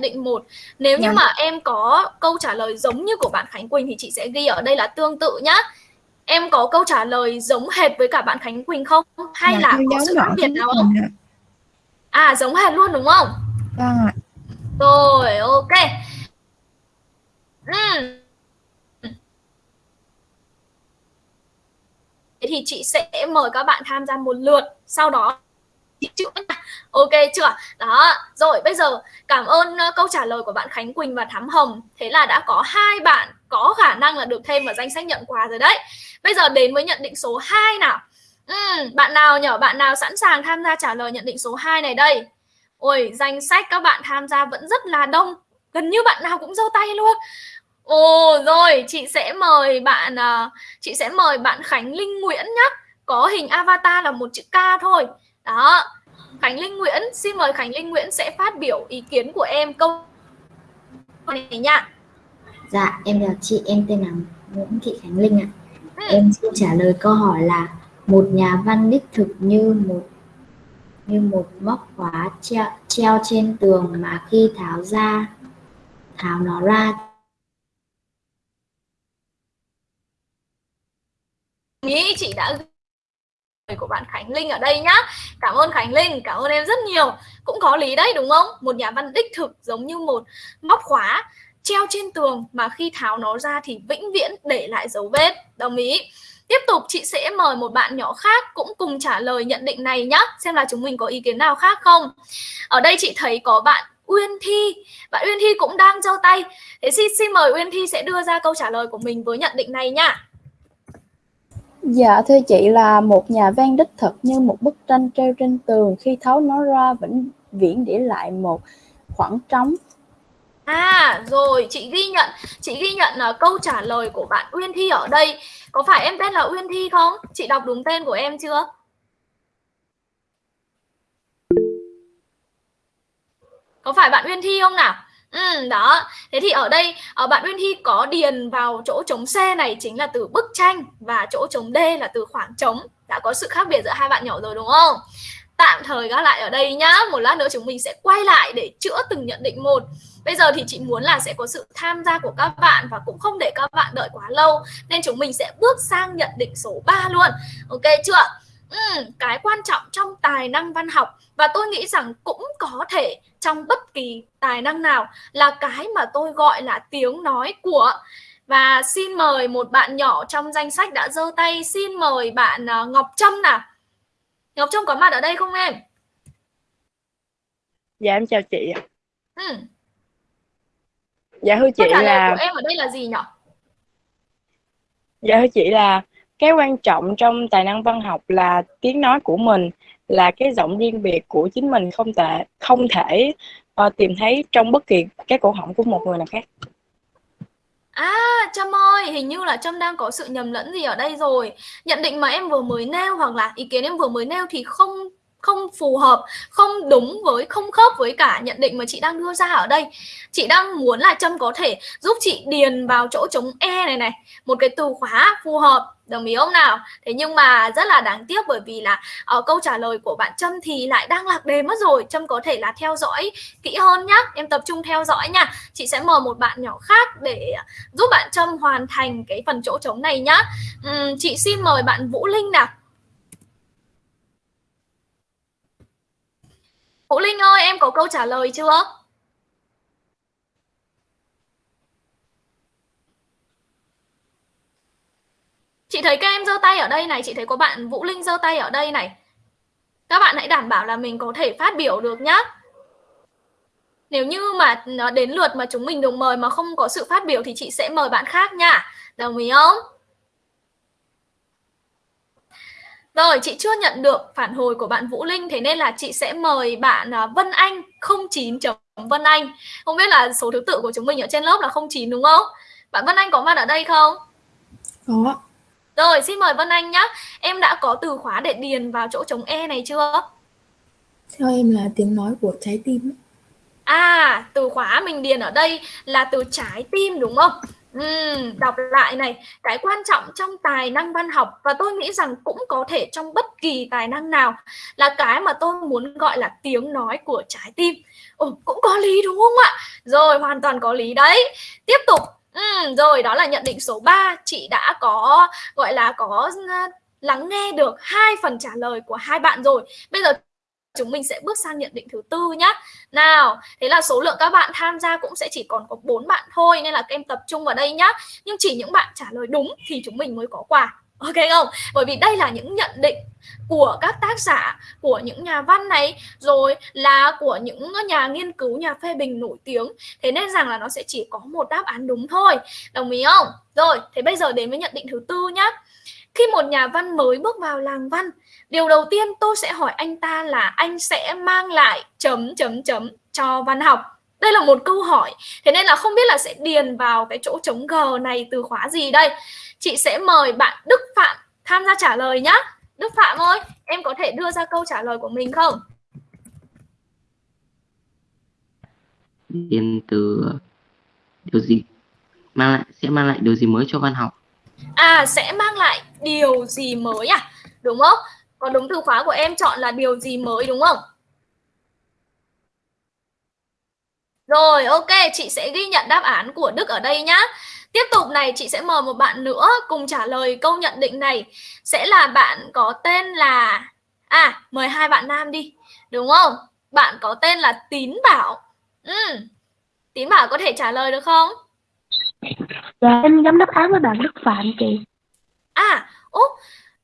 định một. Nếu như mà em có câu trả lời giống như của bạn Khánh Quỳnh thì chị sẽ ghi ở đây là tương tự nhá. Em có câu trả lời giống hệt với cả bạn Khánh Quỳnh không? Hay là có sự khác biệt nào không? à. Giống hệt luôn đúng không? Vâng ạ. Rồi ok. Uhm. thì chị sẽ mời các bạn tham gia một lượt sau đó chữ ok chưa đó rồi bây giờ cảm ơn câu trả lời của bạn Khánh Quỳnh và Thắm Hồng. Thế là đã có hai bạn có khả năng là được thêm vào danh sách nhận quà rồi đấy. Bây giờ đến với nhận định số 2 nào. Ừ, bạn nào nhở? Bạn nào sẵn sàng tham gia trả lời nhận định số 2 này đây? Ôi danh sách các bạn tham gia vẫn rất là đông. Gần như bạn nào cũng giơ tay luôn. Ồ rồi, chị sẽ mời bạn uh, chị sẽ mời bạn Khánh Linh Nguyễn nhé. Có hình avatar là một chữ K thôi. Đó. Khánh Linh Nguyễn, xin mời Khánh Linh Nguyễn sẽ phát biểu ý kiến của em câu này nha. Dạ, em chào chị, em tên là Nguyễn Thị Khánh Linh ạ. Ừ. Em xin trả lời câu hỏi là một nhà văn đích thực như một như một móc khóa treo, treo trên tường mà khi tháo ra tháo nó ra nghĩ chị đã của bạn Khánh Linh ở đây nhá. Cảm ơn Khánh Linh, cảm ơn em rất nhiều. Cũng có lý đấy đúng không? Một nhà văn đích thực giống như một móc khóa treo trên tường mà khi tháo nó ra thì vĩnh viễn để lại dấu vết. Đồng ý. Tiếp tục chị sẽ mời một bạn nhỏ khác cũng cùng trả lời nhận định này nhá. Xem là chúng mình có ý kiến nào khác không. Ở đây chị thấy có bạn Uyên Thi. Bạn Uyên Thi cũng đang giơ tay. Thế xin, xin mời Uyên Thi sẽ đưa ra câu trả lời của mình với nhận định này nha Dạ thưa chị là một nhà văn đích thực như một bức tranh treo trên tường khi tháo nó ra, vĩnh viễn để lại một khoảng trống. À rồi, chị ghi nhận chị ghi nhận là câu trả lời của bạn Uyên Thi ở đây có phải em tên là Uyên Thi không? Chị đọc đúng tên của em chưa? Có phải bạn Uyên Thi không nào? Ừ, đó. Thế thì ở đây ở bạn Uyên Thi có điền vào chỗ trống C này chính là từ bức tranh và chỗ trống D là từ khoảng trống. Đã có sự khác biệt giữa hai bạn nhỏ rồi đúng không? Tạm thời gác lại ở đây nhá. Một lát nữa chúng mình sẽ quay lại để chữa từng nhận định một. Bây giờ thì chị muốn là sẽ có sự tham gia của các bạn và cũng không để các bạn đợi quá lâu nên chúng mình sẽ bước sang nhận định số 3 luôn. Ok chưa? Ừ, cái quan trọng trong tài năng văn học và tôi nghĩ rằng cũng có thể trong bất kỳ tài năng nào là cái mà tôi gọi là tiếng nói của. Và xin mời một bạn nhỏ trong danh sách đã giơ tay xin mời bạn uh, Ngọc Trâm nào. Ngọc Trâm có mặt ở đây không em? Dạ em chào chị ừ. dạ thưa chị là của em ở đây là gì nhỉ dạ thưa chị là cái quan trọng trong tài năng văn học là tiếng nói của mình là cái giọng riêng biệt của chính mình không thể không thể uh, tìm thấy trong bất kỳ cái cổ họng của một người nào khác À, Trâm ơi, hình như là Trâm đang có sự nhầm lẫn gì ở đây rồi. Nhận định mà em vừa mới nêu hoặc là ý kiến em vừa mới nêu thì không không phù hợp, không đúng với, không khớp với cả nhận định mà chị đang đưa ra ở đây. Chị đang muốn là Trâm có thể giúp chị điền vào chỗ trống E này này, một cái từ khóa phù hợp, đồng ý không nào? Thế nhưng mà rất là đáng tiếc bởi vì là ở uh, câu trả lời của bạn Trâm thì lại đang lạc đề mất rồi. Trâm có thể là theo dõi kỹ hơn nhá, em tập trung theo dõi nha. Chị sẽ mời một bạn nhỏ khác để giúp bạn Trâm hoàn thành cái phần chỗ trống này nhá. Uhm, chị xin mời bạn Vũ Linh nào. Vũ Linh ơi, em có câu trả lời chưa? Chị thấy các em giơ tay ở đây này, chị thấy có bạn Vũ Linh giơ tay ở đây này. Các bạn hãy đảm bảo là mình có thể phát biểu được nhá. Nếu như mà nó đến lượt mà chúng mình được mời mà không có sự phát biểu thì chị sẽ mời bạn khác nha. Đồng ý không? Rồi, chị chưa nhận được phản hồi của bạn Vũ Linh Thế nên là chị sẽ mời bạn à, Vân Anh 09 Vân Anh Không biết là số thứ tự của chúng mình ở trên lớp là 09 đúng không? Bạn Vân Anh có mặt ở đây không? Có rồi, xin mời Vân Anh nhé Em đã có từ khóa để điền vào chỗ trống E này chưa? Theo em là tiếng nói của trái tim À, từ khóa mình điền ở đây là từ trái tim đúng không? Uhm, đọc lại này, cái quan trọng trong tài năng văn học và tôi nghĩ rằng cũng có thể trong bất kỳ tài năng nào là cái mà tôi muốn gọi là tiếng nói của trái tim. Ồ, cũng có lý đúng không ạ? Rồi, hoàn toàn có lý đấy. Tiếp tục. Ừ, rồi, đó là nhận định số 3. Chị đã có gọi là có ờ, lắng nghe được hai phần trả lời của hai bạn rồi. Bây giờ chúng mình sẽ bước sang nhận định thứ tư nhé. Nào, thế là số lượng các bạn tham gia cũng sẽ chỉ còn có bốn bạn thôi nên là các em tập trung vào đây nhá. Nhưng chỉ những bạn trả lời đúng thì chúng mình mới có quà. Ok không? Bởi vì đây là những nhận định của các tác giả, của những nhà văn này, rồi là của những nhà nghiên cứu, nhà phê bình nổi tiếng. Thế nên rằng là nó sẽ chỉ có một đáp án đúng thôi. Đồng ý không? Rồi, thế bây giờ đến với nhận định thứ tư nhá. Khi một nhà văn mới bước vào làng văn, điều đầu tiên tôi sẽ hỏi anh ta là anh sẽ mang lại chấm chấm chấm cho văn học. Đây là một câu hỏi. Thế nên là không biết là sẽ điền vào cái chỗ trống G này từ khóa gì đây. Chị sẽ mời bạn Đức Phạm tham gia trả lời nhá. Đức Phạm ơi, em có thể đưa ra câu trả lời của mình không? Điền từ điều gì mang lại sẽ mang lại điều gì mới cho văn học? À sẽ mang lại điều gì mới à? Đúng không? Còn đúng từ khóa của em chọn là điều gì mới đúng không? Rồi, ok, chị sẽ ghi nhận đáp án của Đức ở đây nhá. Tiếp tục này, chị sẽ mời một bạn nữa cùng trả lời câu nhận định này. Sẽ là bạn có tên là... À, mời hai bạn nam đi. Đúng không? Bạn có tên là Tín Bảo. Ừ. Tín Bảo có thể trả lời được không? Dạ, em giống đáp án với bạn Đức Phạm chị. À, ố,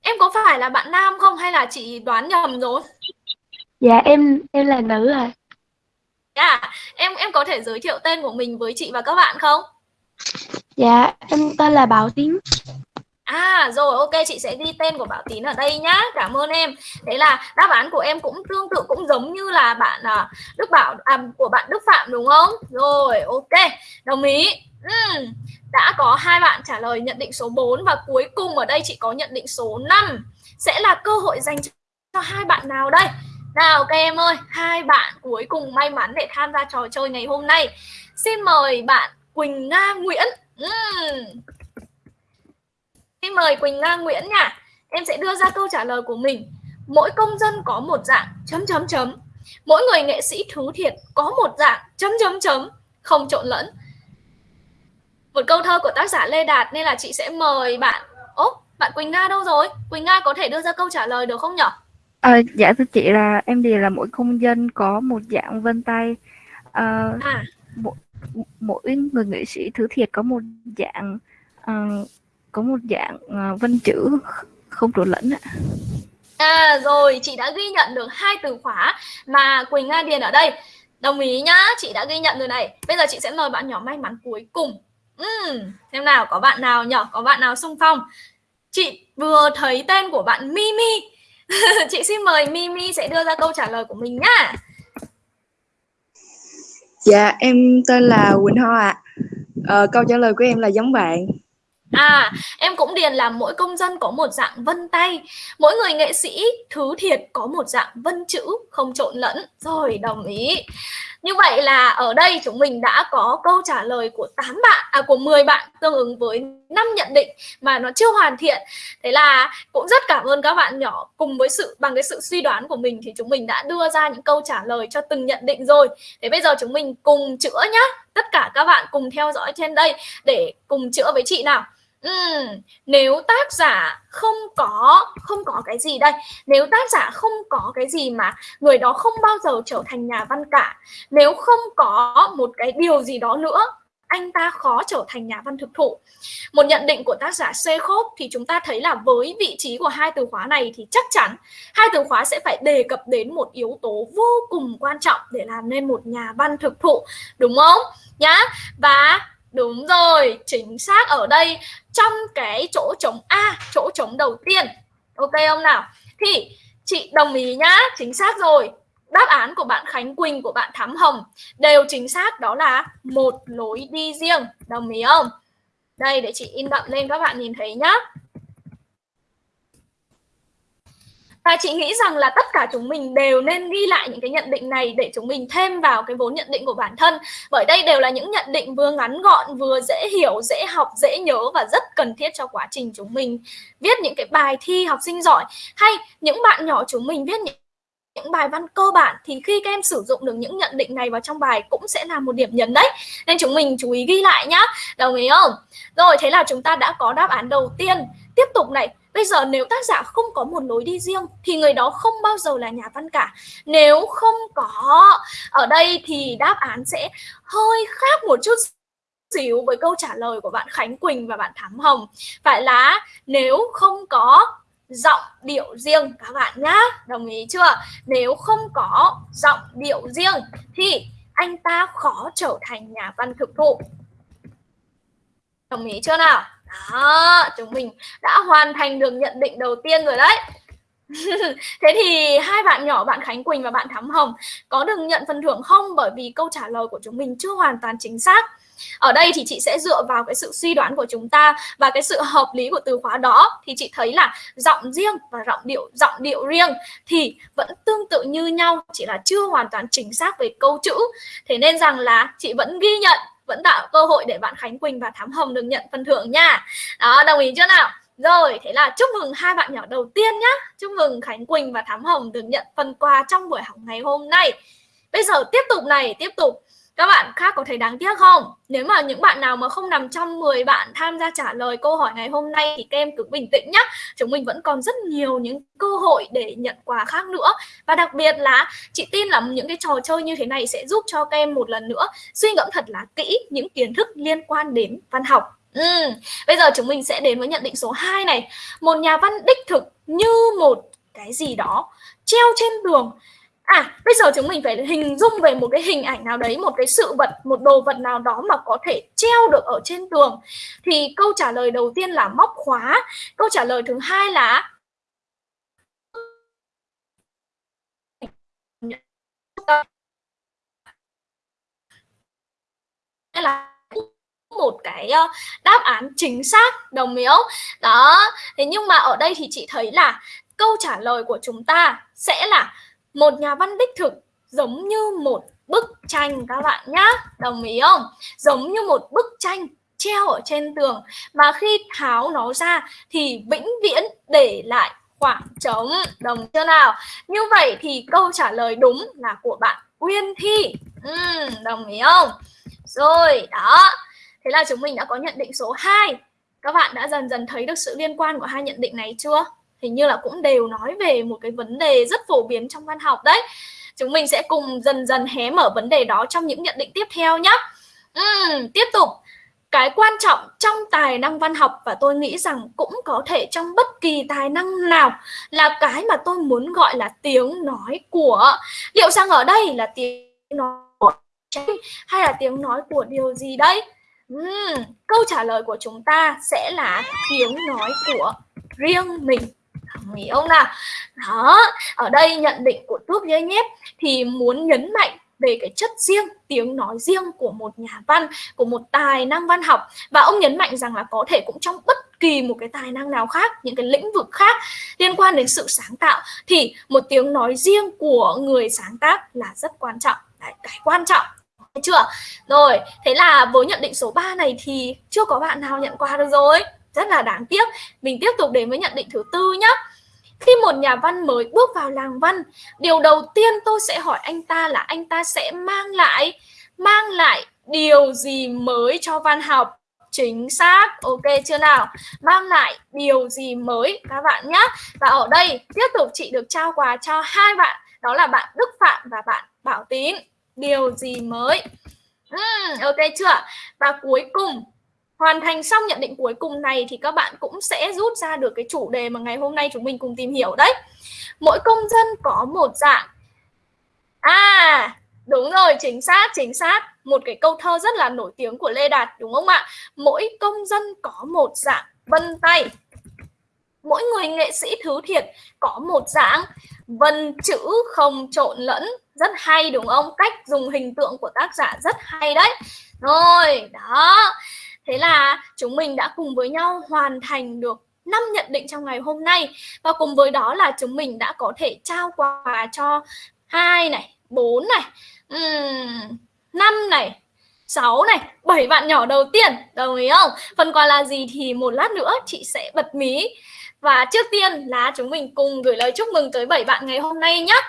em có phải là bạn nam không hay là chị đoán nhầm rồi? Dạ, em em là nữ à. À, em em có thể giới thiệu tên của mình với chị và các bạn không? Dạ, em tên là Bảo Tín. À rồi ok chị sẽ ghi tên của Bảo Tín ở đây nhá. Cảm ơn em. Thế là đáp án của em cũng tương tự cũng giống như là bạn à, Đức Bảo à, của bạn Đức Phạm đúng không? Rồi ok đồng ý. Uhm, Đã có hai bạn trả lời nhận định số 4 Và cuối cùng ở đây chị có nhận định số 5 Sẽ là cơ hội dành cho hai bạn nào đây? Nào các em ơi Hai bạn cuối cùng may mắn để tham gia trò chơi ngày hôm nay. Xin mời bạn Quỳnh Nga Nguyễn uhm. Xin mời Quỳnh Nga Nguyễn nha. Em sẽ đưa ra câu trả lời của mình. Mỗi công dân có một dạng chấm chấm chấm. Mỗi người nghệ sĩ thứ thiệt có một dạng chấm chấm chấm, không trộn lẫn. Một câu thơ của tác giả Lê Đạt nên là chị sẽ mời bạn. Ố, bạn Quỳnh Nga đâu rồi? Quỳnh Nga có thể đưa ra câu trả lời được không nhỉ? À, dạ thưa chị là em thì là mỗi công dân có một dạng vân tay. À, à. Mỗi, mỗi người nghệ sĩ thứ thiệt có một dạng uh, có một dạng ờ, uh, vân chữ không trộn lẫn ạ. À rồi, chị đã ghi nhận được hai từ khóa mà Quỳnh Nga điền ở đây. Đồng ý nhá, chị đã ghi nhận rồi này. Bây giờ chị sẽ mời bạn nhỏ may mắn cuối cùng. Uhm, xem nào, có bạn nào nhỏ Có bạn nào xung phong? Chị vừa thấy tên của bạn Mimi. chị xin mời Mimi sẽ đưa ra câu trả lời của mình nhá. Dạ, em tên là Quỳnh Hoa ạ. À. Ờ, câu trả lời của em là giống bạn. À, em cũng điền là mỗi công dân có một dạng vân tay Mỗi người nghệ sĩ thứ thiệt có một dạng vân chữ không trộn lẫn Rồi, đồng ý như vậy là ở đây chúng mình đã có câu trả lời của 8 bạn, à của 10 bạn tương ứng với 5 nhận định mà nó chưa hoàn thiện. Thế là cũng rất cảm ơn các bạn nhỏ. Cùng với sự bằng cái sự suy đoán của mình thì chúng mình đã đưa ra những câu trả lời cho từng nhận định rồi. Thế bây giờ chúng mình cùng chữa nhá. Tất cả các bạn cùng theo dõi trên đây để cùng chữa với chị nào. Ừ, nếu tác giả không có không có cái gì đây nếu tác giả không có cái gì mà người đó không bao giờ trở thành nhà văn cả nếu không có một cái điều gì đó nữa anh ta khó trở thành nhà văn thực thụ một nhận định của tác giả C. Khốp thì chúng ta thấy là với vị trí của hai từ khóa này thì chắc chắn hai từ khóa sẽ phải đề cập đến một yếu tố vô cùng quan trọng để làm nên một nhà văn thực thụ đúng không nhá và Đúng rồi, chính xác ở đây trong cái chỗ trống A, chỗ trống đầu tiên. Ok không nào? Thì chị đồng ý nhá, chính xác rồi. Đáp án của bạn Khánh Quỳnh, của bạn Thắm Hồng đều chính xác đó là một lối đi riêng. Đồng ý không? Đây để chị in đậm lên các bạn nhìn thấy nhá. Và chị nghĩ rằng là tất cả chúng mình đều nên ghi lại những cái nhận định này để chúng mình thêm vào cái vốn nhận định của bản thân. Bởi đây đều là những nhận định vừa ngắn gọn, vừa dễ hiểu, dễ học, dễ nhớ và rất cần thiết cho quá trình chúng mình viết những cái bài thi học sinh giỏi. Hay những bạn nhỏ chúng mình viết những những bài văn cơ bản thì khi các em sử dụng được những nhận định này vào trong bài cũng sẽ là một điểm nhấn đấy. Nên chúng mình chú ý ghi lại nhá. Đồng ý không? Rồi thế là chúng ta đã có đáp án đầu tiên. Tiếp tục này Bây giờ nếu tác giả không có một lối đi riêng, thì người đó không bao giờ là nhà văn cả. Nếu không có ở đây thì đáp án sẽ hơi khác một chút xíu với câu trả lời của bạn Khánh Quỳnh và bạn Thám Hồng. Phải là nếu không có giọng điệu riêng, các bạn nhá. Đồng ý chưa? Nếu không có giọng điệu riêng thì anh ta khó trở thành nhà văn thực thụ. Đồng ý chưa nào? Đó, chúng mình đã hoàn thành được nhận định đầu tiên rồi đấy. Thế thì hai bạn nhỏ bạn Khánh Quỳnh và bạn Thắm Hồng có được nhận phần thưởng không? Bởi vì câu trả lời của chúng mình chưa hoàn toàn chính xác. Ở đây thì chị sẽ dựa vào cái sự suy đoán của chúng ta và cái sự hợp lý của từ khóa đó thì chị thấy là giọng riêng và giọng điệu giọng điệu riêng thì vẫn tương tự như nhau, chỉ là chưa hoàn toàn chính xác về câu chữ. Thế nên rằng là chị vẫn ghi nhận vẫn tạo cơ hội để bạn Khánh Quỳnh và Thám Hồng được nhận phần thưởng nha. Đó, đồng ý chưa nào? Rồi, thế là chúc mừng hai bạn nhỏ đầu tiên nhá. Chúc mừng Khánh Quỳnh và Thám Hồng được nhận phần quà trong buổi học ngày hôm nay. Bây giờ tiếp tục này, tiếp tục các bạn khác có thấy đáng tiếc không? Nếu mà những bạn nào mà không nằm trong 10 bạn tham gia trả lời câu hỏi ngày hôm nay thì các em cứ bình tĩnh nhé. Chúng mình vẫn còn rất nhiều những cơ hội để nhận quà khác nữa. Và đặc biệt là chị tin là những cái trò chơi như thế này sẽ giúp cho các em một lần nữa suy ngẫm thật là kỹ những kiến thức liên quan đến văn học. Ừ. Bây giờ chúng mình sẽ đến với nhận định số 2 này. Một nhà văn đích thực như một cái gì đó treo trên tường À, bây giờ chúng mình phải hình dung về một cái hình ảnh nào đấy, một cái sự vật, một đồ vật nào đó mà có thể treo được ở trên tường. Thì câu trả lời đầu tiên là móc khóa. Câu trả lời thứ hai là là một cái ờ, đáp án chính xác đồng ý không đó thế nhưng mà ở đây thì chị thấy là câu trả lời của chúng ta sẽ là một nhà văn đích thực giống như một bức tranh các bạn nhá. Đồng ý không? Giống như một bức tranh treo ở trên tường. Mà khi tháo nó ra thì vĩnh viễn để lại khoảng trống. Đồng chưa nào? Như vậy thì câu trả lời đúng là của bạn Quyên Thi. Ừ, đồng ý không? Rồi đó. Thế là chúng mình đã có nhận định số 2 các bạn đã dần dần thấy được sự liên quan của hai nhận định này chưa? Hình như là cũng đều nói về một cái vấn đề rất phổ biến trong văn học đấy. Chúng mình sẽ cùng dần dần hé mở vấn đề đó trong những nhận định tiếp theo nhé uhm, tiếp tục. Cái quan trọng trong tài năng văn học và tôi nghĩ rằng cũng có thể trong bất kỳ tài năng nào là cái mà tôi muốn gọi là tiếng nói của liệu rằng ở đây là tiếng nói của hay là tiếng nói của điều gì đây? Uhm, câu trả lời của chúng ta sẽ là tiếng nói của riêng mình hiểu không nào đó ở đây nhận định của thuốc dây nhép thì muốn nhấn mạnh về cái chất riêng, tiếng nói riêng của một nhà văn, của một tài năng văn học và ông nhấn mạnh rằng là có thể cũng trong bất kỳ một cái tài năng nào khác, những cái lĩnh vực khác liên quan đến sự sáng tạo thì một tiếng nói riêng của người sáng tác là rất quan trọng. Đấy, cái quan trọng chưa? Rồi, thế là với nhận định số 3 này thì chưa có bạn nào nhận quà được rồi. Rất là đáng tiếc. Mình tiếp tục đến với nhận định thứ tư nhé. Khi một nhà văn mới bước vào làng văn, điều đầu tiên tôi sẽ hỏi anh ta là anh ta sẽ mang lại mang lại điều gì mới cho văn học? Chính xác, ok chưa nào? Mang lại điều gì mới các bạn nhé. Và ở đây tiếp tục chị được trao quà cho hai bạn, đó là bạn Đức Phạm và bạn Bảo Tín. Điều gì mới? Uhm, ok chưa? Và cuối cùng hoàn thành xong nhận định cuối cùng này thì các bạn cũng sẽ rút ra được cái chủ đề mà ngày hôm nay chúng mình cùng tìm hiểu đấy. Mỗi công dân có một dạng. À đúng rồi, chính xác chính xác. Một cái câu thơ rất là nổi tiếng của Lê Đạt, đúng không ạ? Mỗi công dân có một dạng vân tay. Mỗi người nghệ sĩ thứ thiệt có một dạng vân chữ không trộn lẫn. Rất hay, đúng không? Cách dùng hình tượng của tác giả rất hay đấy. Rồi, đó. Thế là chúng mình đã cùng với nhau hoàn thành được năm nhận định trong ngày hôm nay và cùng với đó là chúng mình đã có thể trao quà cho hai này, bốn này, năm này, 6 này, 7 bạn nhỏ đầu tiên, đồng ý không? Phần quà là gì thì một lát nữa chị sẽ bật mí. Và trước tiên là chúng mình cùng gửi lời chúc mừng tới 7 bạn ngày hôm nay nhé.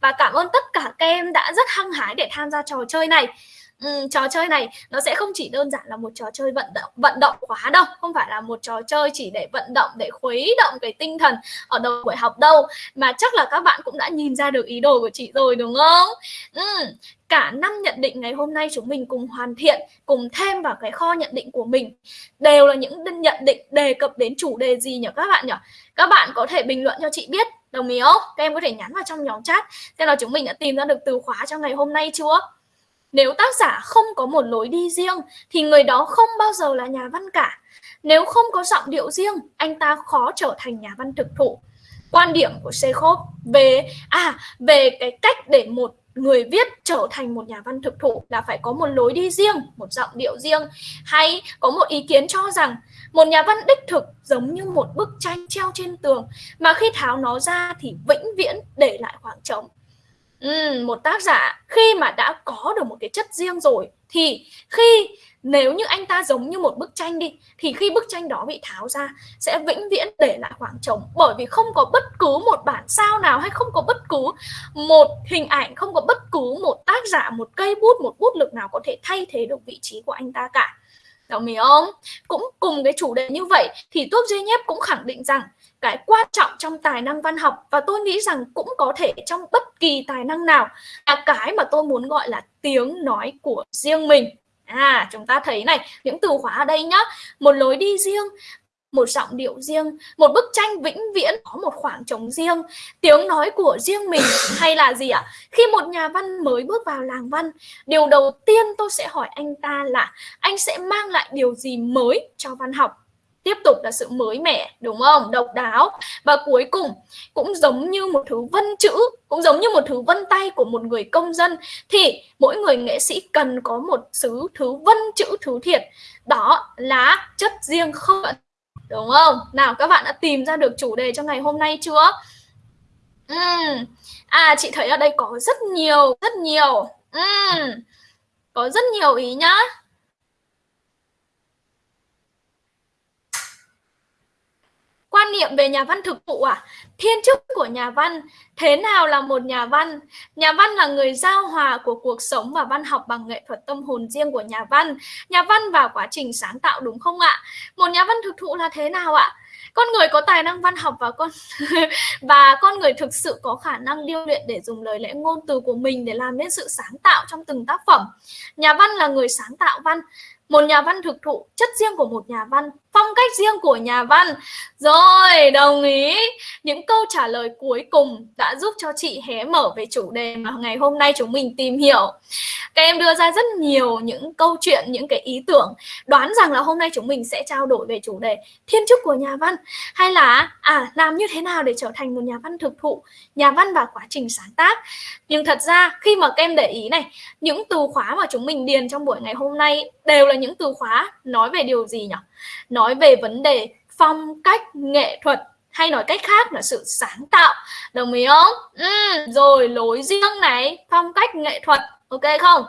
và cảm ơn tất cả các em đã rất hăng hái để tham gia trò chơi này um, trò chơi này nó sẽ không chỉ đơn giản là một trò chơi vận động vận động quá đâu không phải là một trò chơi chỉ để vận động để khuấy động cái tinh thần ở đầu buổi học đâu. Mà chắc là các bạn cũng đã nhìn ra được ý đồ của chị rồi đúng không? Um, cả năm nhận định ngày hôm nay chúng mình cùng hoàn thiện cùng thêm vào cái kho nhận định của mình đều là những nhận định đề cập đến chủ đề gì nhỉ các bạn nhỉ? Các bạn có thể bình luận cho chị biết đồng ý không? Các em có thể nhắn vào trong nhóm chat xem là chúng mình đã tìm ra được từ khóa cho ngày hôm nay chưa? Nếu tác giả không có một lối đi riêng thì người đó không bao giờ là nhà văn cả. Nếu không có giọng điệu riêng, anh ta khó trở thành nhà văn thực thụ. Quan điểm của Sekhov về à về cái cách để một người viết trở thành một nhà văn thực thụ là phải có một lối đi riêng, một giọng điệu riêng hay có một ý kiến cho rằng một nhà văn đích thực giống như một bức tranh treo trên tường mà khi tháo nó ra thì vĩnh viễn để lại khoảng trống. Ừ, một tác giả khi mà đã có được một cái chất riêng rồi thì khi nếu như anh ta giống như một bức tranh đi thì khi bức tranh đó bị tháo ra sẽ vĩnh viễn để lại khoảng trống bởi vì không có bất cứ một bản sao nào hay không có bất cứ một hình ảnh không có bất cứ một tác giả một cây bút một bút lực nào có thể thay thế được vị trí của anh ta cả Đồng ý không? Cũng cùng cái chủ đề như vậy thì Tuốc Duy Nhép cũng khẳng định rằng cái quan trọng trong tài năng văn học và tôi nghĩ rằng cũng có thể trong bất kỳ tài năng nào là cái mà tôi muốn gọi là tiếng nói của riêng mình À, chúng ta thấy này, những từ khóa ở đây nhá, một lối đi riêng, một giọng điệu riêng, một bức tranh vĩnh viễn có một khoảng trống riêng, tiếng nói của riêng mình hay là gì ạ? À? Khi một nhà văn mới bước vào làng văn, điều đầu tiên tôi sẽ hỏi anh ta là anh sẽ mang lại điều gì mới cho văn học? Tiếp tục là sự mới mẻ, đúng không? Độc đáo. Và cuối cùng, cũng giống như một thứ vân chữ, cũng giống như một thứ vân tay của một người công dân, thì mỗi người nghệ sĩ cần có một thứ thứ vân chữ, thứ thiệt. Đó là chất riêng không đúng không? Nào, các bạn đã tìm ra được chủ đề cho ngày hôm nay chưa? Uhm. à chị thấy ở đây có rất nhiều rất nhiều. Uhm. có rất nhiều ý nhá. Quan niệm về nhà văn thực thụ à? Thiên chức của nhà văn thế nào là một nhà văn? Nhà văn là người giao hòa của cuộc sống và văn học bằng nghệ thuật tâm hồn riêng của nhà văn. Nhà văn vào quá trình sáng tạo đúng không ạ? Một nhà văn thực thụ là thế nào ạ? Con người có tài năng văn học và con và con người thực sự có khả năng điêu luyện để dùng lời lẽ ngôn từ của mình để làm nên sự sáng tạo trong từng tác phẩm. Nhà văn là người sáng tạo văn. Một nhà văn thực thụ, chất riêng của một nhà văn phong cách riêng của nhà văn. Rồi, đồng ý. Những câu trả lời cuối cùng đã giúp cho chị hé mở về chủ đề mà ngày hôm nay chúng mình tìm hiểu. Các em đưa ra rất nhiều những câu chuyện, những cái ý tưởng. Đoán rằng là hôm nay chúng mình sẽ trao đổi về chủ đề thiên chức của nhà văn. Hay là à làm như thế nào để trở thành một nhà văn thực thụ, nhà văn và quá trình sáng tác. Nhưng thật ra, khi mà các em để ý này, những từ khóa mà chúng mình điền trong buổi ngày hôm nay đều là những từ khóa nói về điều gì nhỉ? Nói về vấn đề phong cách nghệ thuật hay nói cách khác là sự sáng tạo. Đồng ý không? Ừ, rồi lối riêng này phong cách nghệ thuật ok không?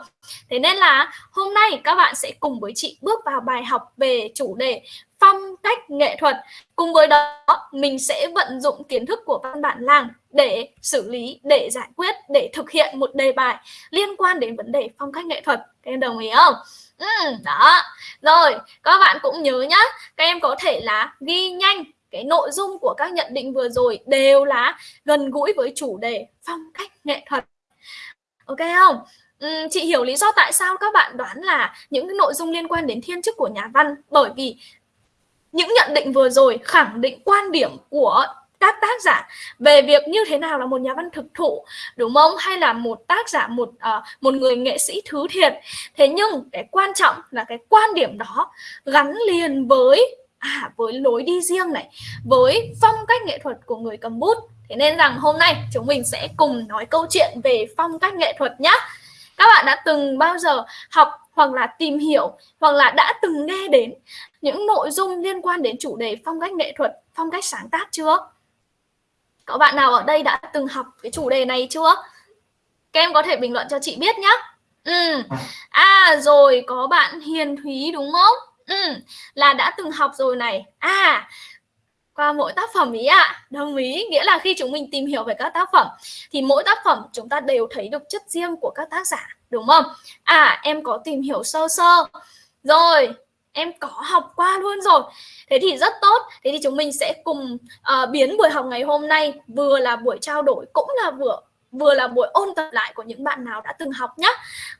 Thế nên là hôm nay các bạn sẽ cùng với chị bước vào bài học về chủ đề phong cách nghệ thuật. Cùng với đó mình sẽ vận dụng kiến thức của văn bản làng để xử lý để giải quyết để thực hiện một đề bài liên quan đến vấn đề phong cách nghệ thuật. Các em đồng ý không? Ừ, đó. Rồi các bạn cũng nhớ nhá các em có thể là ghi nhanh cái nội dung của các nhận định vừa rồi đều là gần gũi với chủ đề phong cách nghệ thuật. Ok không? Ừ, chị hiểu lý do tại sao các bạn đoán là những cái nội dung liên quan đến thiên chức của nhà văn bởi vì những nhận định vừa rồi khẳng định quan điểm của các tác giả về việc như thế nào là một nhà văn thực thụ đúng không? Hay là một tác giả một uh, một người nghệ sĩ thứ thiệt. Thế nhưng cái quan trọng là cái quan điểm đó gắn liền với à với lối đi riêng này với phong cách nghệ thuật của người cầm bút. Thế nên rằng hôm nay chúng mình sẽ cùng nói câu chuyện về phong cách nghệ thuật nhé các bạn đã từng bao giờ học hoặc là tìm hiểu hoặc là đã từng nghe đến những nội dung liên quan đến chủ đề phong cách nghệ thuật phong cách sáng tác chưa? Có bạn nào ở đây đã từng học cái chủ đề này chưa các em có thể bình luận cho chị biết nhé ừ. à rồi, có bạn Hiền Thúy đúng không ừ. là đã từng học rồi này à qua mỗi tác phẩm ý ạ à. đồng ý, nghĩa là khi chúng mình tìm hiểu về các tác phẩm, thì mỗi tác phẩm chúng ta đều thấy được chất riêng của các tác giả, đúng không à em có tìm hiểu sơ sơ rồi em có học qua luôn rồi thế thì rất tốt thế thì chúng mình sẽ cùng uh, biến buổi học ngày hôm nay vừa là buổi trao đổi cũng là vừa vừa là buổi ôn tập lại của những bạn nào đã từng học nhá.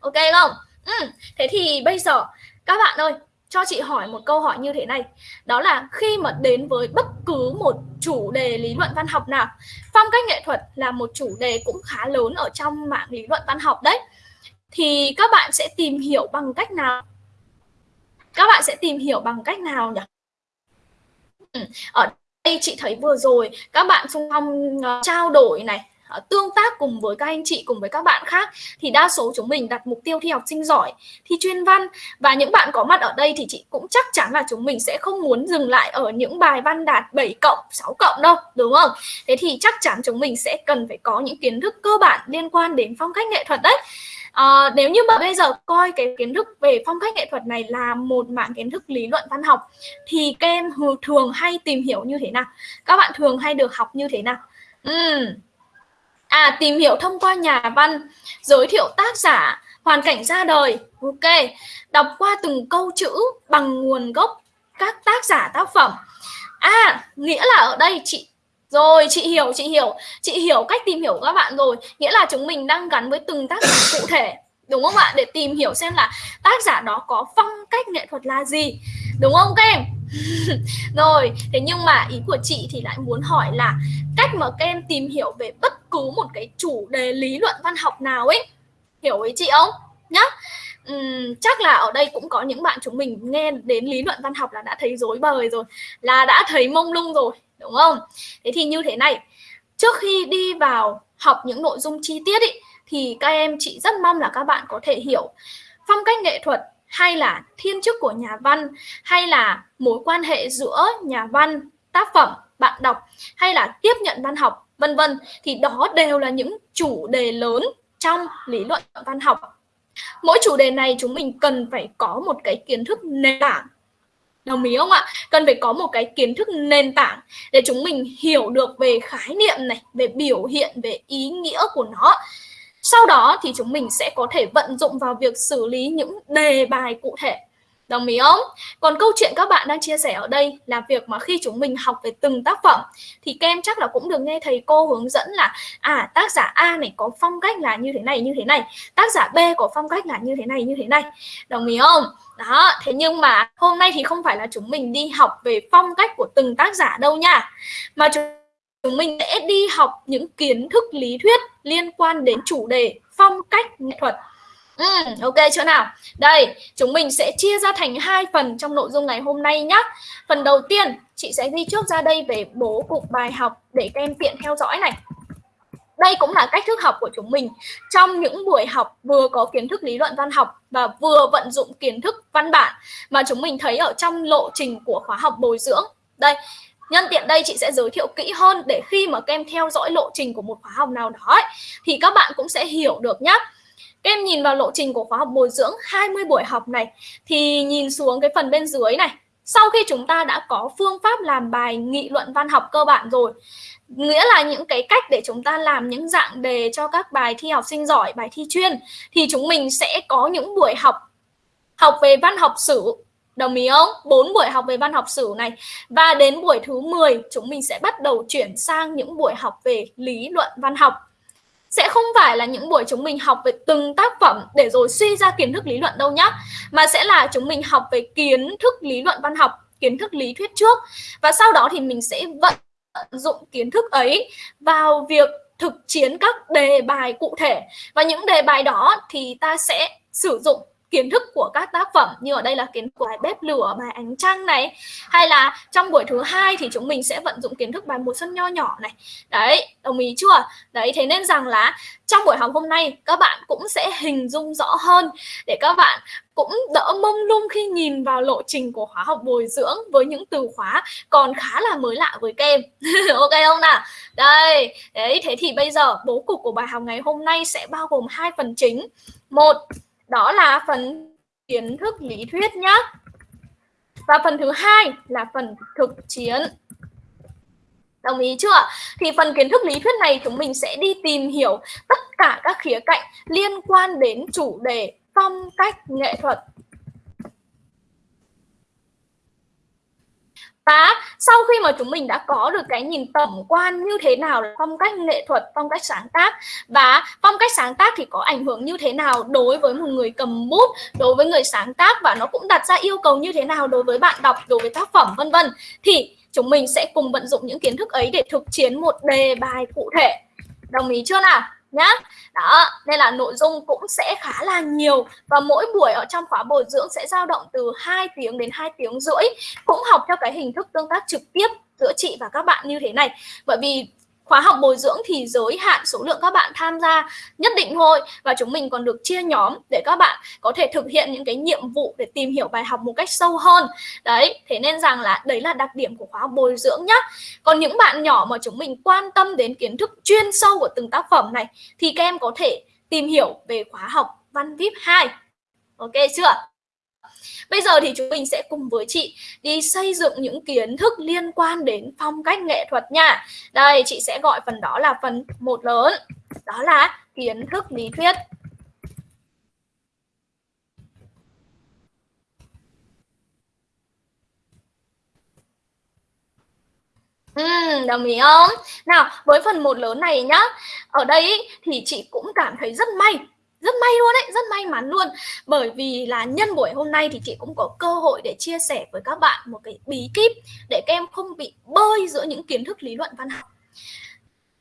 ok không ừ. thế thì bây giờ các bạn ơi cho chị hỏi một câu hỏi như thế này đó là khi mà đến với bất cứ một chủ đề lý luận văn học nào phong cách nghệ thuật là một chủ đề cũng khá lớn ở trong mạng lý luận văn học đấy thì các bạn sẽ tìm hiểu bằng cách nào các bạn sẽ tìm hiểu bằng cách nào nhỉ? Ừ, ở đây chị thấy vừa rồi các bạn xung phong uh, trao đổi này ờ, tương tác cùng với các anh chị cùng với các bạn khác thì đa số chúng mình đặt mục tiêu thi học sinh giỏi thi chuyên văn. Và những bạn có mặt ở đây thì chị cũng chắc chắn là chúng mình sẽ không muốn dừng lại ở những bài văn đạt 7 cộng 6 cộng đâu đúng không? Thế thì chắc chắn chúng mình sẽ cần phải có những kiến thức cơ bản liên quan đến phong cách nghệ thuật đấy. À, nếu như mà bây giờ coi cái kiến thức về phong cách nghệ thuật này là một mạng kiến thức lý luận văn học thì các em thường hay tìm hiểu như thế nào các bạn thường hay được học như thế nào uhm, À tìm hiểu thông qua nhà văn, giới thiệu tác giả, hoàn cảnh ra đời. Ok. Đọc qua từng câu chữ bằng nguồn gốc các tác giả tác phẩm. À, nghĩa là ở đây chị rồi chị hiểu chị hiểu. Chị hiểu cách tìm hiểu của các bạn rồi. Nghĩa là chúng mình đang gắn với từng tác giả cụ thể đúng không ạ? Để tìm hiểu xem là tác giả đó có phong cách nghệ thuật là gì đúng không các em? Rồi thế nhưng mà ý của chị thì lại muốn hỏi là cách mà các em tìm hiểu về bất cứ một cái chủ đề lý luận văn học nào ấy hiểu ý chị không? Nhá. Uhm, chắc là ở đây cũng có những bạn chúng mình nghe đến lý luận văn học là đã thấy rối bời rồi là đã thấy mông lung rồi đúng không? Thế thì như thế này. Trước khi đi vào học những nội dung chi tiết ý, thì các em chị rất mong là các bạn có thể hiểu phong cách nghệ thuật hay là thiên chức của nhà văn hay là mối quan hệ giữa nhà văn tác phẩm bạn đọc hay là tiếp nhận văn học vân vân thì đó đều là những chủ đề lớn trong lý luận văn học. Mỗi chủ đề này chúng mình cần phải có một cái kiến thức nền tảng đồng ý không ạ? Cần phải có một cái kiến thức nền tảng để chúng mình hiểu được về khái niệm này, về biểu hiện, về ý nghĩa của nó. Sau đó thì chúng mình sẽ có thể vận dụng vào việc xử lý những đề bài cụ thể. Đồng ý không? Còn câu chuyện các bạn đang chia sẻ ở đây là việc mà khi chúng mình học về từng tác phẩm thì các em chắc là cũng được nghe thầy cô hướng dẫn là à tác giả A này có phong cách là như thế này như thế này, tác giả B có phong cách là như thế này như thế này. Đồng ý không? Đó, thế nhưng mà hôm nay thì không phải là chúng mình đi học về phong cách của từng tác giả đâu nha. Mà chúng mình sẽ đi học những kiến thức lý thuyết liên quan đến chủ đề phong cách nghệ thuật Ừ, ok chỗ nào? Đây, chúng mình sẽ chia ra thành hai phần trong nội dung ngày hôm nay nhé. Phần đầu tiên, chị sẽ ghi trước ra đây về bố cục bài học để các em tiện theo dõi này. Đây cũng là cách thức học của chúng mình trong những buổi học vừa có kiến thức lý luận văn học và vừa vận dụng kiến thức văn bản mà chúng mình thấy ở trong lộ trình của khóa học bồi dưỡng. Đây, Nhân tiện đây chị sẽ giới thiệu kỹ hơn để khi mà các em theo dõi lộ trình của một khóa học nào đó ấy, thì các bạn cũng sẽ hiểu được nhé. Các em nhìn vào lộ trình của khóa học bồi dưỡng 20 buổi học này thì nhìn xuống cái phần bên dưới này. Sau khi chúng ta đã có phương pháp làm bài nghị luận văn học cơ bản rồi, nghĩa là những cái cách để chúng ta làm những dạng đề cho các bài thi học sinh giỏi, bài thi chuyên thì chúng mình sẽ có những buổi học học về văn học sử Đồng ý không? 4 buổi học về văn học sử này và đến buổi thứ 10 chúng mình sẽ bắt đầu chuyển sang những buổi học về lý luận văn học sẽ không phải là những buổi chúng mình học về từng tác phẩm để rồi suy ra kiến thức lý luận đâu nhá, mà sẽ là chúng mình học về kiến thức lý luận văn học, kiến thức lý thuyết trước. Và sau đó thì mình sẽ vận dụng kiến thức ấy vào việc thực chiến các đề bài cụ thể. Và những đề bài đó thì ta sẽ sử dụng kiến thức của các tác phẩm như ở đây là kiến thức của bài bếp lửa, bài ánh trăng này, hay là trong buổi thứ hai thì chúng mình sẽ vận dụng kiến thức bài mùa xuân nho nhỏ này. Đấy, đồng ý chưa? Đấy, thế nên rằng là trong buổi học hôm nay, các bạn cũng sẽ hình dung rõ hơn để các bạn cũng đỡ mông lung khi nhìn vào lộ trình của khóa học bồi dưỡng với những từ khóa còn khá là mới lạ với kem ok không nào? Đây, đấy, thế thì bây giờ bố cục của bài học ngày hôm nay sẽ bao gồm hai phần chính. Một đó là phần kiến thức lý thuyết nhé và phần thứ hai là phần thực chiến. Đồng ý chưa? Thì phần kiến thức lý thuyết này chúng mình sẽ đi tìm hiểu tất cả các khía cạnh liên quan đến chủ đề phong cách nghệ thuật. Và sau khi mà chúng mình đã có được cái nhìn tổng quan như thế nào là phong cách nghệ thuật, phong cách sáng tác và phong cách sáng tác thì có ảnh hưởng như thế nào đối với một người cầm bút, đối với người sáng tác và nó cũng đặt ra yêu cầu như thế nào đối với bạn đọc, đối với tác phẩm vân vân thì chúng mình sẽ cùng vận dụng những kiến thức ấy để thực chiến một đề bài cụ thể. Đồng ý chưa nào? Nhá. Đó, nên là nội dung cũng sẽ khá là nhiều và mỗi buổi ở trong khóa bồi dưỡng sẽ dao động từ 2 tiếng đến 2 tiếng rưỡi, cũng học theo cái hình thức tương tác trực tiếp giữa chị và các bạn như thế này. Bởi vì khóa học bồi dưỡng thì giới hạn số lượng các bạn tham gia nhất định thôi. Và chúng mình còn được chia nhóm để các bạn có thể thực hiện những cái nhiệm vụ để tìm hiểu bài học một cách sâu hơn. Đấy, thế nên rằng là đấy là đặc điểm của khóa học bồi dưỡng nhá. Còn những bạn nhỏ mà chúng mình quan tâm đến kiến thức chuyên sâu của từng tác phẩm này, thì các em có thể tìm hiểu về khóa học văn vip 2 ok, chưa? Bây giờ thì chúng mình sẽ cùng với chị đi xây dựng những kiến thức liên quan đến phong cách nghệ thuật nha. Đây, chị sẽ gọi phần đó là phần một lớn. Đó là kiến thức lý thuyết. Ừ, đồng ý không? Nào, với phần một lớn này nhá. Ở đây thì chị cũng cảm thấy rất may rất may luôn đấy rất may mắn luôn. Bởi vì là nhân buổi hôm nay thì chị cũng có cơ hội để chia sẻ với các bạn một cái bí kíp để các em không bị bơi giữa những kiến thức lý luận văn học.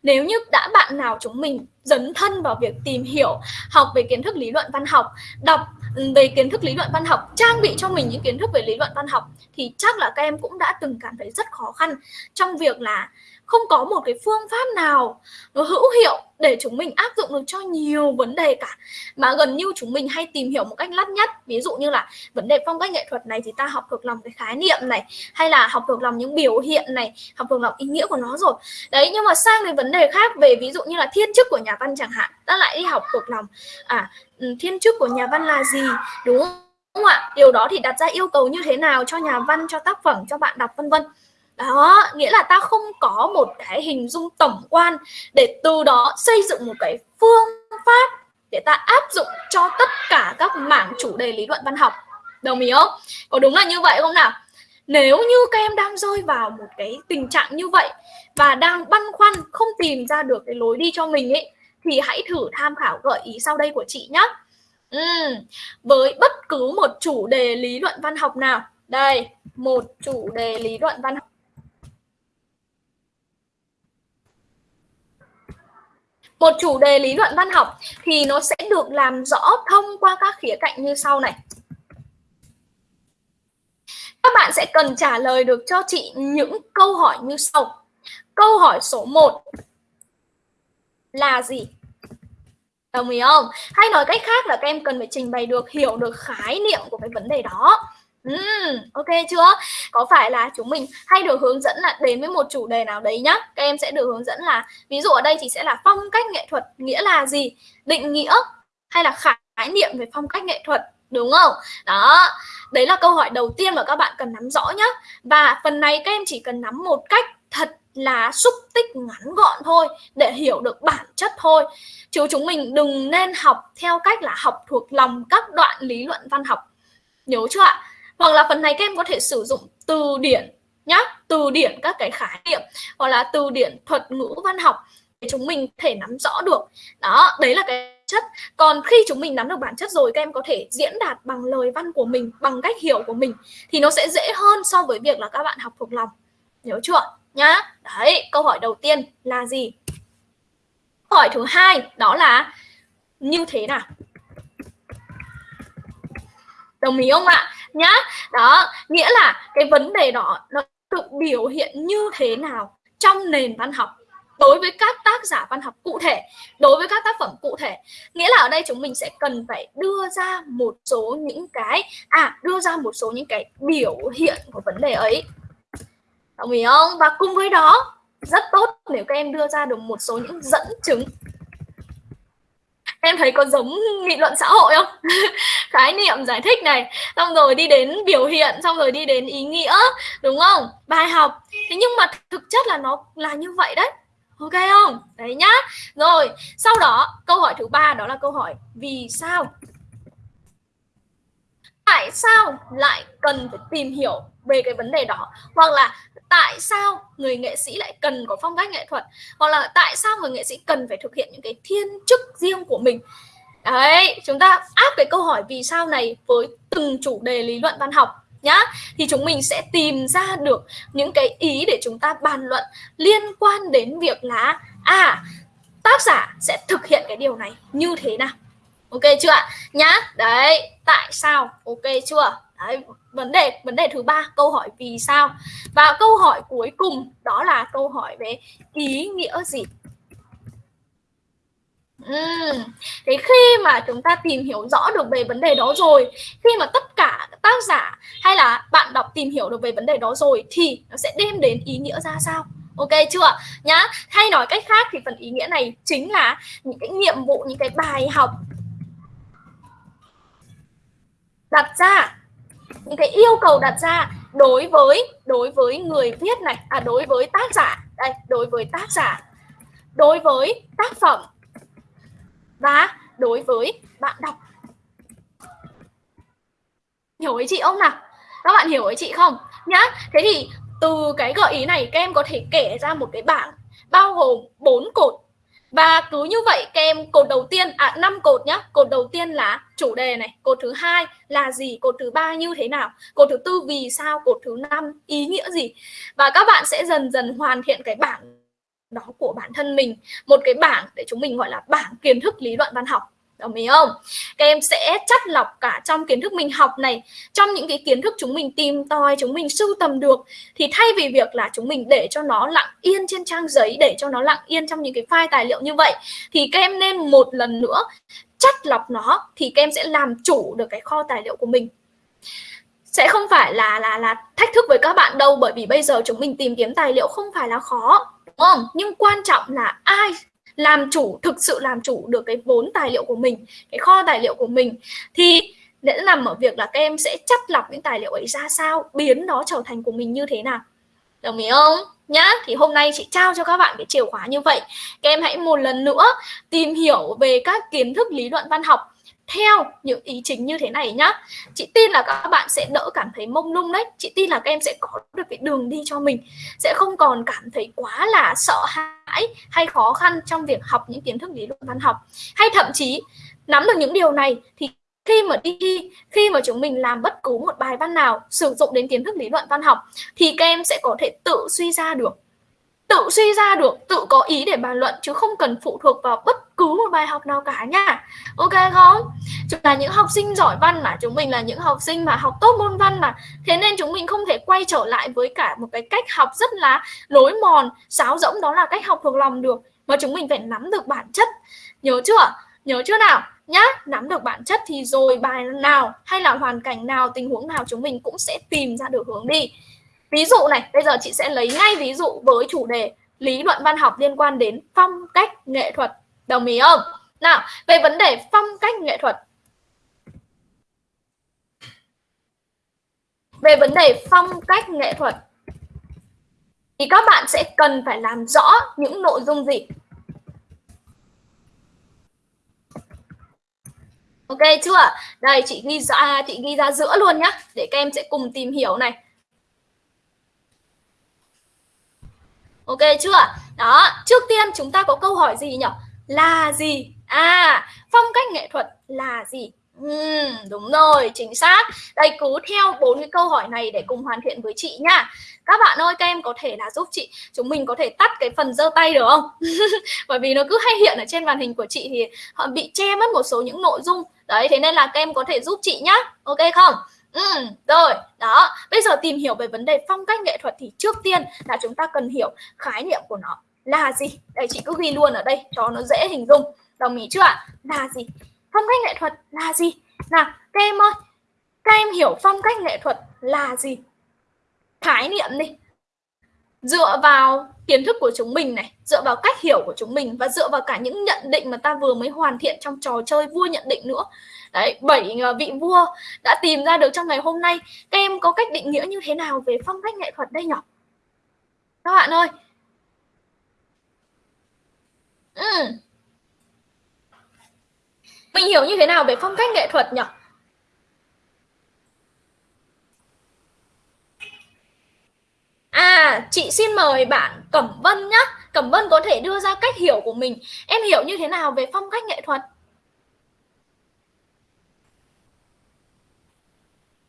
Nếu như đã bạn nào chúng mình dấn thân vào việc tìm hiểu, học về kiến thức lý luận văn học, đọc ừ, về kiến thức lý luận văn học, trang bị cho mình những kiến thức về lý luận văn học, thì chắc là các em cũng đã từng cảm thấy rất khó khăn trong việc là không có một cái phương pháp nào nó hữu hiệu để chúng mình áp dụng được cho nhiều vấn đề cả. Mà gần như chúng mình hay tìm hiểu một cách lắt nhắt, ví dụ như là vấn đề phong cách nghệ thuật này thì ta học thuộc lòng cái khái niệm này, hay là học thuộc lòng những biểu hiện này, học thuộc lòng ý nghĩa của nó rồi. Đấy, nhưng mà sang cái vấn đề khác, về ví dụ như là thiên chức của nhà văn chẳng hạn, ta lại đi học thuộc lòng. À ừ, thiên chức của nhà văn là gì? Đúng không ạ? Điều đó thì đặt ra yêu cầu như thế nào cho nhà văn, cho tác phẩm, cho bạn đọc, vân vân đó nghĩa là ta không có một cái hình dung tổng quan để từ đó xây dựng một cái phương pháp để ta áp dụng cho tất cả các mảng chủ đề lý luận văn học. Đồng ý không? Có đúng là như vậy không nào? Nếu như các em đang rơi vào một cái tình trạng như vậy và đang băn khoăn không tìm ra được cái lối đi cho mình ấy thì hãy thử tham khảo gợi ý sau đây của chị nhé ừ, với bất cứ một chủ đề lý luận văn học nào. Đây một chủ đề lý luận văn học một chủ đề lý luận văn học thì nó sẽ được làm rõ thông qua các khía cạnh như sau này. Các bạn sẽ cần trả lời được cho chị những câu hỏi như sau. Câu hỏi số 1 là gì? Đồng ý không? Hay nói cách khác là các em cần phải trình bày được, hiểu được khái niệm của cái vấn đề đó. Uhm, ok chưa? Có phải là chúng mình hay được hướng dẫn là đến với một chủ đề nào đấy nhá. Các em sẽ được hướng dẫn là ví dụ ở đây thì sẽ là phong cách nghệ thuật nghĩa là gì? Định nghĩa hay là khái niệm về phong cách nghệ thuật đúng không? Đó. Đấy là câu hỏi đầu tiên mà các bạn cần nắm rõ nhá. Và phần này các em chỉ cần nắm một cách thật là xúc tích ngắn gọn thôi để hiểu được bản chất thôi. Chứ chúng mình đừng nên học theo cách là học thuộc lòng các đoạn lý luận văn học. Nhớ chưa ạ? Hoặc là phần này các em có thể sử dụng từ điển nhá, từ điển các cái khái niệm, hoặc là từ điển thuật ngữ văn học để chúng mình thể nắm rõ được. Đó, đấy là cái chất. Còn khi chúng mình nắm được bản chất rồi, các em có thể diễn đạt bằng lời văn của mình, bằng cách hiểu của mình, thì nó sẽ dễ hơn so với việc là các bạn học thuộc lòng. Nhớ chưa? Nhá. Đấy, câu hỏi đầu tiên là gì? Câu hỏi thứ hai, đó là như thế nào? Đồng ý không ạ? Nhá. Đó, nghĩa là cái vấn đề đó nó được biểu hiện như thế nào trong nền văn học đối với các tác giả văn học cụ thể, đối với các tác phẩm cụ thể. Nghĩa là ở đây chúng mình sẽ cần phải đưa ra một số những cái à đưa ra một số những cái biểu hiện của vấn đề ấy. Đồng ý không? Và cùng với đó, rất tốt nếu các em đưa ra được một số những dẫn chứng em thấy có giống nghị luận xã hội không? Khái niệm giải thích này. Xong rồi đi đến biểu hiện, xong rồi đi đến ý nghĩa, đúng không? Bài học. Thế nhưng mà thực chất là nó là như vậy đấy. Ok không? Đấy nhá. Rồi, sau đó, câu hỏi thứ ba đó là câu hỏi vì sao? Tại sao lại cần phải tìm hiểu về cái vấn đề đó? Hoặc là tại sao người nghệ sĩ lại cần có phong cách nghệ thuật? Hoặc là tại sao người nghệ sĩ cần phải thực hiện những cái thiên chức riêng của mình? Đấy, chúng ta áp cái câu hỏi vì sao này với từng chủ đề lý luận văn học nhá. Thì chúng mình sẽ tìm ra được những cái ý để chúng ta bàn luận liên quan đến việc là à tác giả sẽ thực hiện cái điều này như thế nào? Ok chưa ạ? Nhá, đấy, tại sao? Ok chưa? Đấy vấn đề vấn đề thứ ba câu hỏi vì sao? Và câu hỏi cuối cùng đó là câu hỏi về ý nghĩa gì? Uhm. Thế khi mà chúng ta tìm hiểu rõ được về vấn đề đó rồi Khi mà tất cả tác giả hay là bạn đọc tìm hiểu được về vấn đề đó rồi Thì nó sẽ đem đến ý nghĩa ra sao? Ok chưa nhá Hay nói cách khác thì phần ý nghĩa này chính là những cái nhiệm vụ, những cái bài học đặt ra những cái yêu cầu đặt ra đối với đối với người viết này à đối với tác giả. Đây, đối với tác giả. Đối với tác phẩm. Và đối với bạn đọc. Hiểu ý chị không nào? Các bạn hiểu ý chị không? Nhá, thế thì từ cái gợi ý này, các em có thể kể ra một cái bảng, bao gồm bốn cột và cứ như vậy các em cột đầu tiên à năm cột nhá. Cột đầu tiên là chủ đề này. Cột thứ hai là gì? Cột thứ ba như thế nào? Cột thứ tư vì sao? Cột thứ năm ý nghĩa gì? Và các bạn sẽ dần dần hoàn thiện cái bảng đó của bản thân mình. Một cái bảng để chúng mình gọi là bảng kiến thức lý luận văn học đồng ý không? Các em sẽ chắt lọc cả trong kiến thức mình học này, trong những cái kiến thức chúng mình tìm tòi, chúng mình sưu tầm được, thì thay vì việc là chúng mình để cho nó lặng yên trên trang giấy, để cho nó lặng yên trong những cái file tài liệu như vậy, thì các em nên một lần nữa chắt lọc nó, thì các em sẽ làm chủ được cái kho tài liệu của mình. Sẽ không phải là là là thách thức với các bạn đâu, bởi vì bây giờ chúng mình tìm kiếm tài liệu không phải là khó, đúng không? Nhưng quan trọng là ai làm chủ, thực sự làm chủ được cái vốn tài liệu của mình, cái kho tài liệu của mình, thì sẽ nằm ở việc là các em sẽ chắt lọc những tài liệu ấy ra sao, biến nó trở thành của mình như thế nào. Đồng ý không? Nhá, thì hôm nay chị trao cho các bạn cái chìa khóa như vậy. Các em hãy một lần nữa tìm hiểu về các kiến thức lý luận văn học theo những ý chính như thế này nhá. Chị tin là các bạn sẽ đỡ cảm thấy mông lung đấy. Chị tin là các em sẽ có được cái đường đi cho mình, sẽ không còn cảm thấy quá là sợ hãi hay khó khăn trong việc học những kiến thức lý luận văn học. Hay thậm chí, nắm được những điều này thì khi mà đi thi khi mà chúng mình làm bất cứ một bài văn nào sử dụng đến kiến thức lý luận văn học thì các em sẽ có thể tự suy ra được. Tự suy ra được, tự có ý để bàn luận chứ không cần phụ thuộc vào bất cứ một bài học nào cả nha. Ok không? Chúng là những học sinh giỏi văn mà, chúng mình là những học sinh mà học tốt môn văn mà. Thế nên chúng mình không thể quay trở lại với cả một cái cách học rất là lối mòn, sáo rỗng, đó là cách học thuộc lòng được. Mà chúng mình phải nắm được bản chất. Nhớ chưa? Nhớ chưa nào? Nhá, nắm được bản chất thì rồi bài nào hay là hoàn cảnh nào, tình huống nào chúng mình cũng sẽ tìm ra được hướng đi. Ví dụ này, bây giờ chị sẽ lấy ngay ví dụ với chủ đề lý luận văn học liên quan đến phong cách nghệ thuật đồng ý không nào về vấn đề phong cách nghệ thuật về vấn đề phong cách nghệ thuật thì các bạn sẽ cần phải làm rõ những nội dung gì Ok chưa? Đây chị ghi ra chị ghi ra giữa luôn nhá để các em sẽ cùng tìm hiểu này. Ok chưa? Đó, trước tiên chúng ta có câu hỏi gì nhỉ? Là gì? À, phong cách nghệ thuật là gì? Ừ, đúng rồi, chính xác. Đây cứ theo bốn cái câu hỏi này để cùng hoàn thiện với chị nha. Các bạn ơi, các em có thể là giúp chị, chúng mình có thể tắt cái phần giơ tay được không? Bởi vì nó cứ hay hiện ở trên màn hình của chị thì họ bị che mất một số những nội dung. Đấy, thế nên là các em có thể giúp chị nhá. Ok không? Ừ, rồi, đó. Bây giờ tìm hiểu về vấn đề phong cách nghệ thuật thì trước tiên là chúng ta cần hiểu khái niệm của nó là gì. Đây chị cứ ghi luôn ở đây cho nó dễ hình dung. Đồng ý chưa ạ? Là gì? Phong cách nghệ thuật là gì? Nào, các em ơi, các em hiểu phong cách nghệ thuật là gì? Khái niệm đi. dựa vào kiến thức của chúng mình này dựa vào cách hiểu của chúng mình và dựa vào cả những nhận định mà ta vừa mới hoàn thiện trong trò chơi vua nhận định nữa đấy bảy ờ, vị vua đã tìm ra được trong ngày hôm nay các em có cách định nghĩa như thế nào về phong cách nghệ thuật đây nhỉ các bạn ơi ừ. mình hiểu như thế nào về phong cách nghệ thuật nhỉ À, chị xin mời bạn Cẩm Vân nhá. Cẩm Vân có thể đưa ra cách hiểu của mình. Em hiểu như thế nào về phong cách nghệ thuật?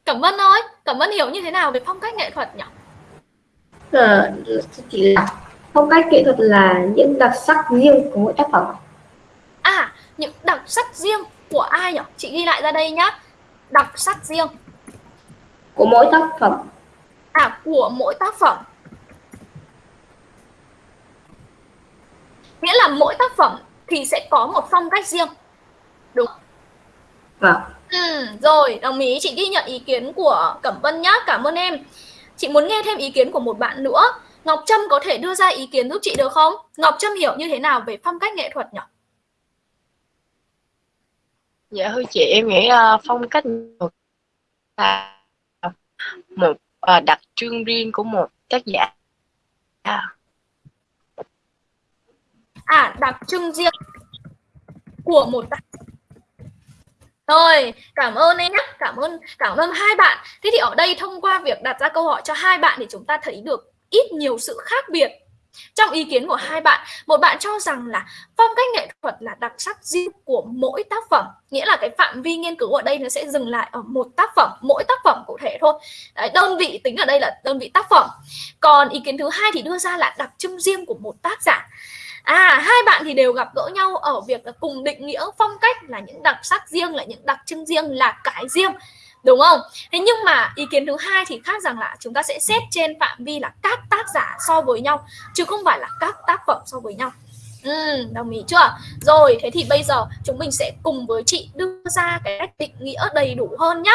Cẩm Vân ơi, Cẩm Vân hiểu như thế nào về phong cách nghệ thuật nhỉ? Ờ, chỉ là phong cách nghệ thuật là những đặc sắc riêng của mỗi tác phẩm. À, những đặc sắc riêng của ai nhỉ? Chị ghi lại ra đây nhá. Đặc sắc riêng của mỗi tác phẩm. À, của mỗi tác phẩm. Nghĩa là mỗi tác phẩm thì sẽ có một phong cách riêng. Đúng. Vâng. Ừ, rồi, đồng ý. Chị ghi nhận ý kiến của Cẩm Vân nhá. Cảm ơn em. Chị muốn nghe thêm ý kiến của một bạn nữa. Ngọc Trâm có thể đưa ra ý kiến giúp chị được không? Ngọc Trâm hiểu như thế nào về phong cách nghệ thuật nhỉ? Dạ thưa chị, em nghĩ uh, phong cách là một uh, đặc trưng riêng của một tác giả. À. à, đặc trưng riêng của một tác rồi, cảm ơn em nhé. Cảm ơn cảm ơn hai bạn. Thế thì ở đây thông qua việc đặt ra câu hỏi cho hai bạn thì chúng ta thấy được ít nhiều sự khác biệt trong ý kiến của hai bạn. Một bạn cho rằng là phong cách nghệ thuật là đặc sắc riêng của mỗi tác phẩm, nghĩa là cái phạm vi nghiên cứu ở đây nó sẽ dừng lại ở một tác phẩm, mỗi tác phẩm cụ thể thôi. Đấy, đơn vị tính ở đây là đơn vị tác phẩm. Còn ý kiến thứ hai thì đưa ra là đặc trưng riêng của một tác giả. À, hai bạn thì đều gặp gỡ nhau ở việc là cùng định nghĩa phong cách là những đặc sắc riêng, là những đặc trưng riêng, là cái riêng. Đúng không? Thế nhưng mà ý kiến thứ hai thì khác rằng là chúng ta sẽ xét trên phạm vi là các tác giả so với nhau chứ không phải là các tác phẩm so với nhau. Ừ, đồng ý chưa? Rồi, thế thì bây giờ chúng mình sẽ cùng với chị đưa ra cái cách định nghĩa đầy đủ hơn nhá.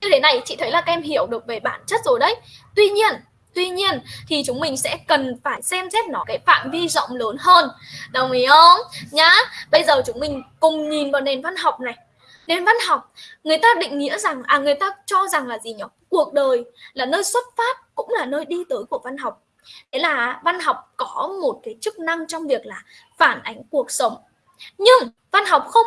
Như thế này chị thấy là các em hiểu được về bản chất rồi đấy. Tuy nhiên Tuy nhiên thì chúng mình sẽ cần phải xem xét nó cái phạm vi rộng lớn hơn. Đồng ý không? Nhá. Bây giờ chúng mình cùng nhìn vào nền văn học này. Nền văn học, người ta định nghĩa rằng à người ta cho rằng là gì nhỉ? Cuộc đời là nơi xuất phát cũng là nơi đi tới của văn học. Thế là văn học có một cái chức năng trong việc là phản ánh cuộc sống. Nhưng văn học không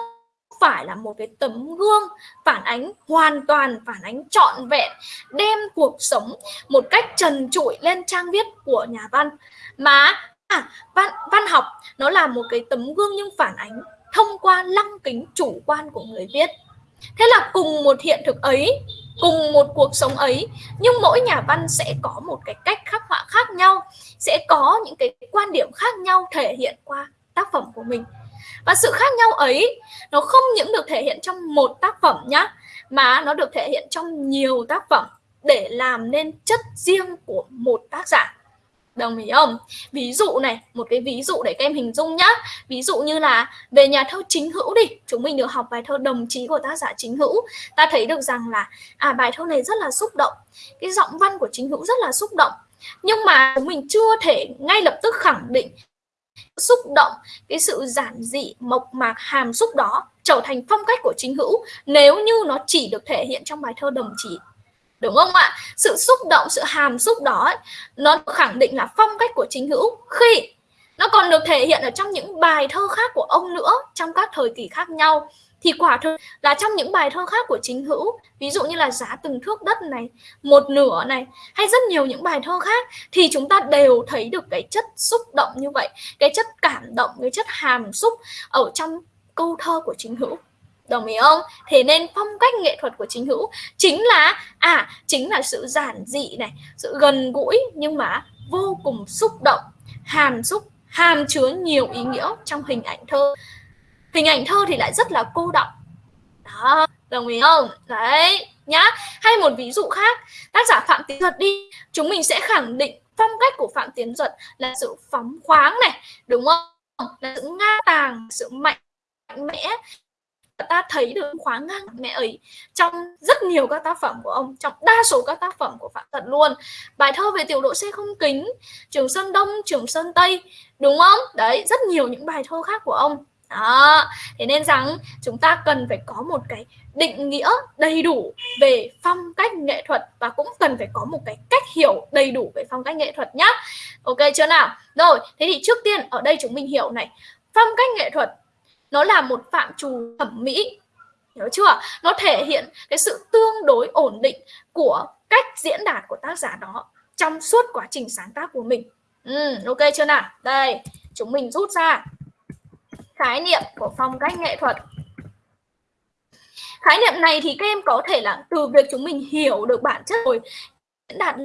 phải là một cái tấm gương phản ánh hoàn toàn phản ánh trọn vẹn đem cuộc sống một cách trần trụi lên trang viết của nhà văn mà à, văn văn học nó là một cái tấm gương nhưng phản ánh thông qua lăng kính chủ quan của người viết. Thế là cùng một hiện thực ấy, cùng một cuộc sống ấy, nhưng mỗi nhà văn sẽ có một cái cách khắc họa khác nhau, sẽ có những cái quan điểm khác nhau thể hiện qua tác phẩm của mình. Và sự khác nhau ấy, nó không những được thể hiện trong một tác phẩm nhá, mà nó được thể hiện trong nhiều tác phẩm để làm nên chất riêng của một tác giả đồng ý không? Ví dụ này, một cái ví dụ để các em hình dung nhá. Ví dụ như là về nhà thơ chính hữu đi. Chúng mình được học bài thơ đồng chí của tác giả chính hữu. Ta thấy được rằng là à bài thơ này rất là xúc động. Cái giọng văn của chính hữu rất là xúc động. Nhưng mà chúng mình chưa thể ngay lập tức khẳng định xúc động, cái sự giản dị, mộc mạc, hàm xúc đó trở thành phong cách của chính hữu nếu như nó chỉ được thể hiện trong bài thơ đồng chí đúng không ạ? Sự xúc động sự hàm xúc đó ấy, nó khẳng định là phong cách của chính hữu khi nó còn được thể hiện ở trong những bài thơ khác của ông nữa trong các thời kỳ khác nhau. Thì quả thực là trong những bài thơ khác của chính hữu ví dụ như là giá từng thước đất này một nửa này hay rất nhiều những bài thơ khác thì chúng ta đều thấy được cái chất xúc động như vậy cái chất cảm động cái chất hàm xúc ở trong câu thơ của chính hữu đồng ý không? Thế nên phong cách nghệ thuật của chính hữu chính là à chính là sự giản dị này, sự gần gũi nhưng mà vô cùng xúc động, hàm xúc, hàm chứa nhiều ý nghĩa trong hình ảnh thơ. Hình ảnh thơ thì lại rất là cô đọng. Đó, đồng ý không? Đấy, nhá. Hay một ví dụ khác, tác giả phạm tiến duật đi. Chúng mình sẽ khẳng định phong cách của phạm tiến duật là sự phóng khoáng này, đúng không? Là sự nga tàng, sự mạnh mẽ ta thấy được khóa ngang mẹ ấy trong rất nhiều các tác phẩm của ông, trong đa số các tác phẩm của phạm tật luôn. Bài thơ về tiểu đội xe không kính, trường sơn đông, trường sơn tây, đúng không? Đấy, rất nhiều những bài thơ khác của ông. Đó, thế nên rằng chúng ta cần phải có một cái định nghĩa đầy đủ về phong cách nghệ thuật và cũng cần phải có một cái cách hiểu đầy đủ về phong cách nghệ thuật nhá. Ok, chưa nào? Rồi, thế thì trước tiên, ở đây chúng mình hiểu này. Phong cách nghệ thuật nó là một phạm trù thẩm mỹ. Hiểu chưa? Nó thể hiện cái sự tương đối ổn định của cách diễn đạt của tác giả đó trong suốt quá trình sáng tác của mình. Ừ, ok chưa nào? Đây chúng mình rút ra khái niệm của phong cách nghệ thuật. Khái niệm này thì các em có thể là từ việc chúng mình hiểu được bản chất rồi diễn đạt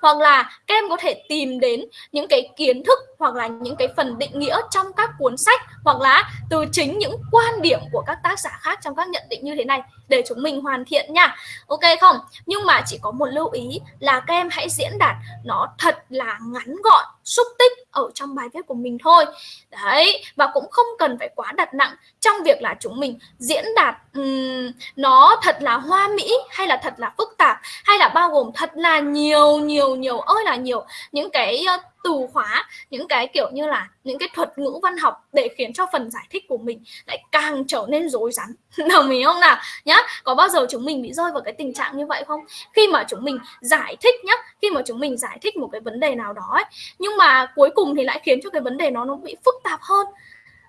hoặc là các em có thể tìm đến những cái kiến thức hoặc là những cái phần định nghĩa trong các cuốn sách hoặc là từ chính những quan điểm của các tác giả khác trong các nhận định như thế này để chúng mình hoàn thiện nha. Ok không? Nhưng mà chỉ có một lưu ý là các em hãy diễn đạt nó thật là ngắn gọn xúc tích ở trong bài viết của mình thôi. Đấy và cũng không cần phải quá đặt nặng trong việc là chúng mình diễn đạt um, nó thật là hoa mỹ hay là thật là phức tạp hay là bao gồm thật là nhiều nhiều nhiều ơi là nhiều những cái uh, từ khóa những cái kiểu như là những cái thuật ngữ văn học để khiến cho phần giải thích của mình lại càng trở nên rối rắm. Đồng ý không nào? Nhá có bao giờ chúng mình bị rơi vào cái tình trạng như vậy không? Khi mà chúng mình giải thích nhá khi mà chúng mình giải thích một cái vấn đề nào đó ấy, nhưng mà cuối cùng thì lại khiến cho cái vấn đề nó nó bị phức tạp hơn.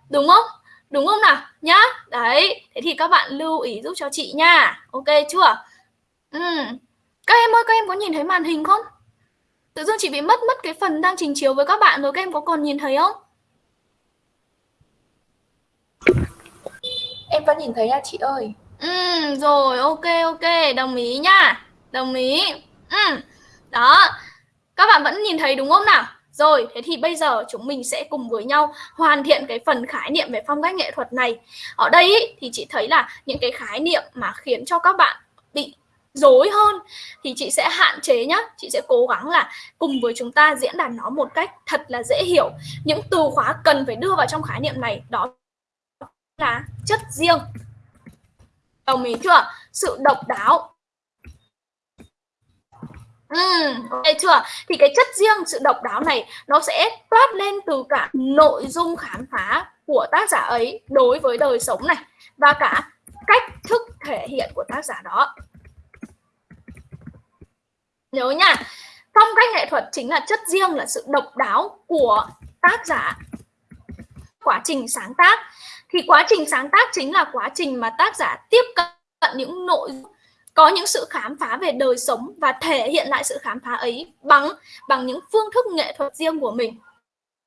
Đúng không? Đúng không nào? Nhá đấy thế thì các bạn lưu ý giúp cho chị nha. Ok chưa? Ừ. các em ơi các em có nhìn thấy màn hình không? Tự dưng chị bị mất mất cái phần đang trình chiếu với các bạn rồi các em có còn nhìn thấy không? Em vẫn nhìn thấy à chị ơi. Ừ, rồi ok ok, đồng ý nha. Đồng ý. Ừ. Đó. Các bạn vẫn nhìn thấy đúng không nào? Rồi, thế thì bây giờ chúng mình sẽ cùng với nhau hoàn thiện cái phần khái niệm về phong cách nghệ thuật này. Ở đây ý, thì chị thấy là những cái khái niệm mà khiến cho các bạn bị dối hơn thì chị sẽ hạn chế nhá. Chị sẽ cố gắng là cùng với chúng ta diễn đạt nó một cách thật là dễ hiểu. Những từ khóa cần phải đưa vào trong khái niệm này đó là chất riêng. Đồng ý chưa? Sự độc đáo. Ừ, ok chưa? Thì cái chất riêng, sự độc đáo này nó sẽ toát lên từ cả nội dung khám phá của tác giả ấy đối với đời sống này và cả cách thức thể hiện của tác giả đó nhớ nha. Phong cách nghệ thuật chính là chất riêng, là sự độc đáo của tác giả. Quá trình sáng tác. Thì quá trình sáng tác chính là quá trình mà tác giả tiếp cận những nội dung, có những sự khám phá về đời sống và thể hiện lại sự khám phá ấy bằng bằng những phương thức nghệ thuật riêng của mình.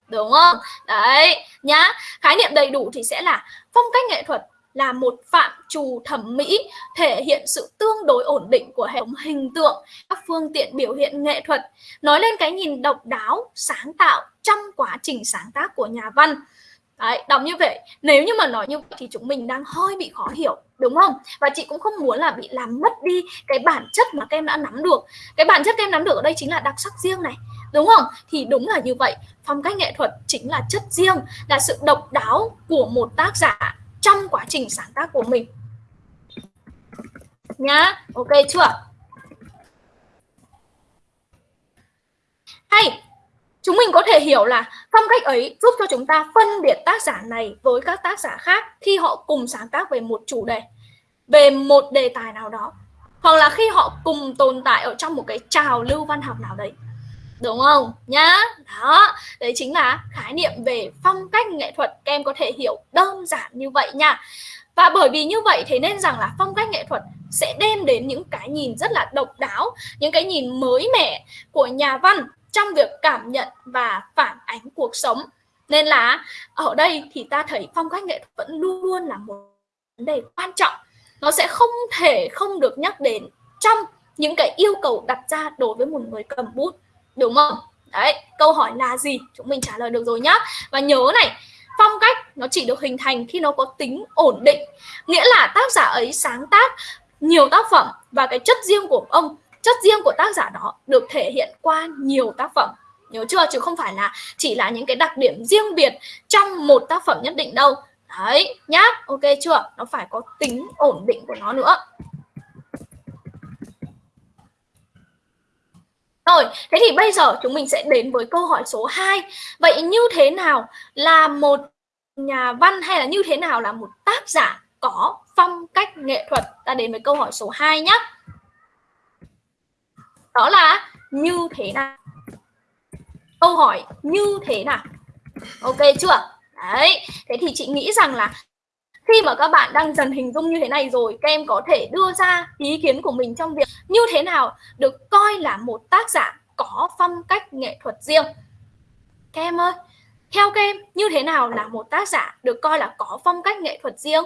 Đúng không? Đấy, nhá. Khái niệm đầy đủ thì sẽ là phong cách nghệ thuật là một phạm trù thẩm mỹ thể hiện sự tương đối ổn định của hệ thống hình tượng các phương tiện biểu hiện nghệ thuật. Nói lên cái nhìn độc đáo sáng tạo trong quá trình sáng tác của nhà văn. Đấy, đọc như vậy nếu như mà nói như vậy thì chúng mình đang hơi bị khó hiểu đúng không? Và chị cũng không muốn là bị làm mất đi cái bản chất mà các em đã nắm được. Cái bản chất các em nắm được ở đây chính là đặc sắc riêng này đúng không? Thì đúng là như vậy phong cách nghệ thuật chính là chất riêng là sự độc đáo của một tác giả trong quá trình sáng tác của mình. Nhá, ok chưa? Hay, chúng mình có thể hiểu là phong cách ấy giúp cho chúng ta phân biệt tác giả này với các tác giả khác khi họ cùng sáng tác về một chủ đề, về một đề tài nào đó, hoặc là khi họ cùng tồn tại ở trong một cái trào lưu văn học nào đấy đúng không? Nhá. Đó. Đấy chính là khái niệm về phong cách nghệ thuật. Các em có thể hiểu đơn giản như vậy nha. Và bởi vì như vậy thế nên rằng là phong cách nghệ thuật sẽ đem đến những cái nhìn rất là độc đáo, những cái nhìn mới mẻ của nhà văn trong việc cảm nhận và phản ánh cuộc sống. Nên là ở đây thì ta thấy phong cách nghệ thuật vẫn luôn luôn là một vấn đề quan trọng. Nó sẽ không thể không được nhắc đến trong những cái yêu cầu đặt ra đối với một người cầm bút đúng không? Đấy, câu hỏi là gì? Chúng mình trả lời được rồi nhá. Và nhớ này, phong cách nó chỉ được hình thành khi nó có tính ổn định. Nghĩa là tác giả ấy sáng tác nhiều tác phẩm và cái chất riêng của ông, chất riêng của tác giả đó được thể hiện qua nhiều tác phẩm. Nhớ chưa? Chứ không phải là chỉ là những cái đặc điểm riêng biệt trong một tác phẩm nhất định đâu. Đấy, nhá. Ok chưa? Nó phải có tính ổn định của nó nữa. Rồi, thế thì bây giờ chúng mình sẽ đến với câu hỏi số 2. Vậy như thế nào là một nhà văn hay là như thế nào là một tác giả có phong cách nghệ thuật? Ta đến với câu hỏi số 2 nhé. Đó là như thế nào? Câu hỏi như thế nào? Ok chưa? Đấy, thế thì chị nghĩ rằng là khi mà các bạn đang dần hình dung như thế này rồi, các em có thể đưa ra ý kiến của mình trong việc như thế nào được coi là một tác giả có phong cách nghệ thuật riêng. Các em ơi, theo các em, như thế nào là một tác giả được coi là có phong cách nghệ thuật riêng?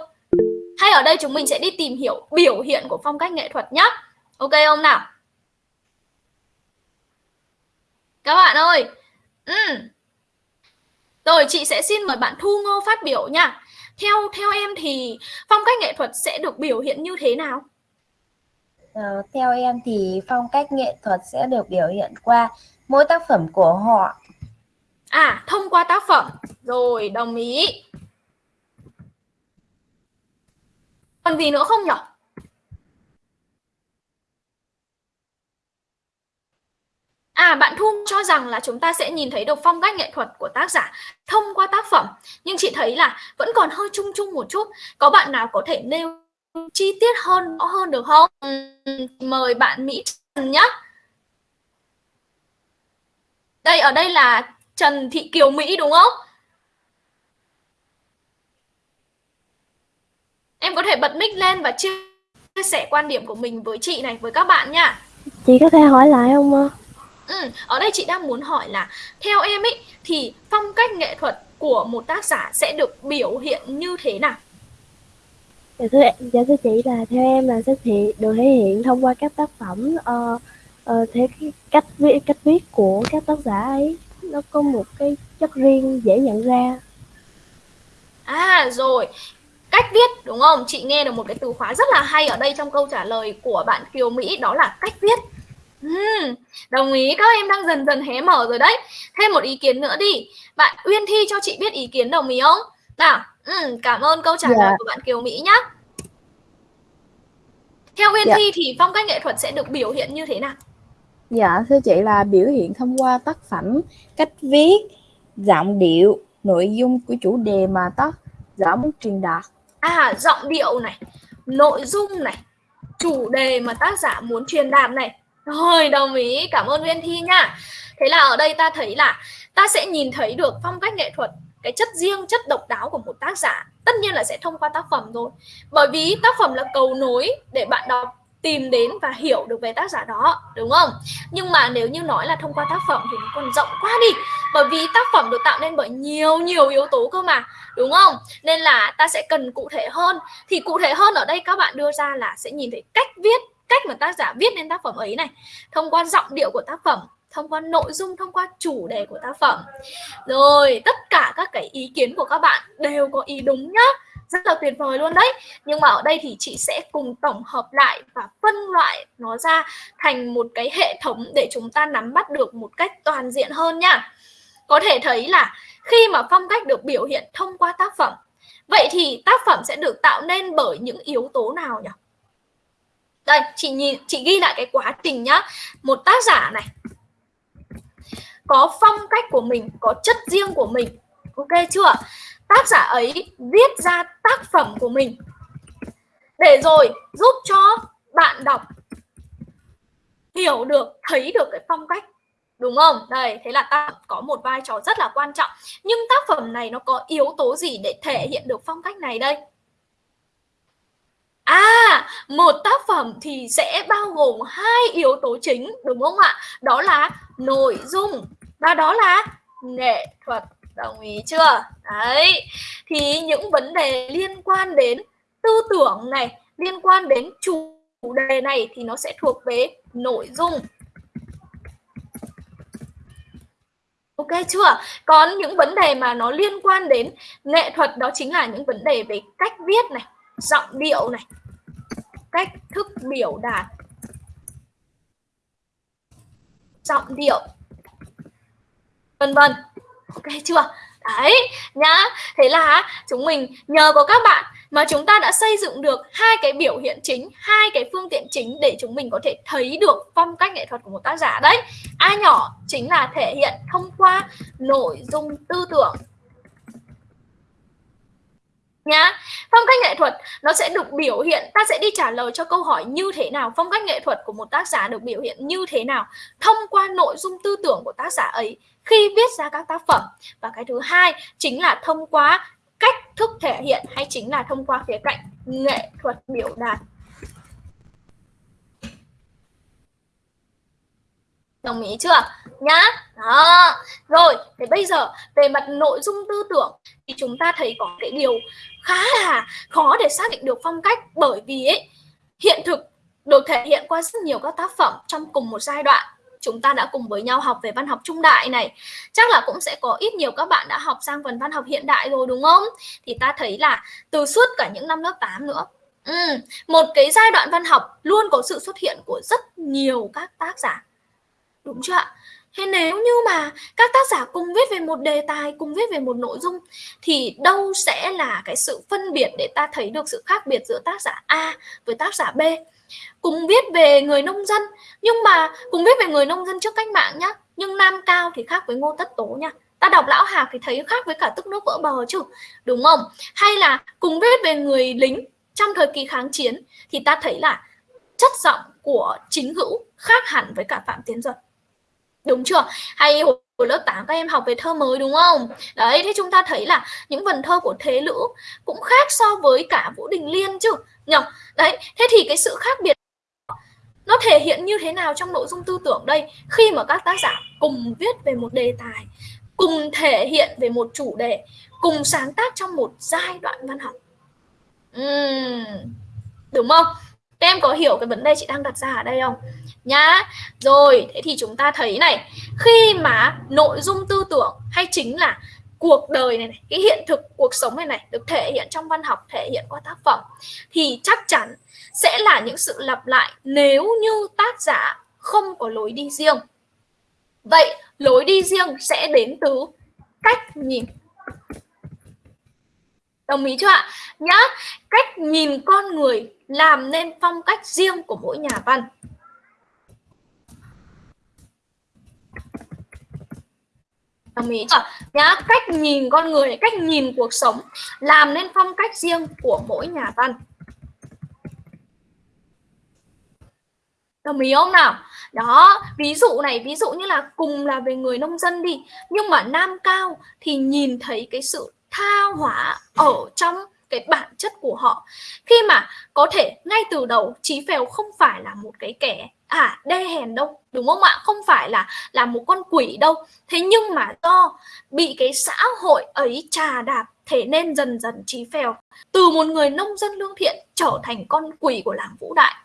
Hay ở đây chúng mình sẽ đi tìm hiểu biểu hiện của phong cách nghệ thuật nhé ok không nào? Các bạn ơi ừ. rồi, chị sẽ xin mời bạn Thu Ngô phát biểu nha theo theo em thì phong cách nghệ thuật sẽ được biểu hiện như thế nào? Ờ, theo em thì phong cách nghệ thuật sẽ được biểu hiện qua mỗi tác phẩm của họ. À, thông qua tác phẩm. Rồi, đồng ý. Còn gì nữa không nhỉ? À, bạn Thu cho rằng là chúng ta sẽ nhìn thấy được phong cách nghệ thuật của tác giả thông qua tác phẩm. Nhưng chị thấy là vẫn còn hơi chung chung một chút. Có bạn nào có thể nêu chi tiết hơn rõ hơn được không? Ừ, mời bạn Mỹ Trần nhé. Đây, ở đây là Trần Thị Kiều Mỹ đúng không? Em có thể bật mic lên và chia sẻ quan điểm của mình với chị này, với các bạn nha. Chị có thể hỏi lại không ạ? Ừ, ở đây chị đang muốn hỏi là theo em ấy thì phong cách nghệ thuật của một tác giả sẽ được biểu hiện như thế nào? Dạ thưa, dạ thưa chị là theo em là sẽ thị được thể hiện thông qua các tác phẩm uh, uh, cái cách viết cách viết của các tác giả ấy nó có một cái chất riêng dễ nhận ra. À rồi, cách viết đúng không? Chị nghe được một cái từ khóa rất là hay ở đây trong câu trả lời của bạn Kiều Mỹ đó là cách viết. Uhm, đồng ý. Các em đang dần dần hé mở rồi đấy. Thêm một ý kiến nữa đi. Bạn Uyên Thi cho chị biết ý kiến đồng ý không? Nào ừ, cảm ơn câu trả lời dạ. của bạn Kiều Mỹ nhé theo Uyên dạ. Thi thì phong cách nghệ thuật sẽ được biểu hiện như thế nào? Dạ thưa chị là biểu hiện thông qua tác phẩm cách viết giọng điệu nội dung của chủ đề mà tác giả muốn truyền đạt. À giọng điệu này nội dung này chủ đề mà tác giả muốn truyền đạt này rồi, đồng ý. Cảm ơn Nguyên Thi nha. Thế là ở đây ta thấy là ta sẽ nhìn thấy được phong cách nghệ thuật, cái chất riêng, chất độc đáo của một tác giả. Tất nhiên là sẽ thông qua tác phẩm rồi. Bởi vì tác phẩm là cầu nối để bạn đọc tìm đến và hiểu được về tác giả đó đúng không nhưng mà nếu như nói là thông qua tác phẩm thì nó còn rộng quá đi bởi vì tác phẩm được tạo nên bởi nhiều nhiều yếu tố cơ mà đúng không nên là ta sẽ cần cụ thể hơn thì cụ thể hơn ở đây các bạn đưa ra là sẽ nhìn thấy cách viết cách mà tác giả viết nên tác phẩm ấy này. Thông qua giọng điệu của tác phẩm, thông qua nội dung, thông qua chủ đề của tác phẩm. Rồi, tất cả các cái ý kiến của các bạn đều có ý đúng nhá. Rất là tuyệt vời luôn đấy. Nhưng mà ở đây thì chị sẽ cùng tổng hợp lại và phân loại nó ra thành một cái hệ thống để chúng ta nắm bắt được một cách toàn diện hơn nha. Có thể thấy là khi mà phong cách được biểu hiện thông qua tác phẩm, vậy thì tác phẩm sẽ được tạo nên bởi những yếu tố nào nhỉ? Đây, chị nhìn, chị ghi lại cái quá trình nhá. Một tác giả này, có phong cách của mình, có chất riêng của mình. Ok chưa? Tác giả ấy viết ra tác phẩm của mình. Để rồi giúp cho bạn đọc, hiểu được, thấy được cái phong cách. Đúng không? Đây, thế là tác phẩm có một vai trò rất là quan trọng. Nhưng tác phẩm này nó có yếu tố gì để thể hiện được phong cách này đây? À, một tác phẩm thì sẽ bao gồm hai yếu tố chính đúng không ạ? Đó là nội dung và đó là nghệ thuật. Đồng ý chưa? Đấy. Thì những vấn đề liên quan đến tư tưởng này, liên quan đến chủ đề này thì nó sẽ thuộc về nội dung. Ok chưa? Còn những vấn đề mà nó liên quan đến nghệ thuật đó chính là những vấn đề về cách viết này, giọng điệu này, cách thức biểu đạt. Giọng điệu. Vân vân. Ok chưa? Đấy nhá. Thế là chúng mình nhờ có các bạn mà chúng ta đã xây dựng được hai cái biểu hiện chính hai cái phương tiện chính để chúng mình có thể thấy được phong cách nghệ thuật của một tác giả. Đấy a nhỏ chính là thể hiện thông qua nội dung tư tưởng nhá. Phong cách nghệ thuật nó sẽ được biểu hiện, ta sẽ đi trả lời cho câu hỏi như thế nào? Phong cách nghệ thuật của một tác giả được biểu hiện như thế nào? Thông qua nội dung tư tưởng của tác giả ấy, khi viết ra các tác phẩm. Và cái thứ hai chính là thông qua cách thức thể hiện hay chính là thông qua khía cạnh nghệ thuật biểu đạt. Đồng ý chưa? Nhá. Đó. Rồi thì bây giờ về mặt nội dung tư tưởng thì chúng ta thấy có cái điều khá là khó để xác định được phong cách bởi vì ấy, hiện thực được thể hiện qua rất nhiều các tác phẩm trong cùng một giai đoạn. Chúng ta đã cùng với nhau học về văn học trung đại này. Chắc là cũng sẽ có ít nhiều các bạn đã học sang phần văn học hiện đại rồi đúng không? Thì ta thấy là từ suốt cả những năm lớp 8 nữa ừ, một cái giai đoạn văn học luôn có sự xuất hiện của rất nhiều các tác giả đúng chưa ạ? Thế nếu như mà các tác giả cùng viết về một đề tài, cùng viết về một nội dung thì đâu sẽ là cái sự phân biệt để ta thấy được sự khác biệt giữa tác giả A với tác giả B? Cùng viết về người nông dân nhưng mà cùng viết về người nông dân trước cách mạng nhá nhưng nam cao thì khác với ngô tất tố nha. Ta đọc lão hạc thì thấy khác với cả tức nước vỡ bờ chứ đúng không? Hay là cùng viết về người lính trong thời kỳ kháng chiến thì ta thấy là chất giọng của chính hữu khác hẳn với cả phạm tiến duật đúng chưa? Hay hồi lớp 8 các em học về thơ mới đúng không? Đấy thế chúng ta thấy là những vần thơ của thế lữ cũng khác so với cả vũ đình liên chứ nhỉ? Đấy thế thì cái sự khác biệt nó thể hiện như thế nào trong nội dung tư tưởng đây? Khi mà các tác giả cùng viết về một đề tài cùng thể hiện về một chủ đề cùng sáng tác trong một giai đoạn văn học. Uhm, đúng không? Các em có hiểu cái vấn đề chị đang đặt ra ở đây không? Nhá. Rồi thế thì chúng ta thấy này khi mà nội dung tư tưởng hay chính là cuộc đời này, này cái hiện thực cuộc sống này này được thể hiện trong văn học thể hiện qua tác phẩm thì chắc chắn sẽ là những sự lặp lại nếu như tác giả không có lối đi riêng. Vậy lối đi riêng sẽ đến từ cách nhìn. Đồng ý chưa ạ? Nhá cách nhìn con người làm nên phong cách riêng của mỗi nhà văn. Đồng ý chưa nhá, cách nhìn con người cách nhìn cuộc sống, làm nên phong cách riêng của mỗi nhà văn. Đồng ý không nào? Đó, ví dụ này, ví dụ như là cùng là về người nông dân đi, nhưng mà nam cao thì nhìn thấy cái sự tha hóa ở trong cái bản chất của họ. Khi mà có thể ngay từ đầu, Chí Phèo không phải là một cái kẻ à đê hèn đâu, đúng không ạ? Không phải là là một con quỷ đâu. Thế nhưng mà do bị cái xã hội ấy trà đạp, thế nên dần dần trí Phèo. Từ một người nông dân lương thiện trở thành con quỷ của làng Vũ Đại.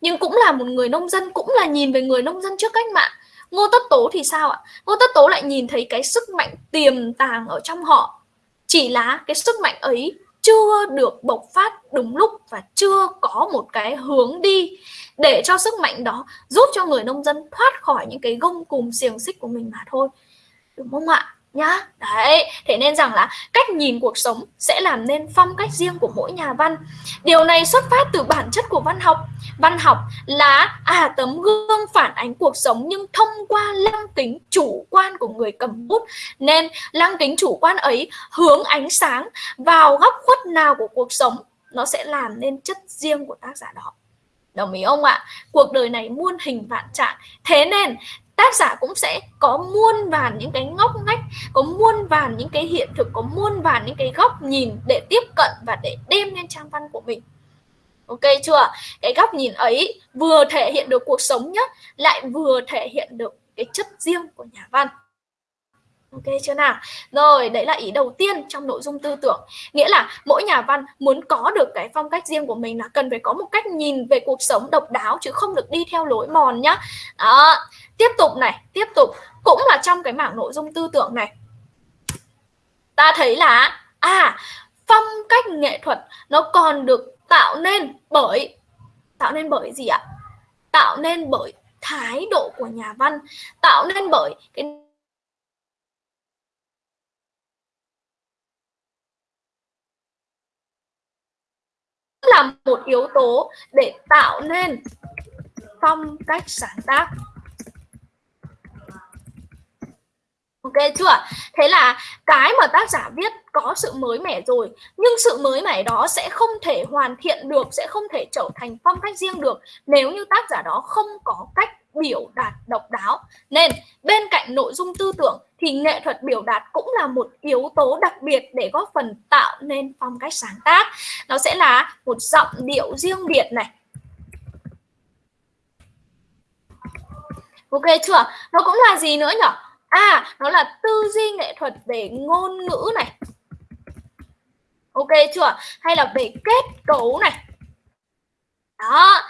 Nhưng cũng là một người nông dân, cũng là nhìn về người nông dân trước cách mạng. Ngô Tất Tố thì sao ạ? Ngô Tất Tố lại nhìn thấy cái sức mạnh tiềm tàng ở trong họ. Chỉ là cái sức mạnh ấy chưa được bộc phát đúng lúc và chưa có một cái hướng đi để cho sức mạnh đó giúp cho người nông dân thoát khỏi những cái gông cùm xiềng xích của mình mà thôi. Đúng không ạ? Nhá. Đấy. Thế nên rằng là cách nhìn cuộc sống sẽ làm nên phong cách riêng của mỗi nhà văn. Điều này xuất phát từ bản chất của văn học. Văn học là à tấm gương phản ánh cuộc sống nhưng thông qua lăng kính chủ quan của người cầm bút. Nên lăng kính chủ quan ấy hướng ánh sáng vào góc khuất nào của cuộc sống, nó sẽ làm nên chất riêng của tác giả đó đồng ý không ạ? Cuộc đời này muôn hình vạn trạng. Thế nên, tác giả cũng sẽ có muôn vàn những cái ngóc ngách, có muôn vàn những cái hiện thực, có muôn vàn những cái góc nhìn để tiếp cận và để đem lên trang văn của mình. Ok chưa? Cái góc nhìn ấy vừa thể hiện được cuộc sống nhất lại vừa thể hiện được cái chất riêng của nhà văn. Ok chưa nào? Rồi, đấy là ý đầu tiên trong nội dung tư tưởng. Nghĩa là mỗi nhà văn muốn có được cái phong cách riêng của mình là cần phải có một cách nhìn về cuộc sống độc đáo chứ không được đi theo lối mòn nhá. Đó. Tiếp tục này, tiếp tục cũng là trong cái mảng nội dung tư tưởng này. Ta thấy là à, phong cách nghệ thuật nó còn được tạo nên bởi tạo nên bởi gì ạ? Tạo nên bởi thái độ của nhà văn, tạo nên bởi cái là một yếu tố để tạo nên phong cách sáng tác Ok chưa? Thế là cái mà tác giả viết có sự mới mẻ rồi, Nhưng sự mới mẻ đó sẽ không thể hoàn thiện được, Sẽ không thể trở thành phong cách riêng được Nếu như tác giả đó không có cách biểu đạt độc đáo Nên bên cạnh nội dung tư tưởng Thì nghệ thuật biểu đạt cũng là một yếu tố đặc biệt Để góp phần tạo nên phong cách sáng tác Nó sẽ là một giọng điệu riêng biệt này Ok chưa? Nó cũng là gì nữa nhở? À, nó là tư duy nghệ thuật về ngôn ngữ này. Ok chưa? Hay là về kết cấu này. Đó,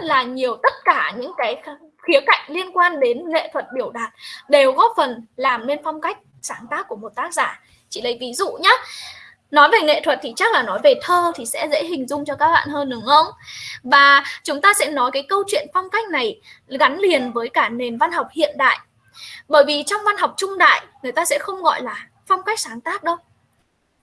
rất là nhiều, tất cả những cái khía cạnh liên quan đến nghệ thuật biểu đạt đều góp phần làm nên phong cách sáng tác của một tác giả. Chị lấy ví dụ nhé. Nói về nghệ thuật thì chắc là nói về thơ thì sẽ dễ hình dung cho các bạn hơn, đúng không? Và chúng ta sẽ nói cái câu chuyện phong cách này gắn liền với cả nền văn học hiện đại bởi vì trong văn học trung đại, người ta sẽ không gọi là phong cách sáng tác đâu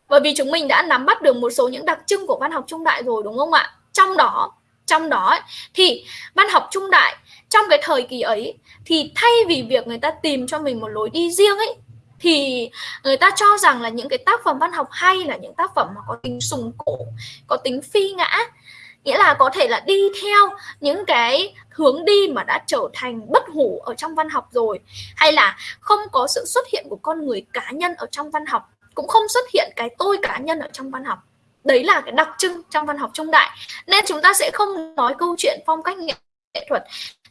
bởi vì chúng mình đã nắm bắt được một số những đặc trưng của văn học trung đại rồi, đúng không ạ trong đó trong đó thì văn học trung đại trong cái thời kỳ ấy thì thay vì việc người ta tìm cho mình một lối đi riêng ấy, thì người ta cho rằng là những cái tác phẩm văn học hay là những tác phẩm mà có tính sùng cổ, có tính phi ngã, nghĩa là có thể là đi theo những cái hướng đi mà đã trở thành bất hủ ở trong văn học rồi, hay là không có sự xuất hiện của con người cá nhân ở trong văn học, cũng không xuất hiện cái tôi cá nhân ở trong văn học đấy là cái đặc trưng trong văn học trung đại. Nên chúng ta sẽ không nói câu chuyện phong cách nghệ thuật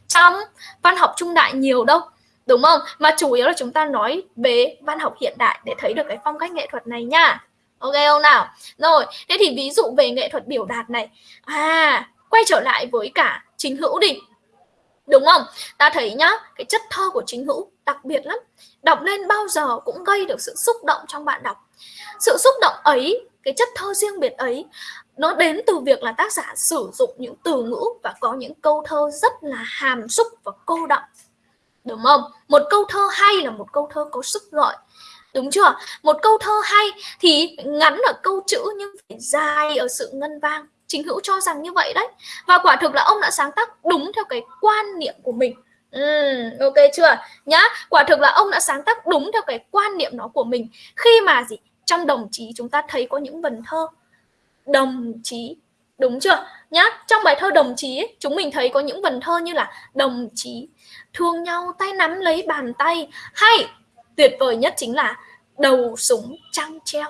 trong văn học trung đại nhiều đâu, đúng không? Mà chủ yếu là chúng ta nói về văn học hiện đại để thấy được cái phong cách nghệ thuật này nha. Ok không nào? Rồi, thế thì ví dụ về nghệ thuật biểu đạt này. À quay trở lại với cả chính hữu đi. Đúng không? Ta thấy nhá, cái chất thơ của chính hữu đặc biệt lắm. Đọc lên bao giờ cũng gây được sự xúc động trong bạn đọc. Sự xúc động ấy cái chất thơ riêng biệt ấy nó đến từ việc là tác giả sử dụng những từ ngữ và có những câu thơ rất là hàm xúc và cô đọng đúng không? Một câu thơ hay là một câu thơ có sức gọi đúng chưa? Một câu thơ hay thì ngắn ở câu chữ nhưng phải dài ở sự ngân vang. Chính hữu cho rằng như vậy đấy. Và quả thực là ông đã sáng tác đúng theo cái quan niệm của mình. Ừ, ok chưa? Nhá quả thực là ông đã sáng tác đúng theo cái quan niệm nó của mình. Khi mà gì? Trong đồng chí chúng ta thấy có những vần thơ. Đồng chí đúng chưa? Nhá trong bài thơ đồng chí ấy, chúng mình thấy có những vần thơ như là đồng chí thương nhau tay nắm lấy bàn tay. Hay tuyệt vời nhất chính là đầu súng trăng treo.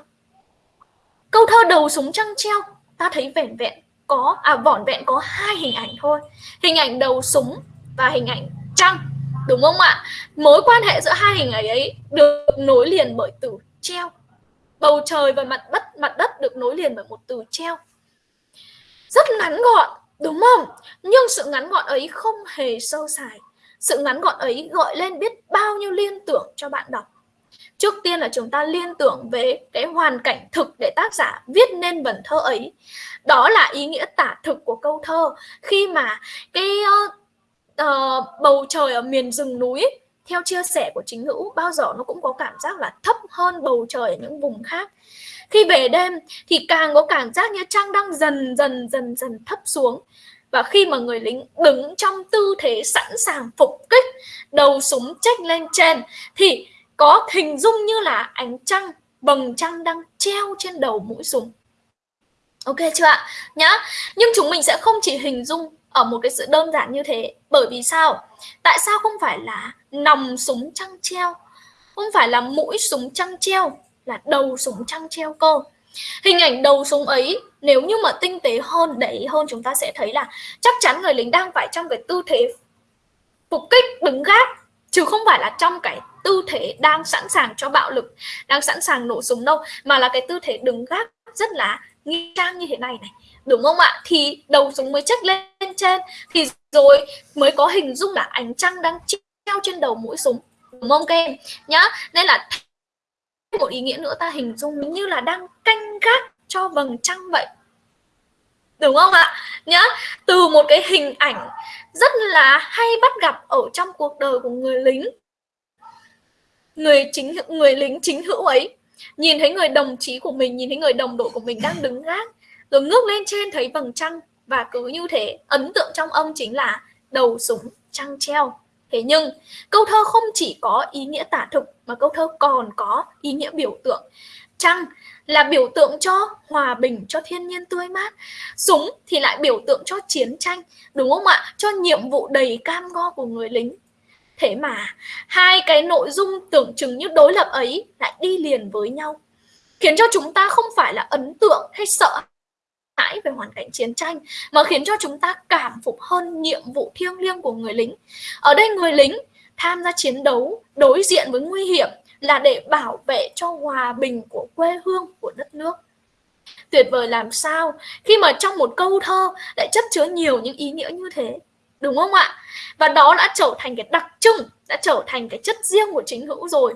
Câu thơ đầu súng trăng treo ta thấy vẻn vẹn có à vỏn vẹn có hai hình ảnh thôi. Hình ảnh đầu súng và hình ảnh trăng đúng không ạ? Mối quan hệ giữa hai hình ảnh ấy được nối liền bởi từ treo bầu trời và mặt đất mặt đất được nối liền bởi một từ treo. Rất ngắn gọn đúng không? Nhưng sự ngắn gọn ấy không hề sâu sài. Sự ngắn gọn ấy gọi lên biết bao nhiêu liên tưởng cho bạn đọc. Trước tiên là chúng ta liên tưởng về cái hoàn cảnh thực để tác giả viết nên vần thơ ấy. Đó là ý nghĩa tả thực của câu thơ. Khi mà cái uh, uh, bầu trời ở miền rừng núi theo chia sẻ của chính hữu, bao giờ nó cũng có cảm giác là thấp hơn bầu trời ở những vùng khác. Khi về đêm thì càng có cảm giác như trăng đang dần dần dần dần thấp xuống. Và khi mà người lính đứng trong tư thế sẵn sàng phục kích, đầu súng chếch lên trên, thì có hình dung như là ánh trăng, vầng trăng đang treo trên đầu mũi súng. Ok chưa ạ? Nhá. Nhưng chúng mình sẽ không chỉ hình dung ở một cái sự đơn giản như thế. Bởi vì sao? Tại sao không phải là nòng súng trăng treo. Không phải là mũi súng trăng treo, là đầu súng trăng treo cơ. Hình ảnh đầu súng ấy, nếu như mà tinh tế hơn, để ý hơn, chúng ta sẽ thấy là chắc chắn người lính đang phải trong cái tư thế phục kích, đứng gác, chứ không phải là trong cái tư thế đang sẵn sàng cho bạo lực, đang sẵn sàng nổ súng đâu, mà là cái tư thế đứng gác rất là nghi trang như thế này này, đúng không ạ? Thì đầu súng mới chất lên trên, thì rồi mới có hình dung là ánh trăng đang treo trên đầu mũi súng. Đúng không các em? Nhá, nên là một ý nghĩa nữa ta hình dung như là đang canh gác cho vầng trăng vậy. Đúng không ạ? Nhá, từ một cái hình ảnh rất là hay bắt gặp ở trong cuộc đời của người lính, người chính, người lính chính hữu ấy. Nhìn thấy người đồng chí của mình, nhìn thấy người đồng đội của mình đang đứng gác, rồi ngước lên trên thấy vầng trăng, và cứ như thế, ấn tượng trong ông chính là đầu súng trăng treo thế nhưng, câu thơ không chỉ có ý nghĩa tả thực mà câu thơ còn có ý nghĩa biểu tượng. Trăng là biểu tượng cho hòa bình, cho thiên nhiên tươi mát? Súng thì lại biểu tượng cho chiến tranh, đúng không ạ? Cho nhiệm vụ đầy cam go của người lính. Thế mà, hai cái nội dung tưởng chừng như đối lập ấy lại đi liền với nhau, khiến cho chúng ta không phải là ấn tượng hay sợ hãi về hoàn cảnh chiến tranh mà khiến cho chúng ta cảm phục hơn nhiệm vụ thiêng liêng của người lính. Ở đây người lính tham gia chiến đấu đối diện với nguy hiểm là để bảo vệ cho hòa bình của quê hương của đất nước. Tuyệt vời làm sao khi mà trong một câu thơ lại chất chứa nhiều những ý nghĩa như thế, đúng không ạ? Và đó đã trở thành cái đặc trưng, đã trở thành cái chất riêng của chính hữu rồi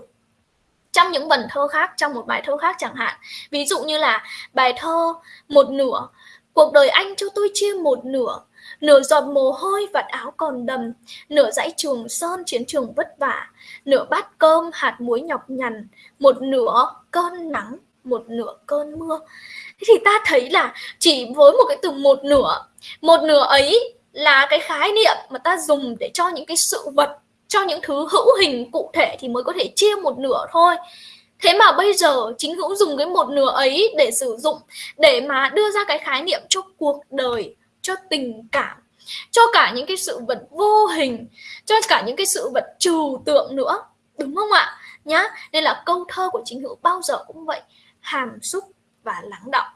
trong những vần thơ khác, trong một bài thơ khác chẳng hạn. Ví dụ như là bài thơ một nửa, cuộc đời anh cho tôi chia một nửa. Nửa giọt mồ hôi vạt áo còn đầm. Nửa dãy trường sơn chiến trường vất vả. Nửa bát cơm hạt muối nhọc nhằn. Một nửa cơn nắng, một nửa cơn mưa. Thế thì ta thấy là chỉ với một cái từ một nửa một nửa ấy là cái khái niệm mà ta dùng để cho những cái sự vật cho những thứ hữu hình cụ thể thì mới có thể chia một nửa thôi. Thế mà bây giờ chính hữu dùng cái một nửa ấy để sử dụng, để mà đưa ra cái khái niệm cho cuộc đời, cho tình cảm, cho cả những cái sự vật vô hình, cho cả những cái sự vật trừu tượng nữa. Đúng không ạ? Nhá, nên là câu thơ của chính hữu bao giờ cũng vậy, hàm xúc và lắng động.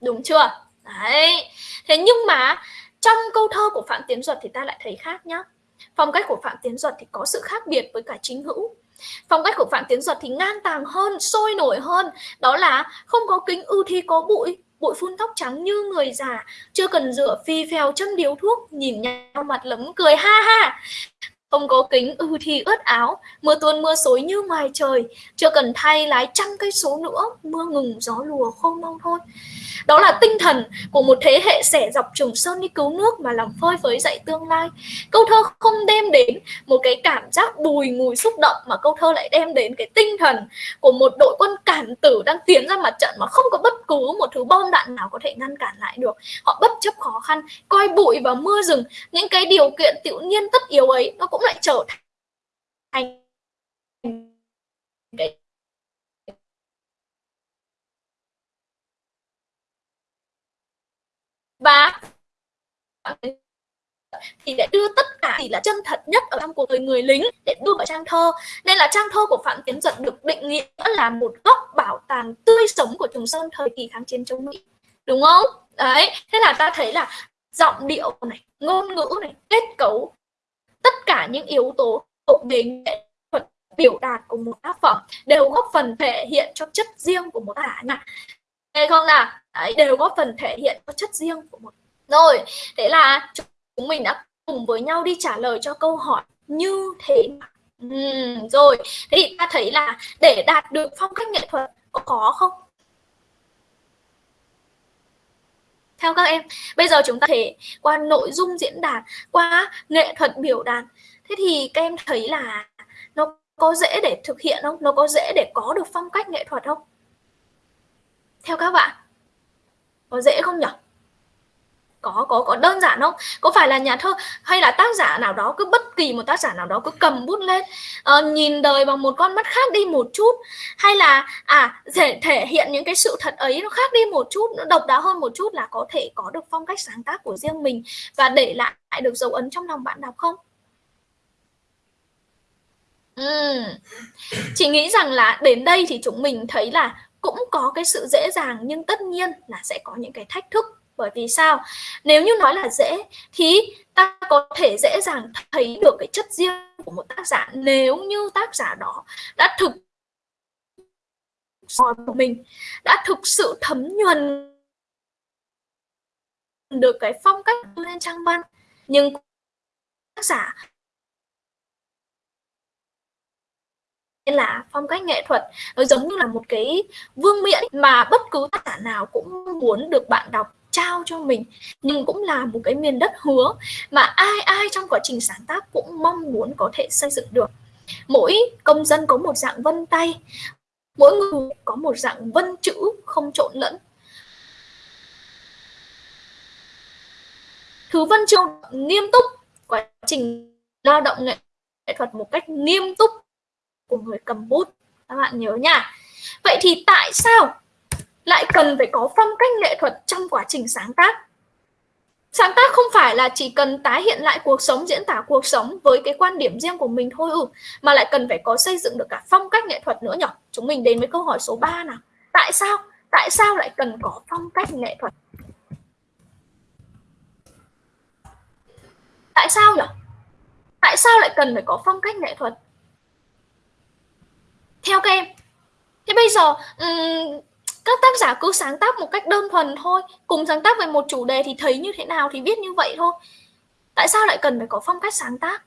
Đúng chưa? Đấy. Thế nhưng mà trong câu thơ của phạm tiến duật thì ta lại thấy khác nhá phong cách của phạm tiến duật thì có sự khác biệt với cả chính hữu. Phong cách của phạm tiến duật thì ngang tàng hơn, sôi nổi hơn. Đó là không có kính ưu thi có bụi bụi phun tóc trắng như người già, chưa cần rửa phi phèo châm điếu thuốc, nhìn nhau mặt lấm cười, ha ha không có kính ư thì ướt áo, mưa tuôn mưa xối như ngoài trời. Chưa cần thay lái trăm cây số nữa, mưa ngừng, gió lùa khô mau thôi. Đó là tinh thần của một thế hệ sẻ dọc trường sơn đi cứu nước mà làm phơi với dậy tương lai. Câu thơ không đem đến một cái cảm giác bùi ngùi xúc động, mà câu thơ lại đem đến cái tinh thần của một đội quân cản tử đang tiến ra mặt trận mà không có bất cứ một thứ bom đạn nào có thể ngăn cản lại được. Họ bất chấp khó khăn, coi bụi và mưa rừng. Những cái điều kiện tự nhiên tất yếu ấy, nó cũng lại trở thành cái và thì để đưa tất cả chỉ là chân thật nhất ở trong cuộc đời người lính để đưa vào trang thơ. Nên là trang thơ của phạm tiến duật được định nghĩa là một góc bảo tàng tươi sống của trường sơn thời kỳ kháng chiến chống mỹ. Đúng không? Đấy, thế là ta thấy là giọng điệu này, ngôn ngữ này, kết cấu cả những yếu tố thuộc về nghệ thuật biểu đạt của một tác phẩm đều góp phần thể hiện cho chất riêng của một tác giả hay nghe không là Đấy, đều góp phần thể hiện cho chất riêng của một rồi thế là chúng mình đã cùng với nhau đi trả lời cho câu hỏi như thế nào? Ừ, rồi thế thì ta thấy là để đạt được phong cách nghệ thuật có khó không? Theo các em, bây giờ chúng ta thể qua nội dung diễn đạt qua nghệ thuật biểu đạt. Thế thì các em thấy là nó có dễ để thực hiện không? Nó có dễ để có được phong cách nghệ thuật không? Theo các bạn, có dễ không nhỉ có có có đơn giản không? Có phải là nhà thơ hay là tác giả nào đó cứ bất kỳ một tác giả nào đó cứ cầm bút lên uh, nhìn đời bằng một con mắt khác đi một chút? Hay là à thể thể hiện những cái sự thật ấy nó khác đi một chút nó độc đáo hơn một chút là có thể có được phong cách sáng tác của riêng mình và để lại được dấu ấn trong lòng bạn đọc không? Ừ. chị nghĩ rằng là đến đây thì chúng mình thấy là cũng có cái sự dễ dàng nhưng tất nhiên là sẽ có những cái thách thức bởi vì sao? Nếu như nói là dễ, thì ta có thể dễ dàng thấy được cái chất riêng của một tác giả nếu như tác giả đó đã thực của mình, đã thực sự thấm nhuần được cái phong cách lên trang văn. Nhưng tác giả nên là phong cách nghệ thuật, nó giống như là một cái vương miện mà bất cứ tác giả nào cũng muốn được bạn đọc trao cho mình, nhưng cũng là một cái miền đất hứa mà ai ai trong quá trình sáng tác cũng mong muốn có thể xây dựng được. Mỗi công dân có một dạng vân tay, mỗi người có một dạng vân chữ không trộn lẫn. Thứ văn chương nghiêm túc, quá trình lao động nghệ thuật một cách nghiêm túc của người cầm bút. Các bạn nhớ nha. Vậy thì tại sao lại cần phải có phong cách nghệ thuật trong quá trình sáng tác. Sáng tác không phải là chỉ cần tái hiện lại cuộc sống diễn tả cuộc sống với cái quan điểm riêng của mình thôi ừ mà lại cần phải có xây dựng được cả phong cách nghệ thuật nữa nhỉ chúng mình đến với câu hỏi số 3 nào. Tại sao? Tại sao lại cần có phong cách nghệ thuật? Tại sao nhỉ tại sao lại cần phải có phong cách nghệ thuật? Theo các em thế bây giờ um, các tác giả cứ sáng tác một cách đơn thuần thôi cùng sáng tác về một chủ đề thì thấy như thế nào thì viết như vậy thôi. Tại sao lại cần phải có phong cách sáng tác?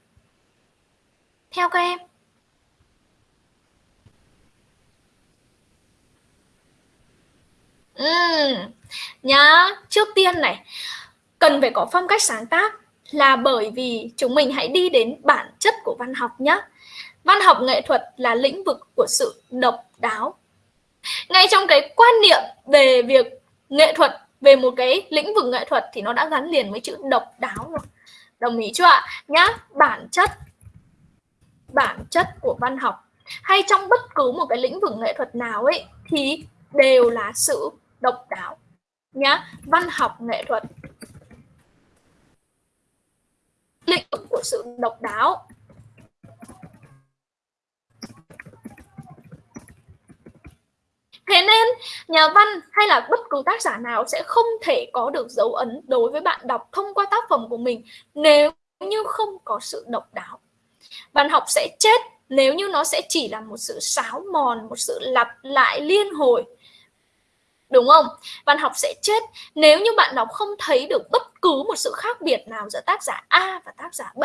Theo các em. Uhm, nhá trước tiên này cần phải có phong cách sáng tác là bởi vì chúng mình hãy đi đến bản chất của văn học nhé văn học nghệ thuật là lĩnh vực của sự độc đáo ngay trong cái quan niệm về việc nghệ thuật, về một cái lĩnh vực nghệ thuật thì nó đã gắn liền với chữ độc đáo rồi. Đồng ý chưa ạ? Nhá, bản chất bản chất của văn học. Hay trong bất cứ một cái lĩnh vực nghệ thuật nào ấy, thì đều là sự độc đáo. Nhá, văn học, nghệ thuật. Lĩnh vực của sự độc đáo. Thế nên nhà văn hay là bất cứ tác giả nào sẽ không thể có được dấu ấn đối với bạn đọc thông qua tác phẩm của mình nếu như không có sự độc đáo. Văn học sẽ chết nếu như nó sẽ chỉ là một sự sáo mòn, một sự lặp lại liên hồi. Đúng không? Văn học sẽ chết nếu như bạn đọc không thấy được bất cứ một sự khác biệt nào giữa tác giả A và tác giả B.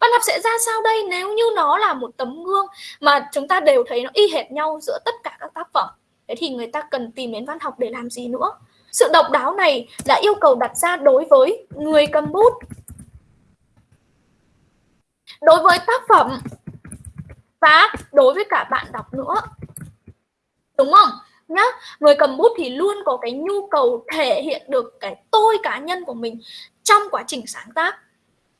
Văn học sẽ ra sao đây nếu như nó là một tấm gương mà chúng ta đều thấy nó y hệt nhau giữa tất cả các tác phẩm thế thì người ta cần tìm đến văn học để làm gì nữa? Sự độc đáo này là yêu cầu đặt ra đối với người cầm bút. Đối với tác phẩm và đối với cả bạn đọc nữa. Đúng không? Nhá, người cầm bút thì luôn có cái nhu cầu thể hiện được cái tôi cá nhân của mình trong quá trình sáng tác.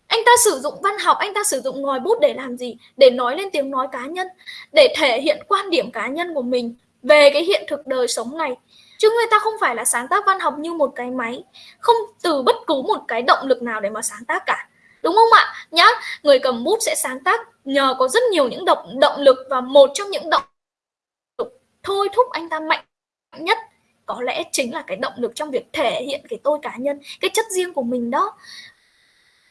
Anh ta sử dụng văn học, anh ta sử dụng ngòi bút để làm gì? Để nói lên tiếng nói cá nhân, để thể hiện quan điểm cá nhân của mình về cái hiện thực đời sống này. Chứ người ta không phải là sáng tác văn học như một cái máy, không từ bất cứ một cái động lực nào để mà sáng tác cả. Đúng không ạ? Nhá, người cầm bút sẽ sáng tác nhờ có rất nhiều những động động lực và một trong những động lực thôi thúc anh ta mạnh nhất có lẽ chính là cái động lực trong việc thể hiện cái tôi cá nhân, cái chất riêng của mình đó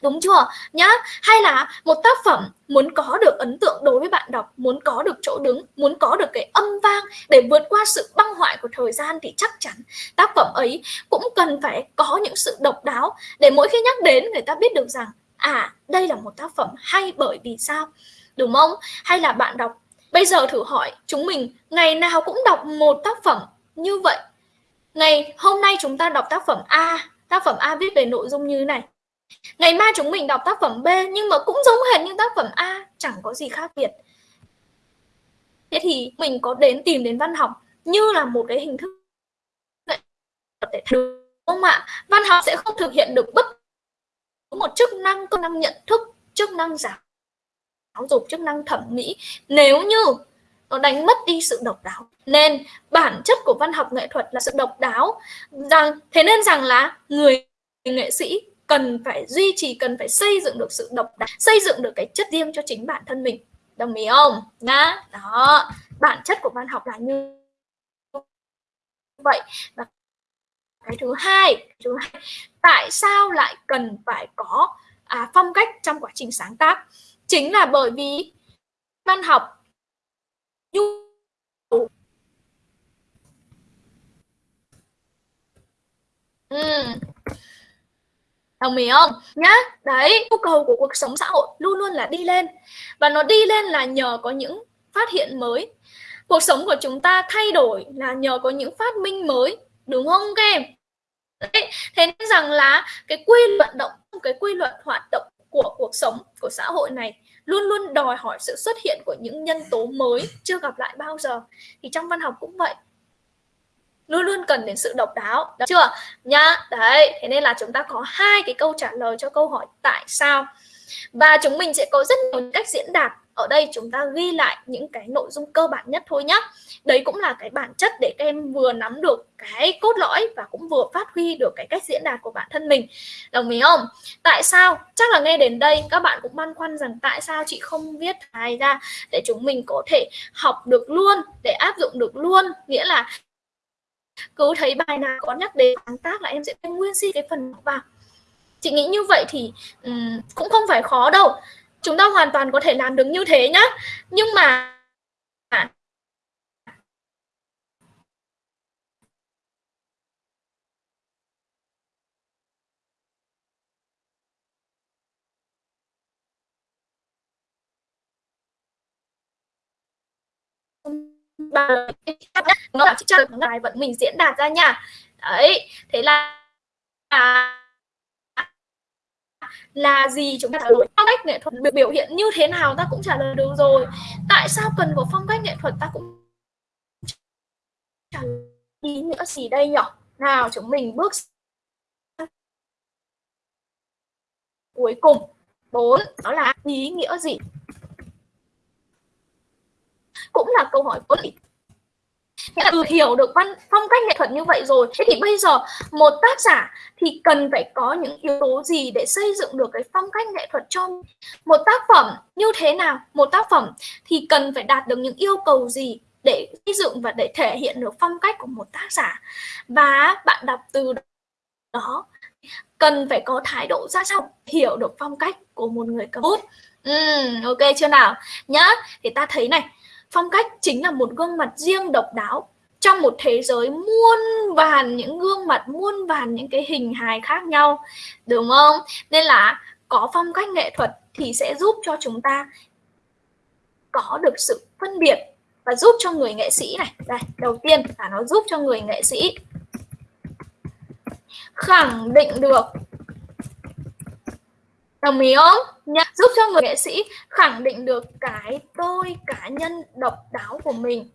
đúng chưa? Nhá. Hay là một tác phẩm muốn có được ấn tượng đối với bạn đọc, muốn có được chỗ đứng, muốn có được cái âm vang để vượt qua sự băng hoại của thời gian thì chắc chắn tác phẩm ấy cũng cần phải có những sự độc đáo để mỗi khi nhắc đến người ta biết được rằng à đây là một tác phẩm hay bởi vì sao? Đúng không? Hay là bạn đọc, bây giờ thử hỏi chúng mình, ngày nào cũng đọc một tác phẩm như vậy? Ngày hôm nay chúng ta đọc tác phẩm A, tác phẩm A viết về nội dung như thế này. Ngày mai chúng mình đọc tác phẩm B nhưng mà cũng giống hệt như tác phẩm A, chẳng có gì khác biệt. Thế thì mình có đến tìm đến văn học như là một cái hình thức để đúng không ạ? Văn học sẽ không thực hiện được bất một chức năng công năng nhận thức, chức năng giáo dục, chức năng thẩm mỹ nếu như nó đánh mất đi sự độc đáo. Nên bản chất của văn học nghệ thuật là sự độc đáo. Rằng thế nên rằng là người nghệ sĩ cần phải duy trì cần phải xây dựng được sự độc đáo xây dựng được cái chất riêng cho chính bản thân mình. Đồng ý không? Nhá. Đó. Bản chất của văn học là như vậy. Và cái thứ hai thứ hai tại sao lại cần phải có à, phong cách trong quá trình sáng tác? Chính là bởi vì văn học nhu ừ đồng ý không? Nhá, đấy, nhu cầu của cuộc sống xã hội luôn luôn là đi lên. Và nó đi lên là nhờ có những phát hiện mới. Cuộc sống của chúng ta thay đổi là nhờ có những phát minh mới, đúng không các em? Đấy. thế nên rằng là cái quy luật động, cái quy luật hoạt động của cuộc sống của xã hội này luôn luôn đòi hỏi sự xuất hiện của những nhân tố mới chưa gặp lại bao giờ. Thì trong văn học cũng vậy luôn luôn cần đến sự độc đáo. Được chưa? Nhá, đấy, thế nên là chúng ta có hai cái câu trả lời cho câu hỏi tại sao. Và chúng mình sẽ có rất nhiều cách diễn đạt. Ở đây chúng ta ghi lại những cái nội dung cơ bản nhất thôi nhé đấy cũng là cái bản chất để các em vừa nắm được cái cốt lõi và cũng vừa phát huy được cái cách diễn đạt của bản thân mình. Đồng ý không? Tại sao? Chắc là nghe đến đây, các bạn cũng băn khoăn rằng tại sao chị không viết bài ra để chúng mình có thể học được luôn, để áp dụng được luôn. Nghĩa là cứ thấy bài nào có nhắc đến sáng tác là em sẽ nguyên si cái phần vào chị nghĩ như vậy thì um, cũng không phải khó đâu. Chúng ta hoàn toàn có thể làm được như thế nhá. Nhưng mà nó là chị cho được bài vẫn mình diễn đạt ra nha. Đấy, thế là à, là gì chúng ta trả lời phong cách nghệ thuật được biểu hiện như thế nào ta cũng trả lời được rồi. Tại sao cần có phong cách nghệ thuật ta cũng trả lời ý nghĩa gì đây nhỉ nào, chúng mình bước cuối cùng. Bốn, đó là ý nghĩa gì? Cũng là câu hỏi có lý Nghĩa là hiểu được văn phong cách nghệ thuật như vậy rồi. Thế thì bây giờ một tác giả thì cần phải có những yếu tố gì để xây dựng được cái phong cách nghệ thuật cho một tác phẩm như thế nào? Một tác phẩm thì cần phải đạt được những yêu cầu gì để xây dựng và để thể hiện được phong cách của một tác giả? Và bạn đọc từ đó cần phải có thái độ ra sao hiểu được phong cách của một người cầm bút ừ, ok chưa nào? Nhá thì ta thấy này phong cách chính là một gương mặt riêng độc đáo. Trong một thế giới muôn vàn những gương mặt, muôn vàn những cái hình hài khác nhau, đúng không? Nên là có phong cách nghệ thuật thì sẽ giúp cho chúng ta có được sự phân biệt và giúp cho người nghệ sĩ này. Đây, đầu tiên là nó giúp cho người nghệ sĩ khẳng định được đồng ý không Nha, giúp cho người nghệ sĩ khẳng định được cái tôi cá nhân độc đáo của mình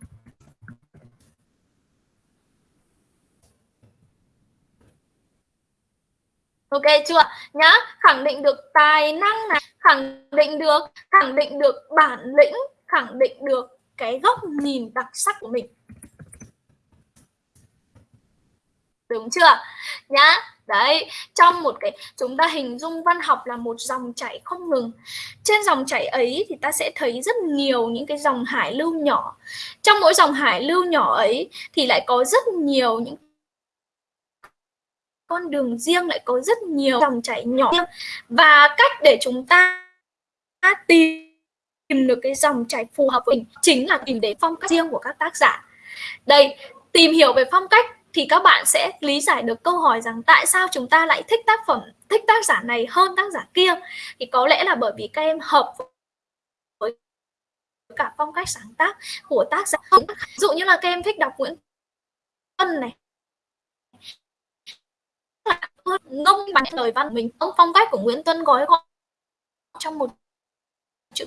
Ok chưa? Nhá, khẳng định được tài năng này, khẳng định được khẳng định được bản lĩnh, khẳng định được cái góc nhìn đặc sắc của mình. Đúng chưa? Nhá, đấy, trong một cái, chúng ta hình dung văn học là một dòng chảy không ngừng. Trên dòng chảy ấy thì ta sẽ thấy rất nhiều những cái dòng hải lưu nhỏ. Trong mỗi dòng hải lưu nhỏ ấy thì lại có rất nhiều những con đường riêng, lại có rất nhiều dòng chảy nhỏ. Và cách để chúng ta tìm được cái dòng chảy phù hợp với mình chính là tìm đến phong cách riêng của các tác giả. Đây, tìm hiểu về phong cách thì các bạn sẽ lý giải được câu hỏi rằng tại sao chúng ta lại thích tác phẩm, thích tác giả này hơn tác giả kia. Thì có lẽ là bởi vì các em hợp với cả phong cách sáng tác của tác giả. Ví dụ như là các em thích đọc Nguyễn Tuân này. Ngông bằng lời văn mình, ông phong cách của Nguyễn Tuân gói gọn trong một chữ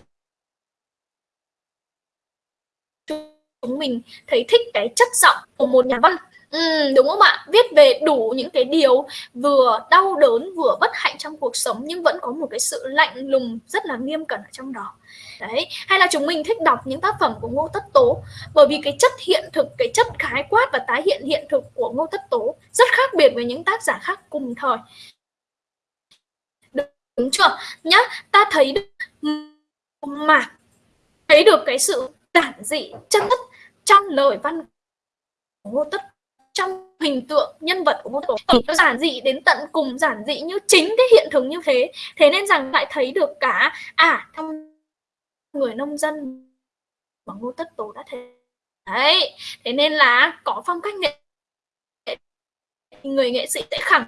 chúng mình thấy thích cái chất giọng của một nhà văn. Ừ, đúng không ạ? Viết về đủ những cái điều vừa đau đớn vừa bất hạnh trong cuộc sống nhưng vẫn có một cái sự lạnh lùng rất là nghiêm cẩn ở trong đó. Đấy, hay là chúng mình thích đọc những tác phẩm của Ngô Tất Tố bởi vì cái chất hiện thực, cái chất khái quát và tái hiện hiện thực của Ngô Tất Tố rất khác biệt với những tác giả khác cùng thời. Đúng chưa? Nhá, ta thấy được mà thấy được cái sự giản dị chân chất trong lời văn của Ngô Tất trong hình tượng nhân vật của Ngô Tổ nó giản dị đến tận cùng, giản dị như chính cái hiện thực như thế. Thế nên rằng lại thấy được cả à trong người nông dân mà Ngô Tất Tố đã thế đấy, thế nên là có phong cách nghệ người nghệ sĩ sẽ khẳng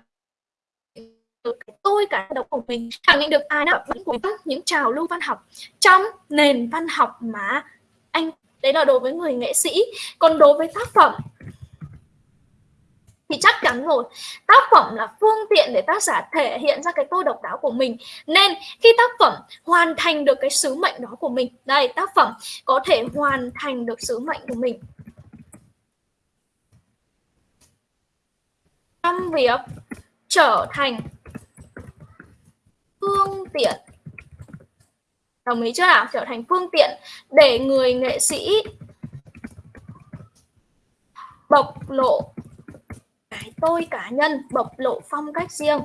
được tôi cả độc của mình, khẳng định được ai nào của những trào lưu văn học trong nền văn học mà anh, đấy là đối với người nghệ sĩ. Còn đối với tác phẩm thì chắc chắn rồi. Tác phẩm là phương tiện để tác giả thể hiện ra cái tôi độc đáo của mình. Nên khi tác phẩm hoàn thành được cái sứ mệnh đó của mình, đây, tác phẩm có thể hoàn thành được sứ mệnh của mình. Trong việc trở thành phương tiện. Đồng ý chưa nào? Trở thành phương tiện để người nghệ sĩ bộc lộ cái tôi cá nhân bộc lộ phong cách riêng.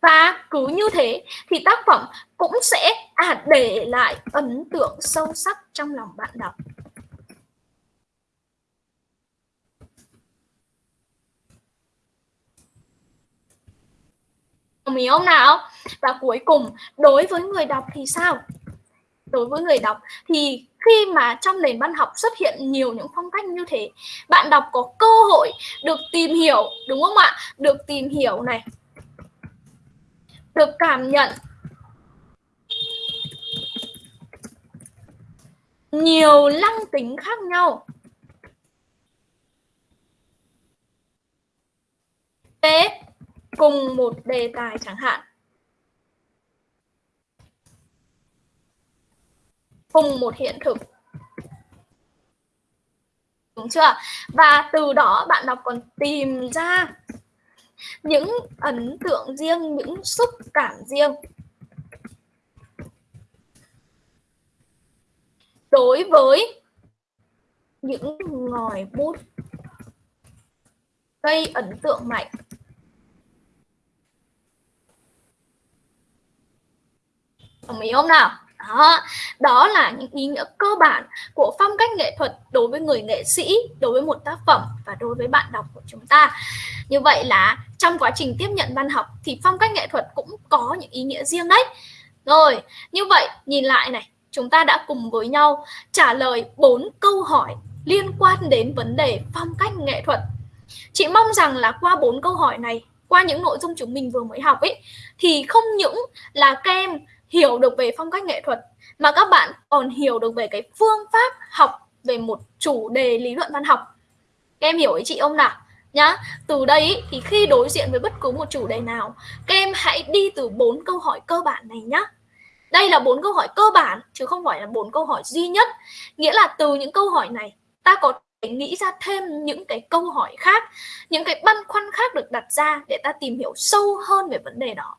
Và cứ như thế thì tác phẩm cũng sẽ à, để lại ấn tượng sâu sắc trong lòng bạn đọc. Đồng ý không nào? Và cuối cùng đối với người đọc thì sao? Đối với người đọc thì khi mà trong nền văn học xuất hiện nhiều những phong cách như thế, bạn đọc có cơ hội được tìm hiểu, đúng không ạ? Được tìm hiểu này, được cảm nhận nhiều lăng tính khác nhau. Thế, cùng một đề tài chẳng hạn. Cùng một hiện thực. Đúng chưa? Và từ đó bạn đọc còn tìm ra những ấn tượng riêng, những xúc cảm riêng. Đối với những ngòi bút gây ấn tượng mạnh. Đồng ý không nào? Đó, đó là những ý nghĩa cơ bản của phong cách nghệ thuật đối với người nghệ sĩ, đối với một tác phẩm và đối với bạn đọc của chúng ta. Như vậy là trong quá trình tiếp nhận văn học thì phong cách nghệ thuật cũng có những ý nghĩa riêng đấy. Rồi, như vậy nhìn lại này, chúng ta đã cùng với nhau trả lời bốn câu hỏi liên quan đến vấn đề phong cách nghệ thuật. Chị mong rằng là qua bốn câu hỏi này, qua những nội dung chúng mình vừa mới học ấy thì không những là các em hiểu được về phong cách nghệ thuật, mà các bạn còn hiểu được về cái phương pháp học về một chủ đề lý luận văn học. Các em hiểu ý chị không nào? Nhá, từ đây thì khi đối diện với bất cứ một chủ đề nào, các em hãy đi từ bốn câu hỏi cơ bản này nhá. Đây là bốn câu hỏi cơ bản, chứ không phải là bốn câu hỏi duy nhất. Nghĩa là từ những câu hỏi này, ta có thể nghĩ ra thêm những cái câu hỏi khác, những cái băn khoăn khác được đặt ra để ta tìm hiểu sâu hơn về vấn đề đó.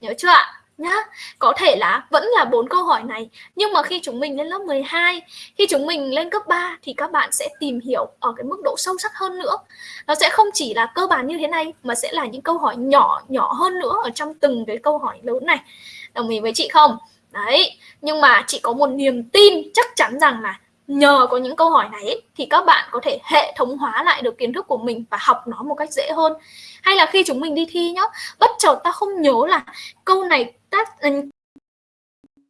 Nhớ chưa ạ? Nhá. Có thể là vẫn là bốn câu hỏi này, nhưng mà khi chúng mình lên lớp 12 khi chúng mình lên cấp 3 thì các bạn sẽ tìm hiểu ở cái mức độ sâu sắc hơn nữa. Nó sẽ không chỉ là cơ bản như thế này, mà sẽ là những câu hỏi nhỏ nhỏ hơn nữa ở trong từng cái câu hỏi lớn này. Đồng ý với chị không? Đấy, nhưng mà chị có một niềm tin chắc chắn rằng là nhờ có những câu hỏi này thì các bạn có thể hệ thống hóa lại được kiến thức của mình và học nó một cách dễ hơn. Hay là khi chúng mình đi thi nhá, bất chợt ta không nhớ là câu này tác cô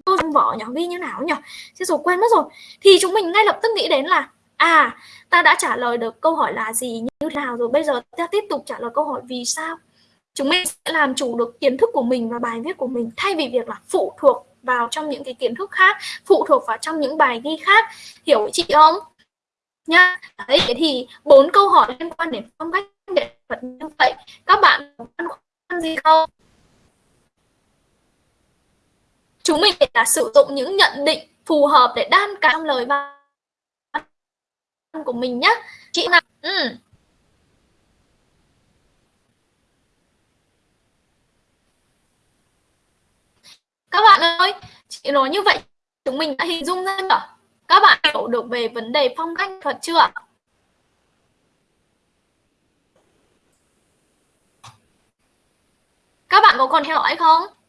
câu trong vỏ nhỏ ghi như nào nhỉ thế rồi quên mất rồi. Thì chúng mình ngay lập tức nghĩ đến là à ta đã trả lời được câu hỏi là gì như nào rồi, bây giờ ta tiếp tục trả lời câu hỏi vì sao? Chúng mình sẽ làm chủ được kiến thức của mình và bài viết của mình thay vì việc là phụ thuộc vào trong những cái kiến thức khác, phụ thuộc vào trong những bài ghi khác. Hiểu chị không? Nha. Đấy thì bốn câu hỏi liên quan đến phong cách nghệ thuật như vậy. Các bạn có băn khoăn gì không? Chúng mình là sử dụng những nhận định phù hợp để đan cả trong lời văn của mình nhé chị nào? Ừ. các bạn ơi, chị nói như vậy, chúng mình đã hình dung ra chưa? Các bạn hiểu được về vấn đề phong cách thuật chưa? Các bạn có còn theo dõi không?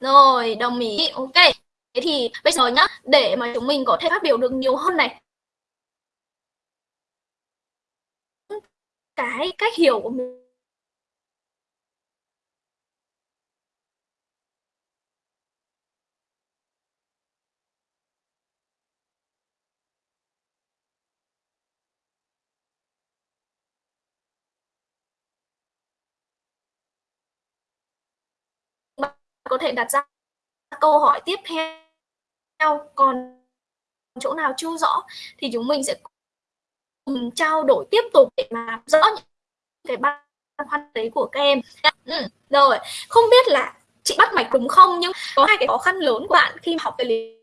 Rồi, đồng ý. Ok. Thế thì bây giờ nhá, để mà chúng mình có thể phát biểu được nhiều hơn này cái cách hiểu của mình có thể đặt ra câu hỏi tiếp theo. Còn chỗ nào chưa rõ thì chúng mình sẽ cùng trao đổi tiếp tục để mà rõ những cái băn khoăn đấy của các em. Ừ, rồi. Không biết là chị bắt mạch đúng không? Nhưng có hai cái khó khăn lớn của bạn khi học về lý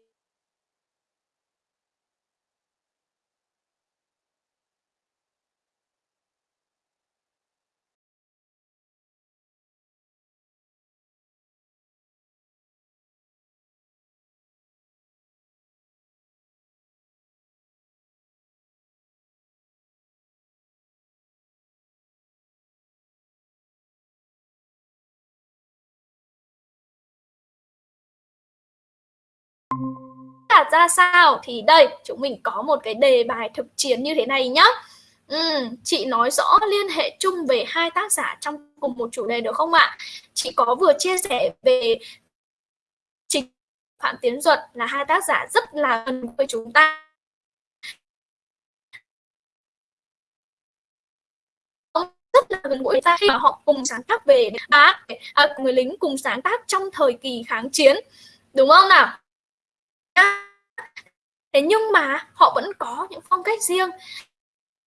là ra sao? Thì đây chúng mình có một cái đề bài thực chiến như thế này nhá. Ừ, chị nói rõ liên hệ chung về hai tác giả trong cùng một chủ đề được không ạ? Chị có vừa chia sẻ về trình phạm tiến duật là hai tác giả rất là gần với chúng ta. Rất là gần gũi ta khi mà họ cùng sáng tác về á à, người lính cùng sáng tác trong thời kỳ kháng chiến. Đúng không nào? Thế nhưng mà họ vẫn có những phong cách riêng.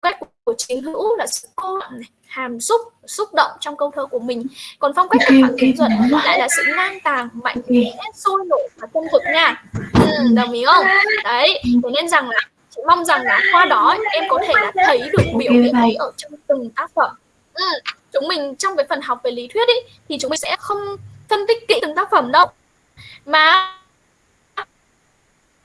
Cách của chính hữu là sự cô đọng này hàm xúc xúc động trong câu thơ của mình. Còn phong cách của phạm tiến duật lại là sự ngang tàng mạnh mẽ sôi nổi và chân thực nha. Ừ, đồng ý không? Đấy thế nên rằng là chị mong rằng là qua đó em có thể là thấy được biểu hiện ấy ở trong từng tác phẩm. Ừ, chúng mình trong cái phần học về lý thuyết ý, thì chúng mình sẽ không phân tích kỹ từng tác phẩm đâu. Mà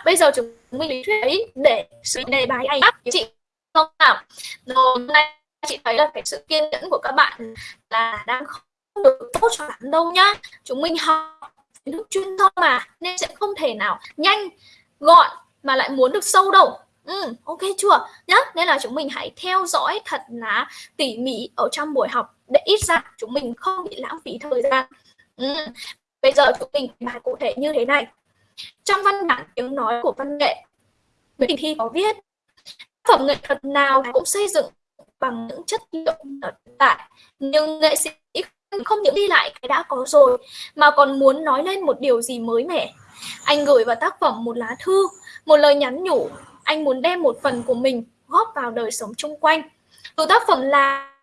bây giờ chúng mình lý thuyết ấy để xử đề bài này chị không nào rồi nay chị thấy là cái sự kiên nhẫn của các bạn là đang không được tốt cho lắm đâu nhá. Chúng mình học nước chuyên thông mà nên sẽ không thể nào nhanh gọn mà lại muốn được sâu đâu. Ừ, ok chưa? Nhá nên là chúng mình hãy theo dõi thật là tỉ mỉ ở trong buổi học để ít ra chúng mình không bị lãng phí thời gian. Ừ. bây giờ chúng mình bài cụ thể như thế này trong văn bản tiếng nói của văn nghệ, Nguyễn Đình Thi có viết phẩm nghệ thuật nào cũng xây dựng bằng những chất liệu hiện tại, nhưng nghệ sĩ không những đi lại cái đã có rồi, mà còn muốn nói lên một điều gì mới mẻ. Anh gửi vào tác phẩm một lá thư, một lời nhắn nhủ. Anh muốn đem một phần của mình góp vào đời sống chung quanh. Từ tác phẩm là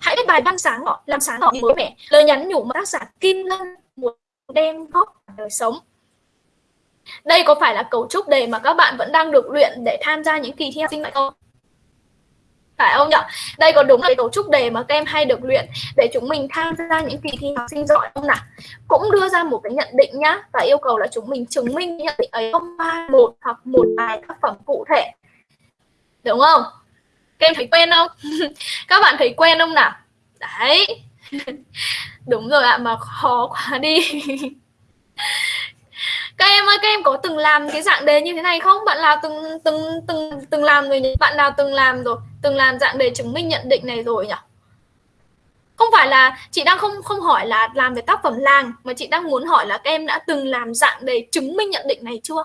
hãy viết bài đăng sáng họ làm sáng họ mới mẻ. Lời nhắn nhủ mà tác giả Kim Lân muốn đem góp vào đời sống đây có phải là cấu trúc đề mà các bạn vẫn đang được luyện để tham gia những kỳ thi học sinh vậy không? Phải không nhỉ? Đây có đúng là cấu trúc đề mà các em hay được luyện để chúng mình tham gia những kỳ thi học sinh giỏi không nào? Cũng đưa ra một cái nhận định nhá, và yêu cầu là chúng mình chứng minh nhận định ấy không một hoặc một vài tác phẩm cụ thể. Đúng không? Các em thấy quen không? các bạn thấy quen không nào? Đấy đúng rồi ạ, mà khó quá đi. Các em ơi, các em có từng làm cái dạng đề như thế này không? Bạn nào từng từng từng từng làm rồi nhỉ? Bạn nào từng làm rồi, từng làm dạng đề chứng minh nhận định này rồi nhỉ? Không phải là chị đang không không hỏi là làm về tác phẩm làng, mà chị đang muốn hỏi là các em đã từng làm dạng đề chứng minh nhận định này chưa?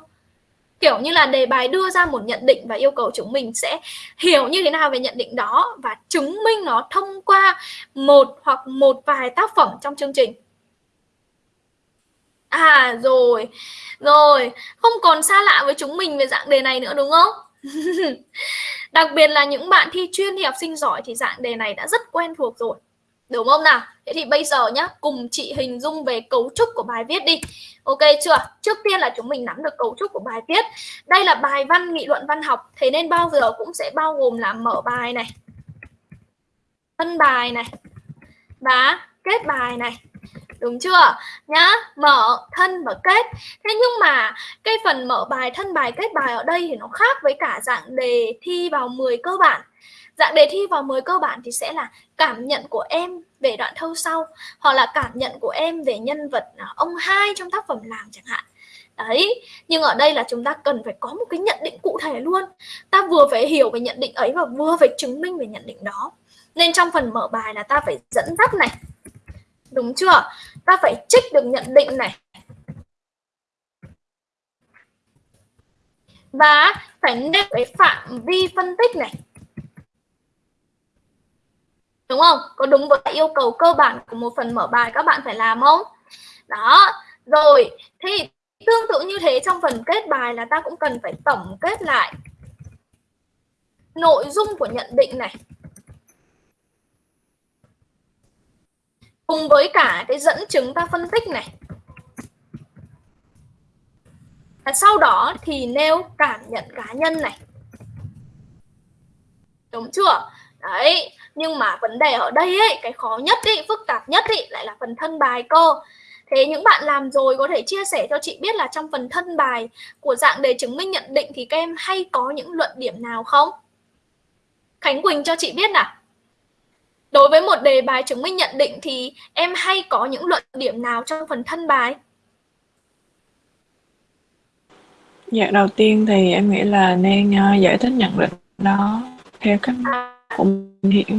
Kiểu như là đề bài đưa ra một nhận định và yêu cầu chúng mình sẽ hiểu như thế nào về nhận định đó và chứng minh nó thông qua một hoặc một vài tác phẩm trong chương trình À rồi, rồi, không còn xa lạ với chúng mình về dạng đề này nữa đúng không? Đặc biệt là những bạn thi chuyên thì học sinh giỏi thì dạng đề này đã rất quen thuộc rồi. Đúng không nào? Thế thì bây giờ nhá, cùng chị hình dung về cấu trúc của bài viết đi. Ok chưa? Trước tiên là chúng mình nắm được cấu trúc của bài viết. Đây là bài văn nghị luận văn học, thế nên bao giờ cũng sẽ bao gồm là mở bài này, thân bài này và kết bài này đúng chưa nhá mở thân và kết thế nhưng mà cái phần mở bài thân bài kết bài ở đây thì nó khác với cả dạng đề thi vào 10 cơ bản dạng đề thi vào mới cơ bản thì sẽ là cảm nhận của em về đoạn thơ sau, hoặc là cảm nhận của em về nhân vật à, ông hai trong tác phẩm làng chẳng hạn. Đấy, nhưng ở đây là chúng ta cần phải có một cái nhận định cụ thể luôn. Ta vừa phải hiểu về nhận định ấy và vừa phải chứng minh về nhận định đó. Nên trong phần mở bài là ta phải dẫn dắt này. Đúng chưa? Ta phải trích được nhận định này. Và phải nêu cái phạm vi phân tích này đúng không? Có đúng với yêu cầu cơ bản của một phần mở bài các bạn phải làm không? Đó. Rồi, thì tương tự như thế trong phần kết bài là ta cũng cần phải tổng kết lại nội dung của nhận định này. Cùng với cả cái dẫn chứng ta phân tích này. Và sau đó thì nêu cảm nhận cá nhân này. Đúng chưa? Đấy nhưng mà vấn đề ở đây ấy cái khó nhất ấy phức tạp nhất ấy lại là phần thân bài cơ thế những bạn làm rồi có thể chia sẻ cho chị biết là trong phần thân bài của dạng đề chứng minh nhận định thì các em hay có những luận điểm nào không? Khánh Quỳnh cho chị biết nào. Đối với một đề bài chứng minh nhận định thì em hay có những luận điểm nào trong phần thân bài? Dạ đầu tiên thì em nghĩ là nên uh, giải thích nhận định đó theo cách mình hiểu.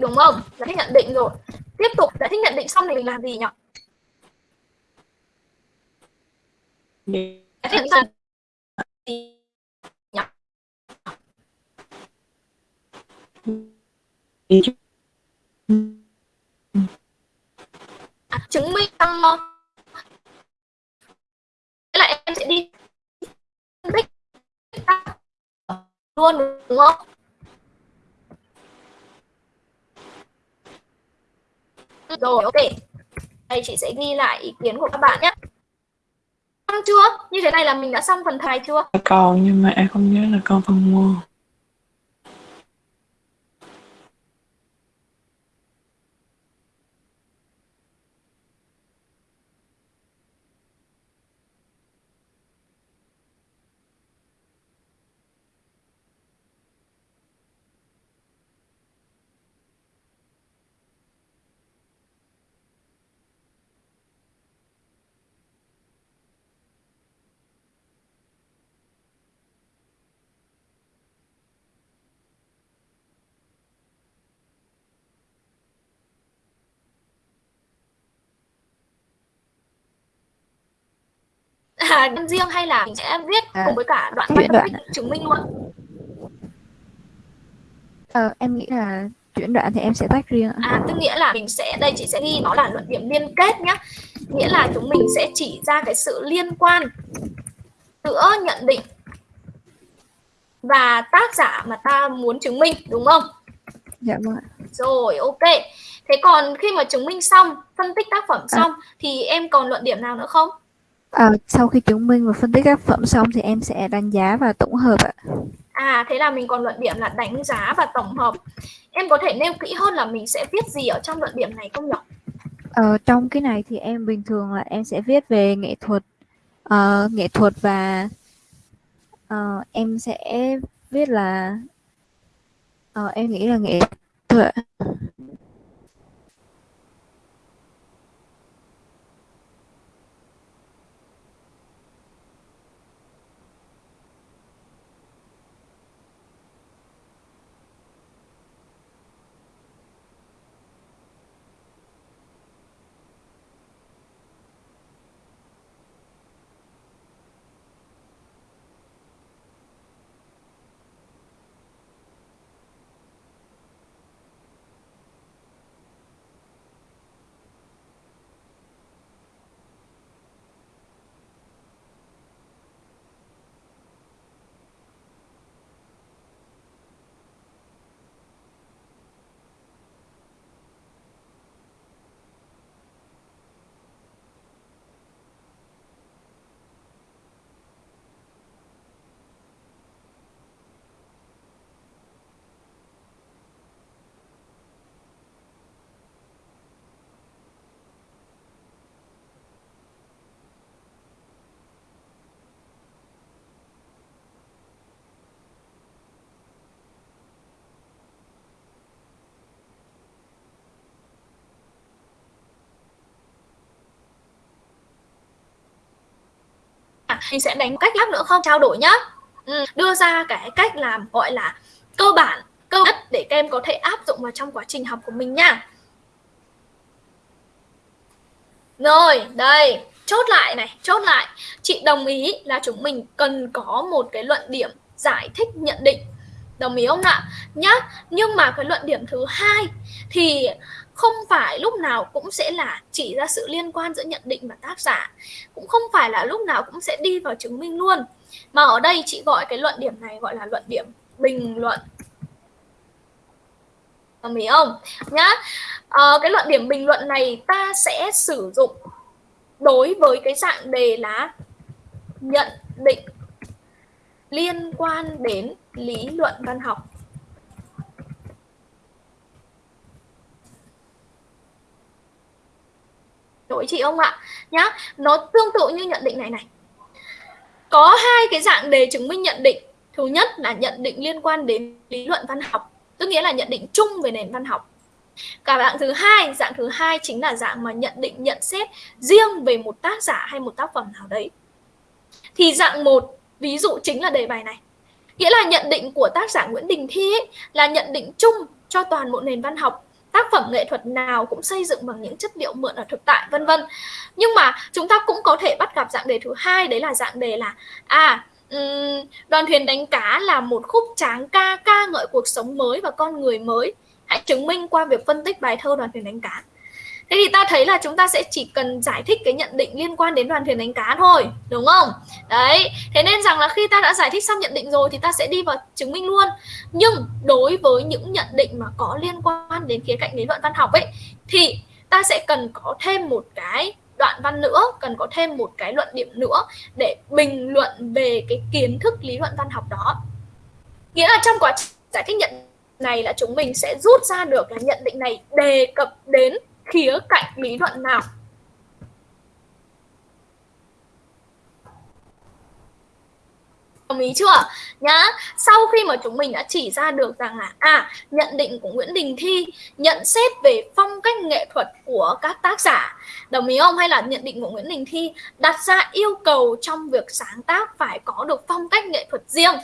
Đúng không? Giải thích nhận định rồi. Tiếp tục giải thích nhận định xong thì mình làm gì nhỉ? Giải thích nhận định à, chứng minh thế là em sẽ đi bích luôn, đúng không? Rồi, ok. Đây, chị sẽ ghi lại ý kiến của các bạn nhé. Xong chưa? Như thế này là mình đã xong phần thầy chưa? Còn nhưng mà em không nhớ là con phần mua. À đơn riêng hay là mình sẽ viết à, cùng với cả đoạn chuyển đoạn chứng minh luôn? Ờ, em nghĩ là chuyển đoạn thì em sẽ tách riêng à tức nghĩa là mình sẽ đây chị sẽ ghi nó là luận điểm liên kết nhá. Nghĩa là chúng mình sẽ chỉ ra cái sự liên quan giữa nhận định và tác giả mà ta muốn chứng minh đúng không? Dạ vâng rồi ok. Thế còn khi mà chứng minh xong phân tích tác phẩm à. xong à. thì em còn luận điểm nào nữa không À, sau khi chứng minh và phân tích các phẩm xong thì em sẽ đánh giá và tổng hợp ạ. À thế là mình còn luận điểm là đánh giá và tổng hợp. Em có thể nêu kỹ hơn là mình sẽ viết gì ở trong luận điểm này không nhỉ? Ờ, trong cái này thì em bình thường là em sẽ viết về nghệ thuật, uh, nghệ thuật và uh, em sẽ viết là uh, em nghĩ là nghệ thuật thì sẽ đánh cách khác nữa không? Trao đổi nhá. Ừ, đưa ra cái cách làm gọi là cơ bản cơ nhất để các em có thể áp dụng vào trong quá trình học của mình nha. Rồi đây chốt lại này chốt lại. Chị đồng ý là chúng mình cần có một cái luận điểm giải thích nhận định. Đồng ý không ạ? Nhá nhưng mà cái luận điểm thứ hai thì không phải lúc nào cũng sẽ là chỉ ra sự liên quan giữa nhận định và tác giả. Cũng không phải là lúc nào cũng sẽ đi vào chứng minh luôn. Mà ở đây chị gọi cái luận điểm này gọi là luận điểm bình luận. Đồng ý không? Nhá. À, cái luận điểm bình luận này ta sẽ sử dụng đối với cái dạng đề là nhận định liên quan đến lý luận văn học. Đổi chị ông ạ. Nhá nó tương tự như nhận định này này. Có hai cái dạng đề chứng minh nhận định. Thứ nhất là nhận định liên quan đến lý luận văn học tức nghĩa là nhận định chung về nền văn học. Cả dạng thứ hai dạng thứ hai chính là dạng mà nhận định nhận xét riêng về một tác giả hay một tác phẩm nào đấy. Thì dạng một ví dụ chính là đề bài này. Nghĩa là nhận định của tác giả Nguyễn Đình Thi ấy, là nhận định chung cho toàn bộ nền văn học tác phẩm nghệ thuật nào cũng xây dựng bằng những chất liệu mượn ở thực tại, vân vân. Nhưng mà chúng ta cũng có thể bắt gặp dạng đề thứ hai, đấy là dạng đề là à đoàn thuyền đánh cá là một khúc tráng ca ca ngợi cuộc sống mới và con người mới. Hãy chứng minh qua việc phân tích bài thơ đoàn thuyền đánh cá. Thế thì ta thấy là chúng ta sẽ chỉ cần giải thích cái nhận định liên quan đến đoàn thuyền đánh cá thôi, đúng không? Đấy, thế nên rằng là khi ta đã giải thích xong nhận định rồi thì ta sẽ đi vào chứng minh luôn. Nhưng đối với những nhận định mà có liên quan đến khía cạnh lý luận văn học ấy thì ta sẽ cần có thêm một cái đoạn văn nữa, cần có thêm một cái luận điểm nữa để bình luận về cái kiến thức lý luận văn học đó. Nghĩa là trong quá trình giải thích nhận này là chúng mình sẽ rút ra được là nhận định này đề cập đến khía cạnh lý luận nào? Đồng ý chưa? Nhá, sau khi mà chúng mình đã chỉ ra được rằng là à nhận định của Nguyễn Đình Thi, nhận xét về phong cách nghệ thuật của các tác giả, đồng ý không? Hay là nhận định của Nguyễn Đình Thi đặt ra yêu cầu trong việc sáng tác phải có được phong cách nghệ thuật riêng?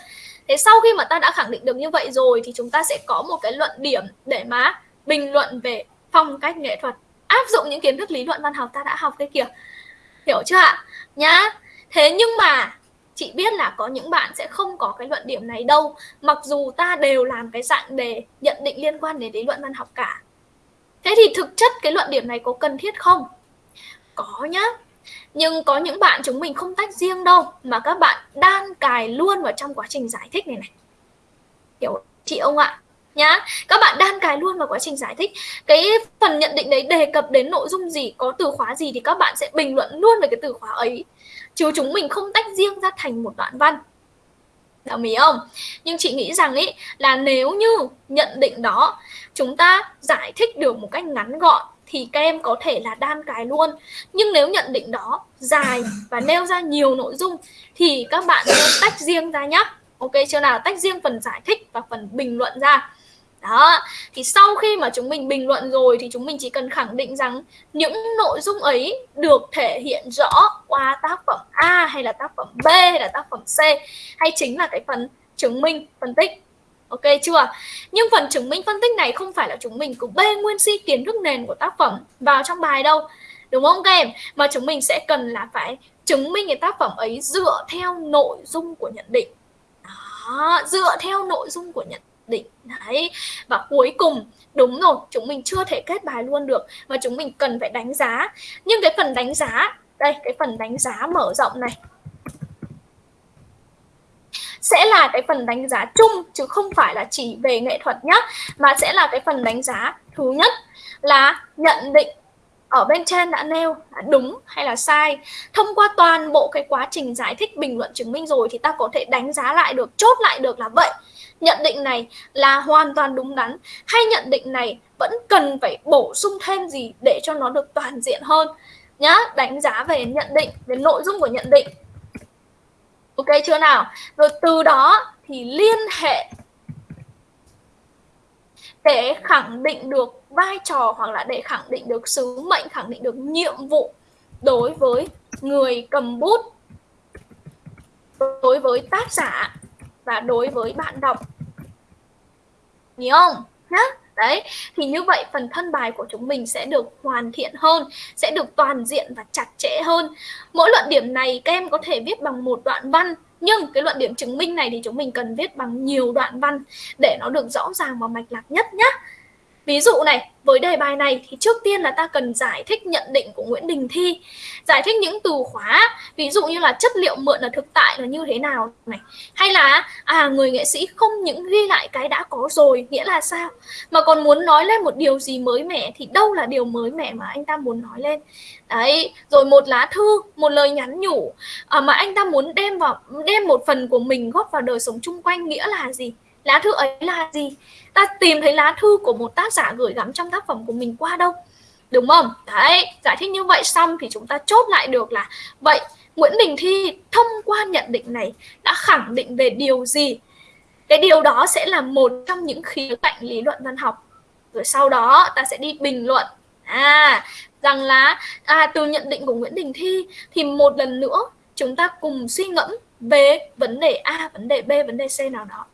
Thế sau khi mà ta đã khẳng định được như vậy rồi thì chúng ta sẽ có một cái luận điểm để mà bình luận về phong cách nghệ thuật, áp dụng những kiến thức lý luận văn học ta đã học cái kiểu. Hiểu chưa ạ? Nhá. Thế nhưng mà chị biết là có những bạn sẽ không có cái luận điểm này đâu, mặc dù ta đều làm cái dạng đề nhận định liên quan đến lý luận văn học cả. Thế thì thực chất cái luận điểm này có cần thiết không? Có nhá. Nhưng có những bạn chúng mình không tách riêng đâu, mà các bạn đan cài luôn vào trong quá trình giải thích này này. Hiểu chị ông ạ? Nhá. Các bạn đan cài luôn vào quá trình giải thích. Cái phần nhận định đấy đề cập đến nội dung gì, có từ khóa gì thì các bạn sẽ bình luận luôn về cái từ khóa ấy. Chứ chúng mình không tách riêng ra thành một đoạn văn. Đồng ý không? Nhưng chị nghĩ rằng ý, là nếu như nhận định đó, chúng ta giải thích được một cách ngắn gọn thì các em có thể là đan cài luôn. Nhưng nếu nhận định đó dài và nêu ra nhiều nội dung thì các bạn nên tách riêng ra nhé ok, chưa nào? Tách riêng phần giải thích và phần bình luận ra đó thì sau khi mà chúng mình bình luận rồi thì chúng mình chỉ cần khẳng định rằng những nội dung ấy được thể hiện rõ qua tác phẩm A hay là tác phẩm B hay là tác phẩm C hay chính là cái phần chứng minh phân tích. Ok chưa? Nhưng phần chứng minh phân tích này không phải là chúng mình cứ bê nguyên si kiến thức nền của tác phẩm vào trong bài đâu đúng không các em? Mà chúng mình sẽ cần là phải chứng minh cái tác phẩm ấy dựa theo nội dung của nhận định. Đó, dựa theo nội dung của nhận định. Đấy, và cuối cùng, đúng rồi, chúng mình chưa thể kết bài luôn được mà chúng mình cần phải đánh giá. Nhưng cái phần đánh giá, đây, cái phần đánh giá mở rộng này, sẽ là cái phần đánh giá chung chứ không phải là chỉ về nghệ thuật nhé mà sẽ là cái phần đánh giá thứ nhất là nhận định ở bên trên đã nêu là đúng hay là sai. Thông qua toàn bộ cái quá trình giải thích bình luận chứng minh rồi thì ta có thể đánh giá lại được, chốt lại được là vậy nhận định này là hoàn toàn đúng đắn. Hay nhận định này vẫn cần phải bổ sung thêm gì để cho nó được toàn diện hơn? Nhá, đánh giá về nhận định, về nội dung của nhận định. Ok chưa nào? Rồi từ đó thì liên hệ để khẳng định được vai trò hoặc là để khẳng định được sứ mệnh, khẳng định được nhiệm vụ đối với người cầm bút, đối với tác giả và đối với bạn đọc. Hiểu không? Nhá. Đấy, thì như vậy phần thân bài của chúng mình sẽ được hoàn thiện hơn, sẽ được toàn diện và chặt chẽ hơn. Mỗi luận điểm này các em có thể viết bằng một đoạn văn, nhưng cái luận điểm chứng minh này thì chúng mình cần viết bằng nhiều đoạn văn để nó được rõ ràng và mạch lạc nhất nhé ví dụ này với đề bài này thì trước tiên là ta cần giải thích nhận định của Nguyễn Đình Thi. Giải thích những từ khóa ví dụ như là chất liệu mượn ở thực tại là như thế nào này. Hay là à người nghệ sĩ không những ghi lại cái đã có rồi nghĩa là sao? Mà còn muốn nói lên một điều gì mới mẻ thì đâu là điều mới mẻ mà anh ta muốn nói lên. Đấy rồi một lá thư một lời nhắn nhủ à, mà anh ta muốn đem vào đem một phần của mình góp vào đời sống chung quanh nghĩa là gì? Lá thư ấy là gì? Ta tìm thấy lá thư của một tác giả gửi gắm trong tác phẩm của mình qua đâu. Đúng không? Đấy giải thích như vậy xong thì chúng ta chốt lại được là vậy Nguyễn Đình Thi thông qua nhận định này đã khẳng định về điều gì? Cái điều đó sẽ là một trong những khía cạnh lý luận văn học. Rồi sau đó ta sẽ đi bình luận. À rằng là à, từ nhận định của Nguyễn Đình Thi thì một lần nữa chúng ta cùng suy ngẫm về vấn đề A, vấn đề B, vấn đề C nào đó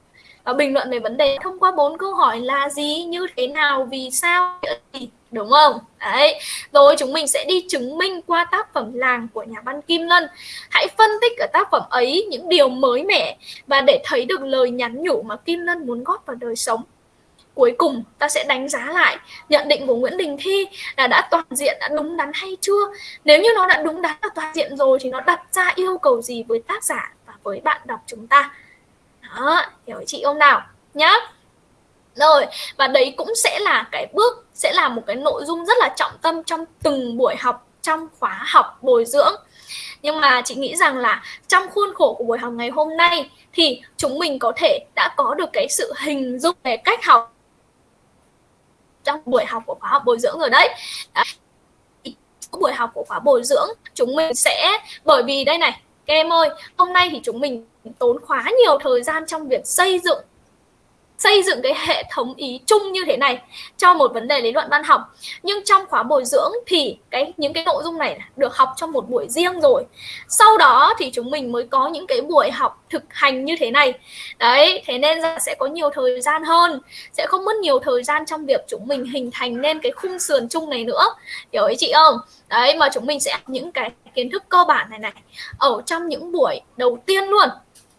và bình luận về vấn đề thông qua bốn câu hỏi là gì, như thế nào, vì sao, đúng không? Đấy. Rồi chúng mình sẽ đi chứng minh qua tác phẩm làng của nhà văn Kim Lân. Hãy phân tích ở tác phẩm ấy những điều mới mẻ và để thấy được lời nhắn nhủ mà Kim Lân muốn góp vào đời sống cuối cùng ta sẽ đánh giá lại nhận định của Nguyễn Đình Thi là đã toàn diện đã đúng đắn hay chưa nếu như nó đã đúng đắn và toàn diện rồi thì nó đặt ra yêu cầu gì với tác giả và với bạn đọc chúng ta đó hiểu chị không nào? Nhá. Rồi và đấy cũng sẽ là cái bước sẽ là một cái nội dung rất là trọng tâm trong từng buổi học trong khóa học bồi dưỡng. Nhưng mà chị nghĩ rằng là trong khuôn khổ của buổi học ngày hôm nay thì chúng mình có thể đã có được cái sự hình dung về cách học trong buổi học của khóa học bồi dưỡng rồi đấy, à, buổi học của khóa bồi dưỡng chúng mình sẽ bởi vì đây này các em ơi hôm nay thì chúng mình tốn khá nhiều thời gian trong việc xây dựng xây dựng cái hệ thống ý chung như thế này cho một vấn đề lý luận văn học. Nhưng trong khóa bồi dưỡng thì cái, những cái nội dung này được học trong một buổi riêng rồi. Sau đó thì chúng mình mới có những cái buổi học thực hành như thế này. Đấy, thế nên là sẽ có nhiều thời gian hơn, sẽ không mất nhiều thời gian trong việc chúng mình hình thành nên cái khung sườn chung này nữa. Hiểu ý chị không? Đấy, mà chúng mình sẽ những cái kiến thức cơ bản này này ở trong những buổi đầu tiên luôn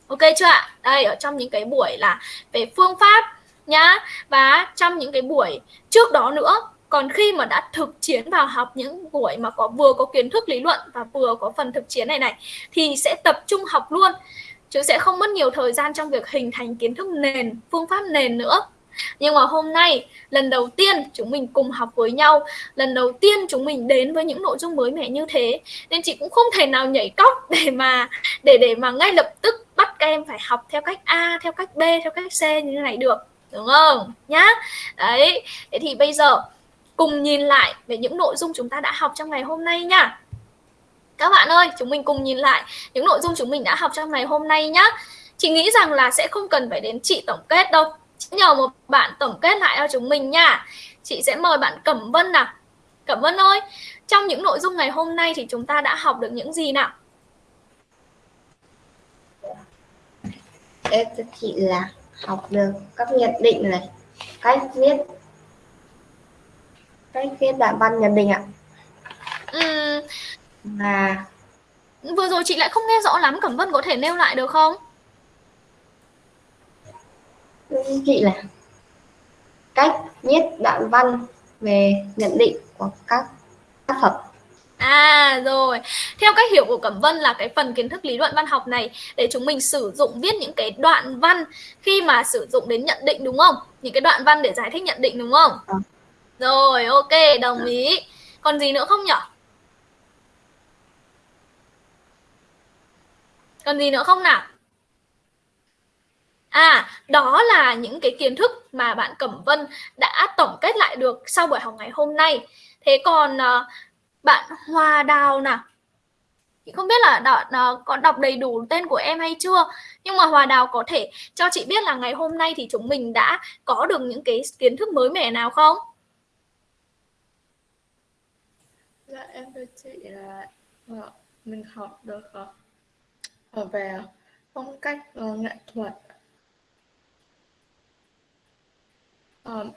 ok chưa ạ? Đây, ở trong những cái buổi là về phương pháp nhá. Và trong những cái buổi trước đó nữa, còn khi mà đã thực chiến vào học những buổi mà có vừa có kiến thức lý luận và vừa có phần thực chiến này này, thì sẽ tập trung học luôn. Chứ sẽ không mất nhiều thời gian trong việc hình thành kiến thức nền, phương pháp nền nữa. Nhưng mà hôm nay, lần đầu tiên chúng mình cùng học với nhau, lần đầu tiên chúng mình đến với những nội dung mới mẻ như thế, nên chị cũng không thể nào nhảy cóc để mà, để để mà ngay lập tức bắt các em phải học theo cách A, theo cách B, theo cách C như thế này được, đúng không? Nhá. Đấy, thế thì bây giờ cùng nhìn lại về những nội dung chúng ta đã học trong ngày hôm nay nhá. Các bạn ơi, chúng mình cùng nhìn lại những nội dung chúng mình đã học trong ngày hôm nay nhá. Chị nghĩ rằng là sẽ không cần phải đến chị tổng kết đâu. Nhờ một bạn tổng kết lại cho chúng mình nha. Chị sẽ mời bạn Cẩm Vân nào. Cẩm Vân ơi, trong những nội dung ngày hôm nay thì chúng ta đã học được những gì nào? Em thưa chị là học được các nhận định này. Cách viết cách viết đoạn văn nhận định ạ. Và vừa rồi chị lại không nghe rõ lắm Cẩm Vân có thể nêu lại được không? Chị là cách viết đoạn văn về nhận định của các tác phẩm À rồi, theo cách hiểu của Cẩm Vân là cái phần kiến thức lý luận văn học này để chúng mình sử dụng viết những cái đoạn văn khi mà sử dụng đến nhận định đúng không? Những cái đoạn văn để giải thích nhận định đúng không? À. Rồi, ok, đồng ý. Còn gì nữa không nhỉ? Còn gì nữa không nào? À, đó là những cái kiến thức mà bạn Cẩm Vân đã tổng kết lại được sau buổi học ngày hôm nay. Thế còn uh, bạn hòa Đào nào? Chị không biết là đọc, uh, có đọc đầy đủ tên của em hay chưa Nhưng mà Hòa Đào có thể cho chị biết là ngày hôm nay thì chúng mình đã có được những cái kiến thức mới mẻ nào không? Dạ em thưa chị là ờ, mình học được ở về phong cách uh, nghệ thuật um,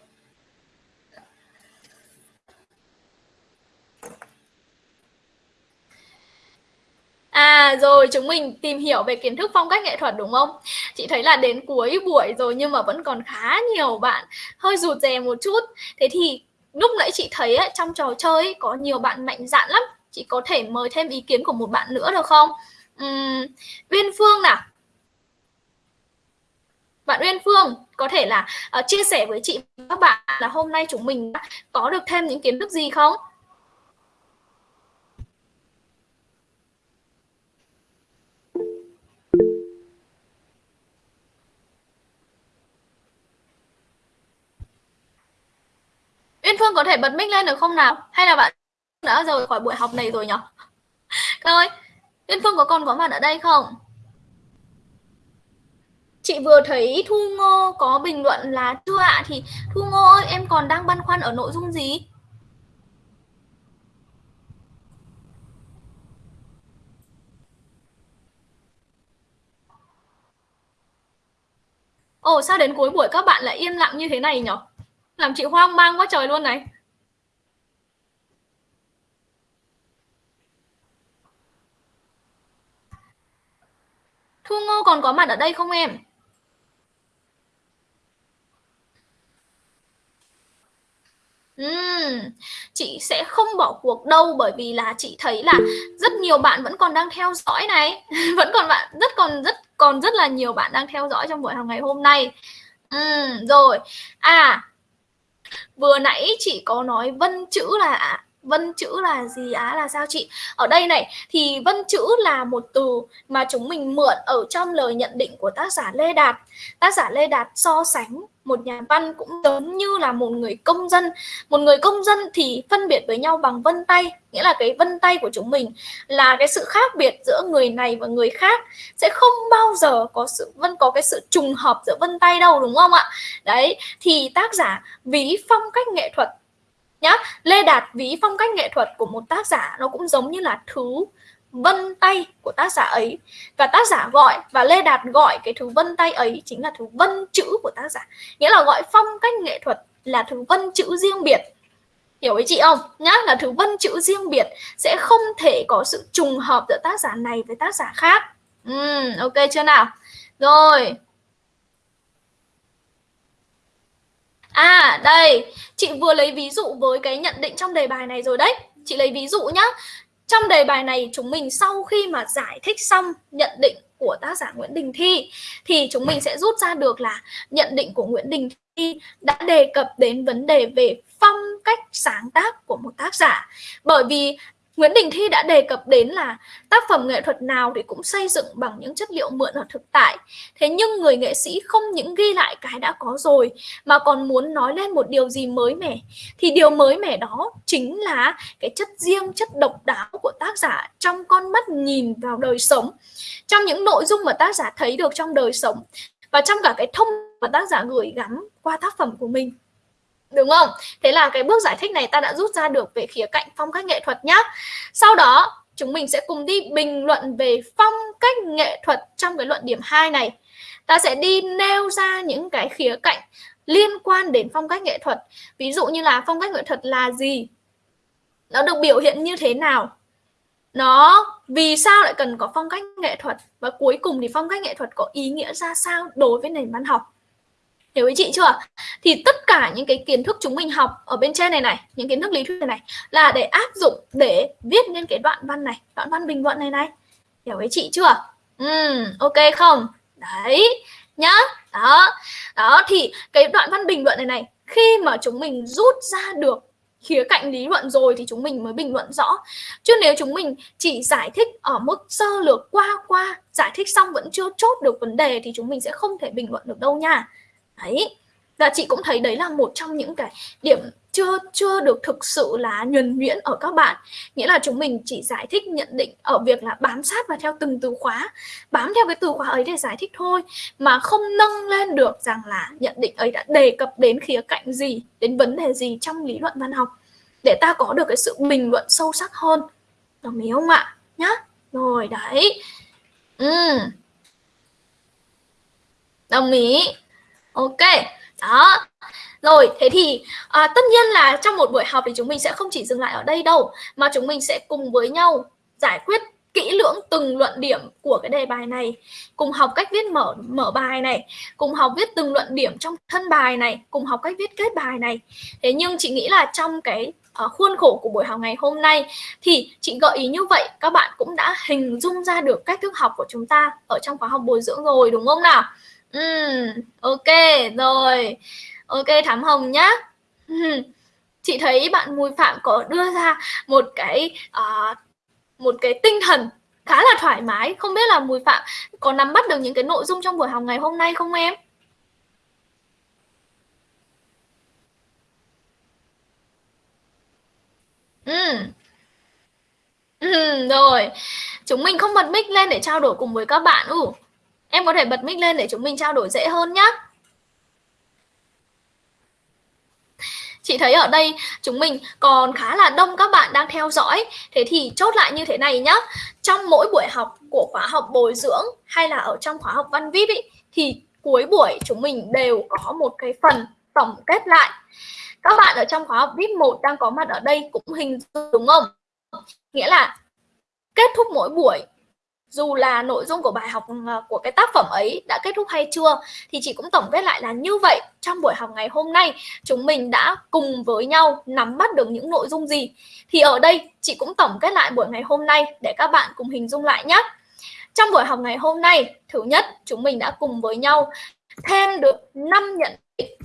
À rồi chúng mình tìm hiểu về kiến thức phong cách nghệ thuật đúng không? Chị thấy là đến cuối buổi rồi nhưng mà vẫn còn khá nhiều bạn hơi rụt rè một chút. Thế thì lúc nãy chị thấy ấy, trong trò chơi ấy, có nhiều bạn mạnh dạn lắm. Chị có thể mời thêm ý kiến của một bạn nữa được không? Uhm, Uyên Phương nào. Bạn Uyên Phương có thể là uh, chia sẻ với chị và các bạn là hôm nay chúng mình đã có được thêm những kiến thức gì không? Uyên Phương có thể bật mic lên được không nào? Hay là bạn đã rời khỏi buổi học này rồi nhỉ? Các ơi, Uyên Phương có còn có mặt ở đây không? Chị vừa thấy Thu Ngô có bình luận là chưa ạ thì Thu Ngô ơi em còn đang băn khoăn ở nội dung gì? Ồ sao đến cuối buổi các bạn lại im lặng như thế này nhỉ? Làm chị hoang mang quá trời luôn này. Thu Ngô còn có mặt ở đây không em? Uhm, chị sẽ không bỏ cuộc đâu bởi vì là chị thấy là rất nhiều bạn vẫn còn đang theo dõi này vẫn còn bạn rất còn rất còn rất là nhiều bạn đang theo dõi trong buổi học ngày hôm nay uhm, rồi à vừa nãy chị có nói vân chữ là vân chữ là gì á? Là sao chị? Ở đây này, thì vân chữ là một từ mà chúng mình mượn ở trong lời nhận định của tác giả Lê Đạt. Tác giả Lê Đạt so sánh một nhà văn cũng giống như là một người công dân. Một người công dân thì phân biệt với nhau bằng vân tay, nghĩa là cái vân tay của chúng mình là cái sự khác biệt giữa người này và người khác. Sẽ không bao giờ có sự vân có cái sự trùng hợp giữa vân tay đâu, đúng không ạ? Đấy, thì tác giả ví phong cách nghệ thuật nhá, Lê Đạt ví phong cách nghệ thuật của một tác giả nó cũng giống như là thứ vân tay của tác giả ấy. Và tác giả gọi và Lê Đạt gọi cái thứ vân tay ấy chính là thứ vân chữ của tác giả. Nghĩa là gọi phong cách nghệ thuật là thứ vân chữ riêng biệt. Hiểu với chị không? Nhá là thứ vân chữ riêng biệt sẽ không thể có sự trùng hợp giữa tác giả này với tác giả khác. Uhm, ok chưa nào? Rồi. À đây, chị vừa lấy ví dụ với cái nhận định trong đề bài này rồi đấy. Chị lấy ví dụ nhá. Trong đề bài này, chúng mình sau khi mà giải thích xong nhận định của tác giả Nguyễn Đình Thi, thì chúng mình sẽ rút ra được là nhận định của Nguyễn Đình Thi đã đề cập đến vấn đề về phong cách sáng tác của một tác giả. Bởi vì Nguyễn Đình Thi đã đề cập đến là tác phẩm nghệ thuật nào thì cũng xây dựng bằng những chất liệu mượn ở thực tại. Thế nhưng người nghệ sĩ không những ghi lại cái đã có rồi mà còn muốn nói lên một điều gì mới mẻ. Thì điều mới mẻ đó chính là cái chất riêng, chất độc đáo của tác giả trong con mắt nhìn vào đời sống. Trong những nội dung mà tác giả thấy được trong đời sống và trong cả cái thông mà tác giả gửi gắm qua tác phẩm của mình đúng không? Thế là cái bước giải thích này ta đã rút ra được về khía cạnh phong cách nghệ thuật nhá. Sau đó, chúng mình sẽ cùng đi bình luận về phong cách nghệ thuật trong cái luận điểm 2 này. Ta sẽ đi nêu ra những cái khía cạnh liên quan đến phong cách nghệ thuật. Ví dụ như là phong cách nghệ thuật là gì? Nó được biểu hiện như thế nào? Nó, vì sao lại cần có phong cách nghệ thuật? Và cuối cùng thì phong cách nghệ thuật có ý nghĩa ra sao đối với nền văn học? Hiểu với chị chưa? Thì tất cả những cái kiến thức chúng mình học ở bên trên này này, những kiến thức lý thuyết này này là để áp dụng để viết nên cái đoạn văn này, đoạn văn bình luận này này. Hiểu với chị chưa? Ừ ok không? Đấy, nhá. Đó đó, thì cái đoạn văn bình luận này này, khi mà chúng mình rút ra được khía cạnh lý luận rồi thì chúng mình mới bình luận rõ. Chứ nếu chúng mình chỉ giải thích ở mức sơ lược qua qua, giải thích xong vẫn chưa chốt được vấn đề thì chúng mình sẽ không thể bình luận được đâu nha đấy. Và chị cũng thấy đấy là một trong những cái điểm chưa chưa được thực sự là nhuần nhuyễn ở các bạn. Nghĩa là chúng mình chỉ giải thích nhận định ở việc là bám sát và theo từng từ khóa, bám theo cái từ khóa ấy để giải thích thôi, mà không nâng lên được rằng là nhận định ấy đã đề cập đến khía cạnh gì, đến vấn đề gì trong lý luận văn học, để ta có được cái sự bình luận sâu sắc hơn. Đồng ý không ạ? Nhá. Rồi, đấy. Ừ. đồng ý ok đó. Rồi thế thì à, tất nhiên là trong một buổi học thì chúng mình sẽ không chỉ dừng lại ở đây đâu mà chúng mình sẽ cùng với nhau giải quyết kỹ lưỡng từng luận điểm của cái đề bài này cùng học cách viết mở mở bài này cùng học viết từng luận điểm trong thân bài này cùng học cách viết kết bài này. Thế nhưng chị nghĩ là trong cái uh, khuôn khổ của buổi học ngày hôm nay thì chị gợi ý như vậy các bạn cũng đã hình dung ra được cách thức học của chúng ta ở trong khóa học bồi dưỡng rồi đúng không nào? Ừ, ok rồi. Ok thám hồng nhá. Chị thấy bạn Mùi Phạm có đưa ra một cái uh, một cái tinh thần khá là thoải mái. Không biết là Mùi Phạm có nắm bắt được những cái nội dung trong buổi học ngày hôm nay không em? Ừ. Ừ, rồi. Chúng mình không bật mic lên để trao đổi cùng với các bạn. Ừ em có thể bật mic lên để chúng mình trao đổi dễ hơn nhé chị thấy ở đây chúng mình còn khá là đông các bạn đang theo dõi. Thế thì chốt lại như thế này nhá. Trong mỗi buổi học của khóa học bồi dưỡng hay là ở trong khóa học văn vip ý, thì cuối buổi chúng mình đều có một cái phần tổng kết lại. Các bạn ở trong khóa học VIP 1 đang có mặt ở đây cũng hình dung đúng không? Nghĩa là kết thúc mỗi buổi dù là nội dung của bài học ừ, của cái tác phẩm ấy đã kết thúc hay chưa, thì chị cũng tổng kết lại là như vậy. Trong buổi học ngày hôm nay, chúng mình đã cùng với nhau nắm bắt được những nội dung gì. Thì ở đây, chị cũng tổng kết lại buổi ngày hôm nay để các bạn cùng hình dung lại nhé. Trong buổi học ngày hôm nay, thứ nhất, chúng mình đã cùng với nhau thêm được 5 nhận định.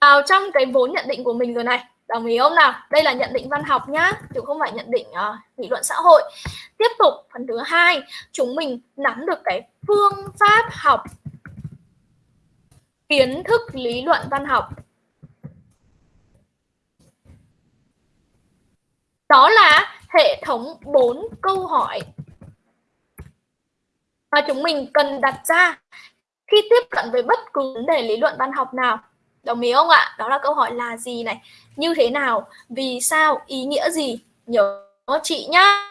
Vào trong cái vốn nhận định của mình rồi này đồng ý không nào? Đây là nhận định văn học nhá chứ không phải nhận định uh, nghị luận xã hội. Tiếp tục phần thứ hai chúng mình nắm được cái phương pháp học kiến thức lý luận văn học. Đó là hệ thống bốn câu hỏi mà chúng mình cần đặt ra khi tiếp cận với bất cứ vấn đề lý luận văn học nào. Đồng ý không ạ? Đó là câu hỏi là gì này? Như thế nào? Vì sao? Ý nghĩa gì? Nhớ chị nhá.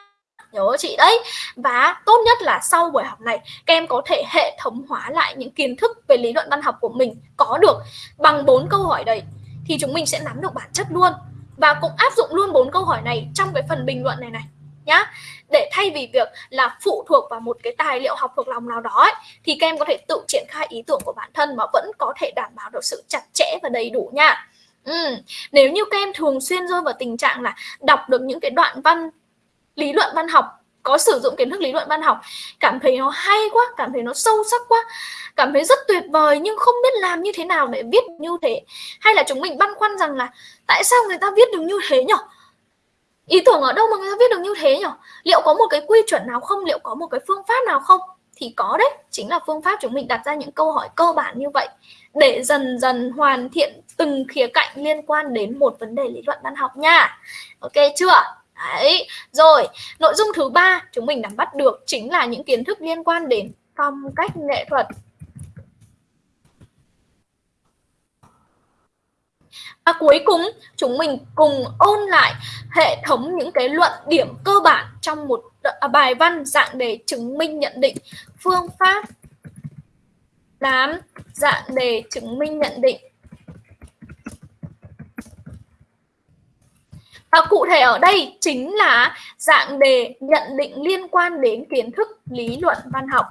Nhớ chị đấy. Và tốt nhất là sau buổi học này, các em có thể hệ thống hóa lại những kiến thức về lý luận văn học của mình có được bằng bốn câu hỏi đấy, thì chúng mình sẽ nắm được bản chất luôn và cũng áp dụng luôn bốn câu hỏi này trong cái phần bình luận này này, nhá để thay vì việc là phụ thuộc vào một cái tài liệu học thuộc lòng nào đó ấy, thì các em có thể tự triển khai ý tưởng của bản thân mà vẫn có thể đảm bảo được sự chặt chẽ và đầy đủ nha ừ. nếu như các em thường xuyên rơi vào tình trạng là đọc được những cái đoạn văn lý luận văn học có sử dụng kiến thức lý luận văn học cảm thấy nó hay quá cảm thấy nó sâu sắc quá cảm thấy rất tuyệt vời nhưng không biết làm như thế nào để viết như thế hay là chúng mình băn khoăn rằng là tại sao người ta viết được như thế nhỉ ý tưởng ở đâu mà người ta viết được như thế nhỉ liệu có một cái quy chuẩn nào không? Liệu có một cái phương pháp nào không? Thì có đấy, chính là phương pháp chúng mình đặt ra những câu hỏi cơ bản như vậy. Để dần dần hoàn thiện từng khía cạnh liên quan đến một vấn đề lý luận văn học nha. Ok chưa? Đấy, rồi, nội dung thứ ba chúng mình nắm bắt được chính là những kiến thức liên quan đến phong cách nghệ thuật. Và cuối cùng, chúng mình cùng ôn lại hệ thống những cái luận điểm cơ bản trong một à, bài văn dạng đề chứng minh nhận định phương pháp làm dạng đề chứng minh nhận định Và cụ thể ở đây chính là dạng đề nhận định liên quan đến kiến thức, lý luận, văn học.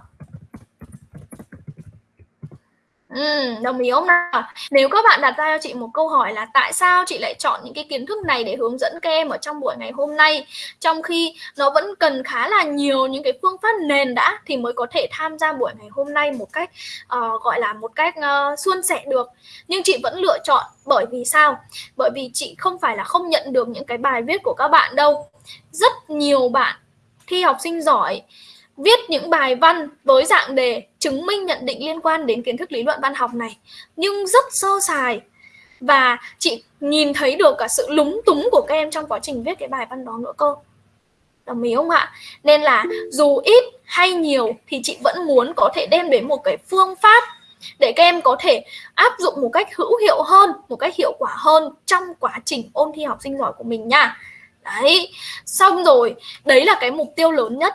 Ừ, đồng ý không nào? Nếu các bạn đặt ra cho chị một câu hỏi là tại sao chị lại chọn những cái kiến thức này để hướng dẫn các em ở trong buổi ngày hôm nay trong khi nó vẫn cần khá là nhiều những cái phương pháp nền đã thì mới có thể tham gia buổi ngày hôm nay một cách uh, gọi là một cách uh, suôn sẻ được. Nhưng chị vẫn lựa chọn bởi vì sao? Bởi vì chị không phải là không nhận được những cái bài viết của các bạn đâu. Rất nhiều bạn thi học sinh giỏi viết những bài văn với dạng đề chứng minh nhận định liên quan đến kiến thức lý luận văn học này, nhưng rất sơ sài. Và chị nhìn thấy được cả sự lúng túng của các em trong quá trình viết cái bài văn đó nữa cơ. Đồng ý không ạ? Nên là dù ít hay nhiều thì chị vẫn muốn có thể đem đến một cái phương pháp để các em có thể áp dụng một cách hữu hiệu hơn, một cách hiệu quả hơn trong quá trình ôn thi học sinh giỏi của mình nha. Đấy, xong rồi, đấy là cái mục tiêu lớn nhất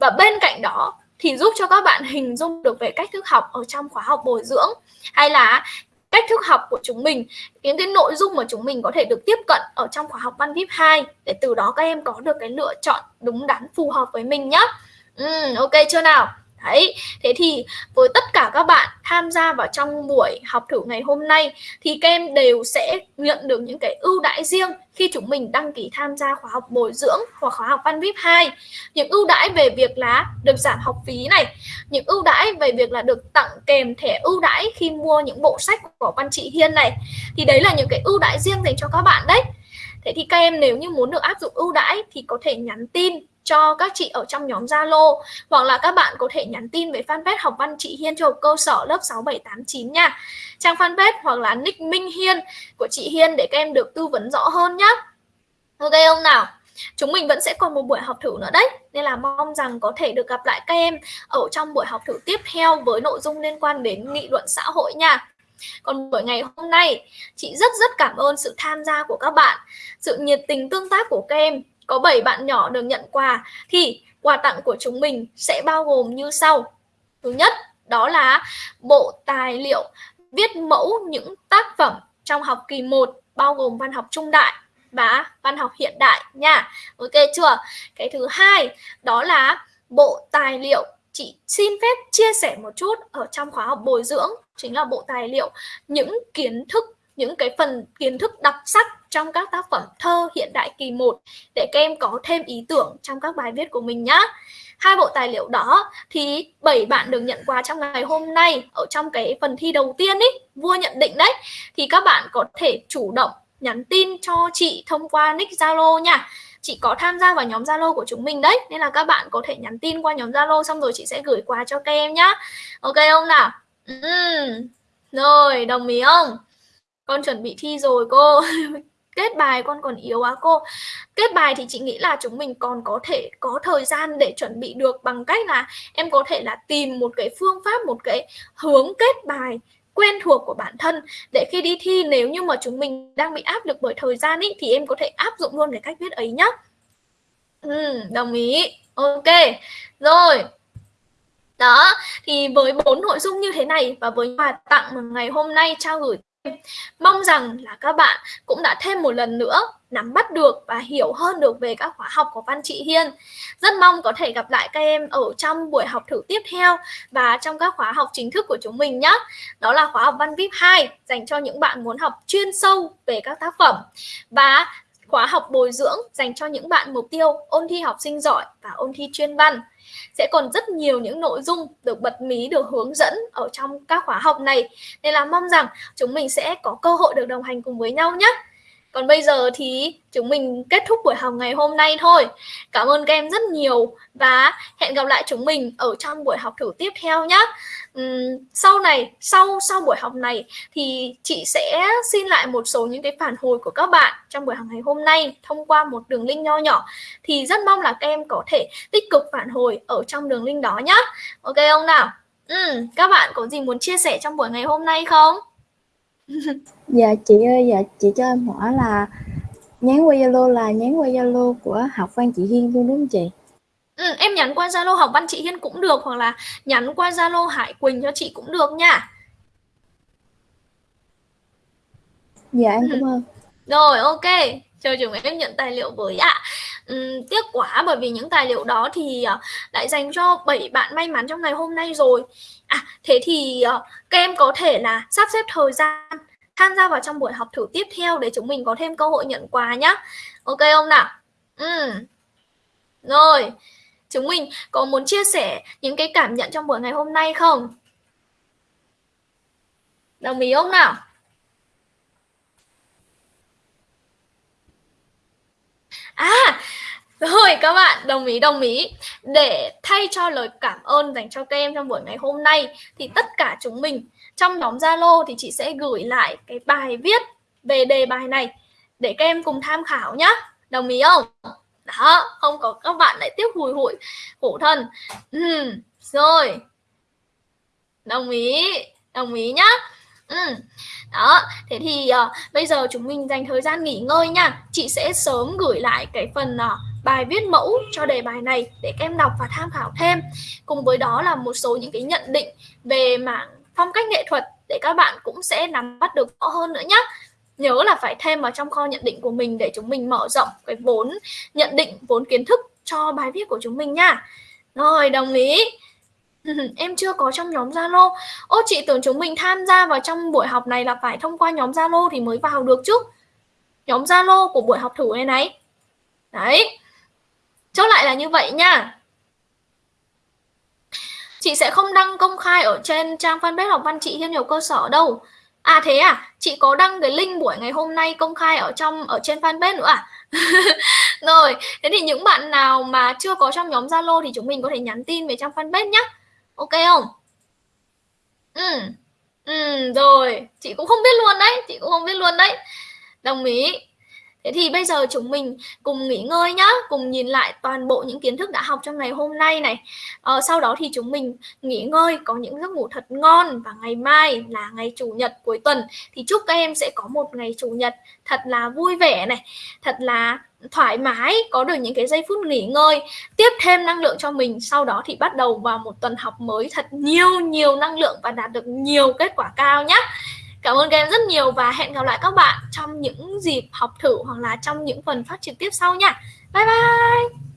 và bên cạnh đó thì giúp cho các bạn hình dung được về cách thức học ở trong khóa học bồi dưỡng hay là cách thức học của chúng mình những cái nội dung mà chúng mình có thể được tiếp cận ở trong khóa học văn vip 2 để từ đó các em có được cái lựa chọn đúng đắn phù hợp với mình nhé ừ, ok chưa nào? Đấy, thế thì với tất cả các bạn tham gia vào trong buổi học thử ngày hôm nay thì các em đều sẽ nhận được những cái ưu đãi riêng khi chúng mình đăng ký tham gia khóa học bồi dưỡng hoặc khóa học văn VIP 2. Những ưu đãi về việc là được giảm học phí này, những ưu đãi về việc là được tặng kèm thẻ ưu đãi khi mua những bộ sách của văn chị Hiên này. Thì đấy là những cái ưu đãi riêng dành cho các bạn đấy. Thế thì các em nếu như muốn được áp dụng ưu đãi thì có thể nhắn tin cho các chị ở trong nhóm Zalo, hoặc là các bạn có thể nhắn tin về fanpage học văn chị Hiên cho cơ sở lớp 6789 nha. Trang fanpage hoặc là nick Minh Hiên của chị Hiên để các em được tư vấn rõ hơn nhé. Ok không nào? Chúng mình vẫn sẽ còn một buổi học thử nữa đấy Nên là mong rằng có thể được gặp lại các em Ở trong buổi học thử tiếp theo Với nội dung liên quan đến nghị luận xã hội nha còn buổi ngày hôm nay chị rất rất cảm ơn sự tham gia của các bạn sự nhiệt tình tương tác của các em có 7 bạn nhỏ được nhận quà thì quà tặng của chúng mình sẽ bao gồm như sau. Thứ nhất, đó là bộ tài liệu viết mẫu những tác phẩm trong học kỳ 1 bao gồm văn học trung đại và văn học hiện đại nha. Ok chưa? Cái thứ hai đó là bộ tài liệu chị xin phép chia sẻ một chút ở trong khóa học bồi dưỡng chính là bộ tài liệu những kiến thức những cái phần kiến thức đặc sắc trong các tác phẩm thơ hiện đại kỳ 1 để các em có thêm ý tưởng trong các bài viết của mình nhá Hai bộ tài liệu đó thì bảy bạn được nhận quà trong ngày hôm nay ở trong cái phần thi đầu tiên ý, vua nhận định đấy thì các bạn có thể chủ động nhắn tin cho chị thông qua nick Zalo nha. Chị có tham gia vào nhóm Zalo của chúng mình đấy, Nên là các bạn có thể nhắn tin qua nhóm Zalo Xong rồi chị sẽ gửi quà cho các em nhá. Ok không nào? Uhm. Rồi, đồng ý không? Con chuẩn bị thi rồi cô. Kết bài con còn yếu quá cô? Kết bài thì chị nghĩ là chúng mình còn có thể có thời gian để chuẩn bị được bằng cách là em có thể là tìm một cái phương pháp, một cái hướng kết bài quen thuộc của bản thân. Để khi đi thi nếu như mà chúng mình đang bị áp lực bởi thời gian ý, thì em có thể áp dụng luôn cái cách viết ấy nhá. Ừ, đồng ý. Ok. Rồi. Đó thì với bốn nội dung như thế này và với quà tặng mà ngày hôm nay trao gửi Mong rằng là các bạn cũng đã thêm một lần nữa nắm bắt được và hiểu hơn được về các khóa học của Văn trị Hiên. Rất mong có thể gặp lại các em ở trong buổi học thử tiếp theo và trong các khóa học chính thức của chúng mình nhé. Đó là khóa học Văn VIP 2 dành cho những bạn muốn học chuyên sâu về các tác phẩm và khóa học bồi dưỡng dành cho những bạn mục tiêu, ôn thi học sinh giỏi và ôn thi chuyên văn sẽ còn rất nhiều những nội dung được bật mí, được hướng dẫn ở trong các khóa học này nên là mong rằng chúng mình sẽ có cơ hội được đồng hành cùng với nhau nhé còn bây giờ thì chúng mình kết thúc buổi học ngày hôm nay thôi. Cảm ơn các em rất nhiều và hẹn gặp lại chúng mình ở trong buổi học thử tiếp theo nhé. Uhm, sau này, sau sau buổi học này thì chị sẽ xin lại một số những cái phản hồi của các bạn trong buổi học ngày hôm nay thông qua một đường link nho nhỏ. Thì rất mong là các em có thể tích cực phản hồi ở trong đường link đó nhé. Ok không nào? Uhm, các bạn có gì muốn chia sẻ trong buổi ngày hôm nay không? Dạ chị ơi dạ chị cho em hỏi là nhắn qua Zalo là nhắn qua Zalo của học văn chị Hiên luôn đúng không chị? Ừ, em nhắn qua Zalo học văn chị Hiên cũng được hoặc là nhắn qua Zalo Hải Quỳnh cho chị cũng được nha. Dạ em cảm ơn. Rồi ok, chờ chúng em nhận tài liệu với ạ. Uhm, tiếc quá bởi vì những tài liệu đó thì uh, lại dành cho 7 bạn may mắn trong ngày hôm nay rồi. À thế thì uh, các em có thể là sắp xếp thời gian tham gia vào trong buổi học thử tiếp theo để chúng mình có thêm cơ hội nhận quà nhá. Ok không nào? Ừ. Rồi, chúng mình có muốn chia sẻ những cái cảm nhận trong buổi ngày hôm nay không? Đồng ý không nào? À, rồi các bạn, đồng ý đồng ý. Để thay cho lời cảm ơn dành cho các em trong buổi ngày hôm nay thì tất cả chúng mình trong nhóm Zalo thì chị sẽ gửi lại cái bài viết về đề bài này để các em cùng tham khảo nhá. Đồng ý không? Đó, không có các bạn lại tiếp hùi hụi khổ thân. Ừ, rồi. Đồng ý, đồng ý nhá. Ừ. Đó, thế thì uh, bây giờ chúng mình dành thời gian nghỉ ngơi nha. Chị sẽ sớm gửi lại cái phần uh, bài viết mẫu cho đề bài này để các em đọc và tham khảo thêm. Cùng với đó là một số những cái nhận định về mảng phong cách nghệ thuật để các bạn cũng sẽ nắm bắt được rõ hơn nữa nhé nhớ là phải thêm vào trong kho nhận định của mình để chúng mình mở rộng cái vốn nhận định, vốn kiến thức cho bài viết của chúng mình nha rồi, đồng ý em chưa có trong nhóm Zalo. Ô, chị tưởng chúng mình tham gia vào trong buổi học này là phải thông qua nhóm Zalo thì mới vào được chứ. Nhóm Zalo của buổi học thử này này. Đấy. Chốt lại là như vậy nha. Chị sẽ không đăng công khai ở trên trang fanpage học văn chị thêm nhiều cơ sở đâu. À thế à, chị có đăng cái link buổi ngày hôm nay công khai ở trong ở trên fanpage nữa à? Rồi, thế thì những bạn nào mà chưa có trong nhóm Zalo thì chúng mình có thể nhắn tin về trang fanpage nhé. Ok không? Ừ. Ừ rồi, chị cũng không biết luôn đấy, chị cũng không biết luôn đấy. Đồng ý. Thế thì bây giờ chúng mình cùng nghỉ ngơi nhá, cùng nhìn lại toàn bộ những kiến thức đã học trong ngày hôm nay này. Ờ, sau đó thì chúng mình nghỉ ngơi, có những giấc ngủ thật ngon và ngày mai là ngày chủ nhật cuối tuần thì chúc các em sẽ có một ngày chủ nhật thật là vui vẻ này, thật là thoải mái, có được những cái giây phút nghỉ ngơi, tiếp thêm năng lượng cho mình. Sau đó thì bắt đầu vào một tuần học mới thật nhiều nhiều năng lượng và đạt được nhiều kết quả cao nhé. Cảm ơn các em rất nhiều và hẹn gặp lại các bạn trong những dịp học thử hoặc là trong những phần phát trực tiếp sau nha. Bye bye!